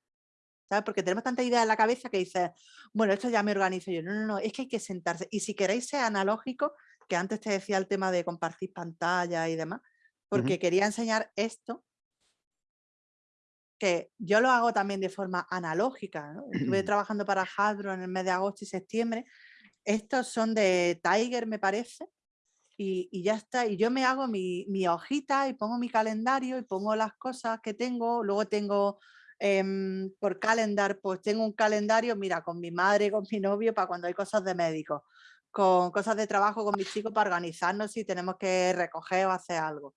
¿sabes? Porque tenemos tanta idea en la cabeza que dices, bueno, esto ya me organizo yo. No, no, no, es que hay que sentarse. Y si queréis ser analógico, que antes te decía el tema de compartir pantalla y demás, porque quería enseñar esto, que yo lo hago también de forma analógica. Estuve trabajando para Hasbro en el mes de agosto y septiembre. Estos son de Tiger, me parece, y, ya está. Y yo me hago mi, hojita y pongo mi calendario y pongo las cosas que tengo. Luego tengo em, por calendar, pues tengo un calendario, mira, con mi madre, con mi novio, para cuando hay cosas de médico, con cosas de trabajo con mis chicos para organizarnos si tenemos que recoger o hacer algo.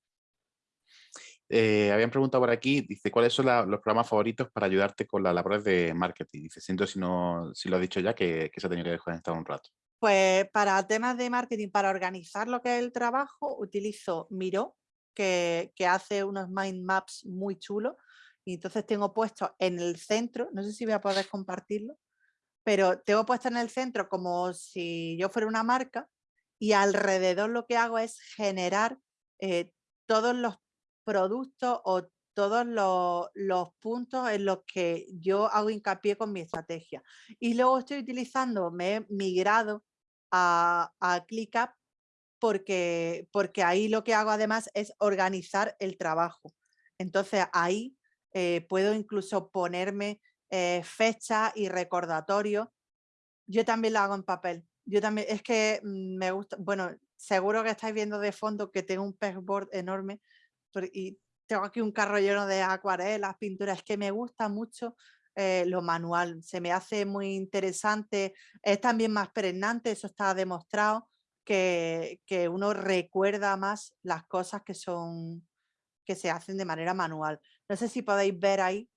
Eh, habían preguntado por aquí, dice, ¿cuáles son los programas favoritos para ayudarte con las labores de marketing? Dice, siento si, no, si lo has dicho ya, que, se ha tenido que desconectar un rato. Pues para temas de marketing, para organizar lo que es el trabajo, utilizo Miro, que, hace unos mind maps muy chulos. Y entonces tengo puesto en el centro, no sé si voy a poder compartirlo, pero tengo puesto en el centro como si yo fuera una marca y alrededor lo que hago es generar eh, todos los productos o todos los, puntos en los que yo hago hincapié con mi estrategia. Y luego estoy utilizando, me he migrado a, a ClickUp porque, porque ahí lo que hago además es organizar el trabajo. Entonces ahí eh, puedo incluso ponerme eh, fecha y recordatorio. Yo también lo hago en papel. Yo también, es que mm, me gusta, bueno, seguro que estáis viendo de fondo que tengo un pegboard enorme y tengo aquí un carro lleno de acuarelas, pinturas, es que me gusta mucho eh, lo manual, se me hace muy interesante, es también más pregnante, eso está demostrado, que, uno recuerda más las cosas que son que se hacen de manera manual. No sé si podéis ver ahí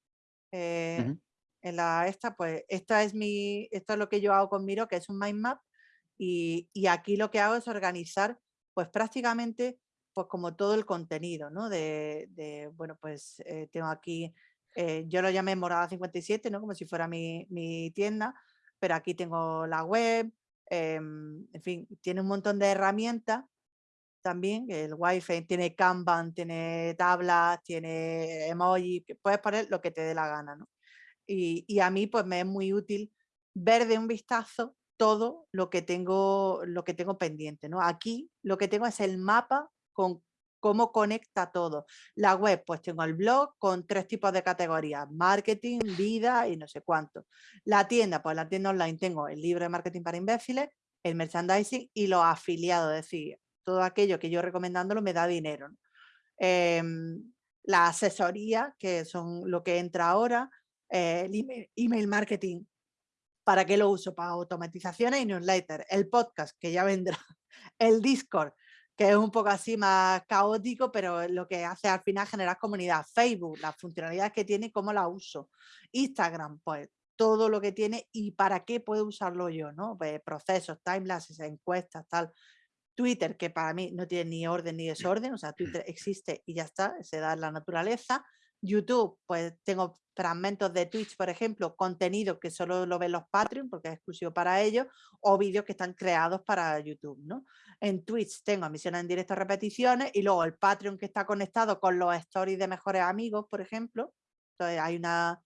eh, en la esta, pues esta es mi, esto es lo que yo hago con Miro, que es un mind map, y, y aquí lo que hago es organizar pues prácticamente pues como todo el contenido, ¿no? De, bueno, pues eh, tengo aquí eh, yo lo llamé Morada 57, ¿no? como si fuera mi, tienda, pero aquí tengo la web, em, en fin, tiene un montón de herramientas también, el Wi-Fi tiene Kanban, tiene tablas, tiene emoji, puedes poner lo que te dé la gana. ¿no? Y, y, a mí pues me es muy útil ver de un vistazo todo lo que tengo, lo que tengo pendiente. ¿no? Aquí lo que tengo es el mapa con cómo conecta todo. La web, pues tengo el blog con tres tipos de categorías, marketing, vida y no sé cuánto. La tienda, pues la tienda online tengo el libro de marketing para imbéciles, el merchandising y los afiliados, es decir, todo aquello que yo recomendándolo me da dinero. Em, la asesoría, que son lo que entra ahora, eh, el email, marketing, ¿para qué lo uso? Para automatizaciones y newsletter, el podcast, que ya vendrá, el Discord, que es un poco así más caótico, pero lo que hace al final generar comunidad. Facebook, las funcionalidades que tiene, cómo la uso. Instagram, pues todo lo que tiene y para qué puedo usarlo yo, ¿no? Pues, procesos, timelapses, encuestas, tal. Twitter, que para mí no tiene ni orden ni desorden, o sea, Twitter existe y ya está, se da en la naturaleza. YouTube, pues tengo fragmentos de Twitch, por ejemplo, contenido que solo lo ven los Patreon porque es exclusivo para ellos, o vídeos que están creados para YouTube, ¿no? En Twitch tengo emisiones en directo, repeticiones, y luego el Patreon que está conectado con los stories de mejores amigos, por ejemplo. Entonces hay una,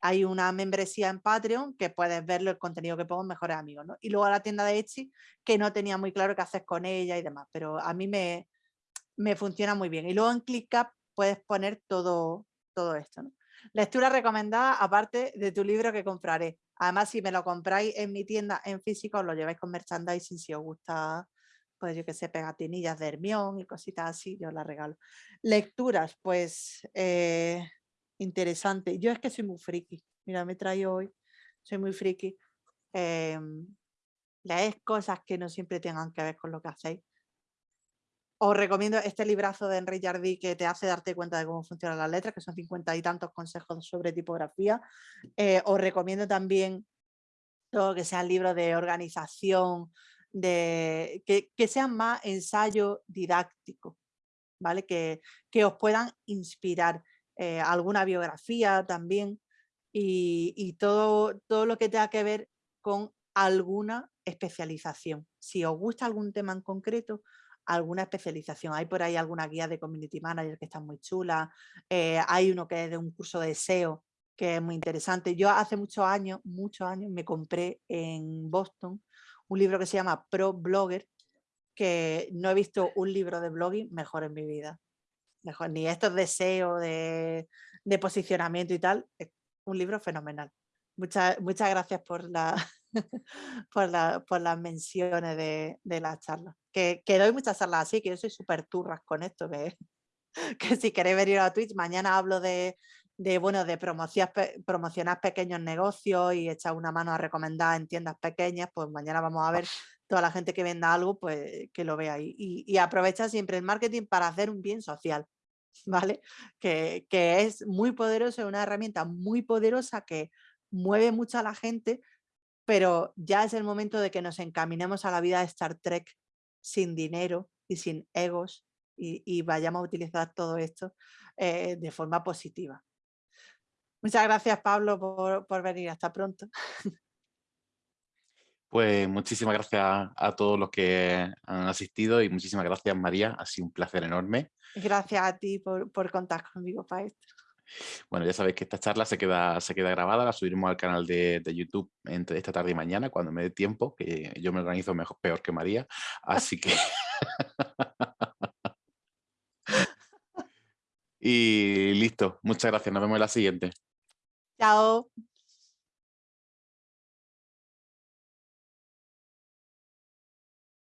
hay una membresía en Patreon que puedes ver el contenido que pongo en mejores amigos, ¿no? Y luego la tienda de Etsy, que no tenía muy claro qué hacer con ella y demás, pero a mí me, me funciona muy bien. Y luego en ClickUp puedes poner todo, todo esto, ¿no? Lectura recomendada, aparte de tu libro que compraré. Además, si me lo compráis en mi tienda en físico, os lo lleváis con merchandising si os gusta, pues yo que sé, pegatinillas de Hermión y cositas así, yo las regalo. Lecturas, pues eh, interesante. Yo es que soy muy friki. Mira, me traigo hoy, soy muy friki. Eh, lees cosas que no siempre tengan que ver con lo que hacéis. Os recomiendo este librazo de Henry Jardí que te hace darte cuenta de cómo funcionan las letras, que son cincuenta y tantos consejos sobre tipografía. Eh, os recomiendo también todo que sean libros de organización, de, que, sean más ensayo didáctico, ¿vale? Que, que os puedan inspirar. Eh, alguna biografía también y, y, todo, todo lo que tenga que ver con alguna especialización. Si os gusta algún tema en concreto, alguna especialización. Hay por ahí alguna guía de community manager que está muy chula. Eh, hay uno que es de un curso de SEO que es muy interesante. Yo hace muchos años, muchos años, me compré en Boston un libro que se llama Pro Blogger, que no he visto un libro de blogging mejor en mi vida. Mejor, ni estos de SEO, de, de posicionamiento y tal. Es un libro fenomenal. Muchas, muchas gracias por, la, por, la, por las menciones de, de la charla que, doy muchas charlas así, que yo soy súper turras con esto, que, que si queréis venir a Twitch, mañana hablo de, bueno, de promocionar pequeños negocios y echar una mano a recomendar en tiendas pequeñas, pues mañana vamos a ver toda la gente que venda algo, pues que lo vea ahí. Y, y siempre el marketing para hacer un bien social, ¿vale? Que, que es muy poderoso, es una herramienta muy poderosa que mueve mucho a la gente, pero ya es el momento de que nos encaminemos a la vida de Star Trek sin dinero y sin egos y, vayamos a utilizar todo esto eh, de forma positiva. Muchas gracias Pablo por, venir, hasta pronto. Pues muchísimas gracias a todos los que han asistido y muchísimas gracias María, ha sido un placer enorme. Gracias a ti por, por contar conmigo para esto. Bueno, ya sabéis que esta charla se queda, se queda grabada, la subiremos al canal de, de, YouTube entre esta tarde y mañana, cuando me dé tiempo, que yo me organizo mejor, peor que María, así que... y listo, muchas gracias, nos vemos en la siguiente. Chao.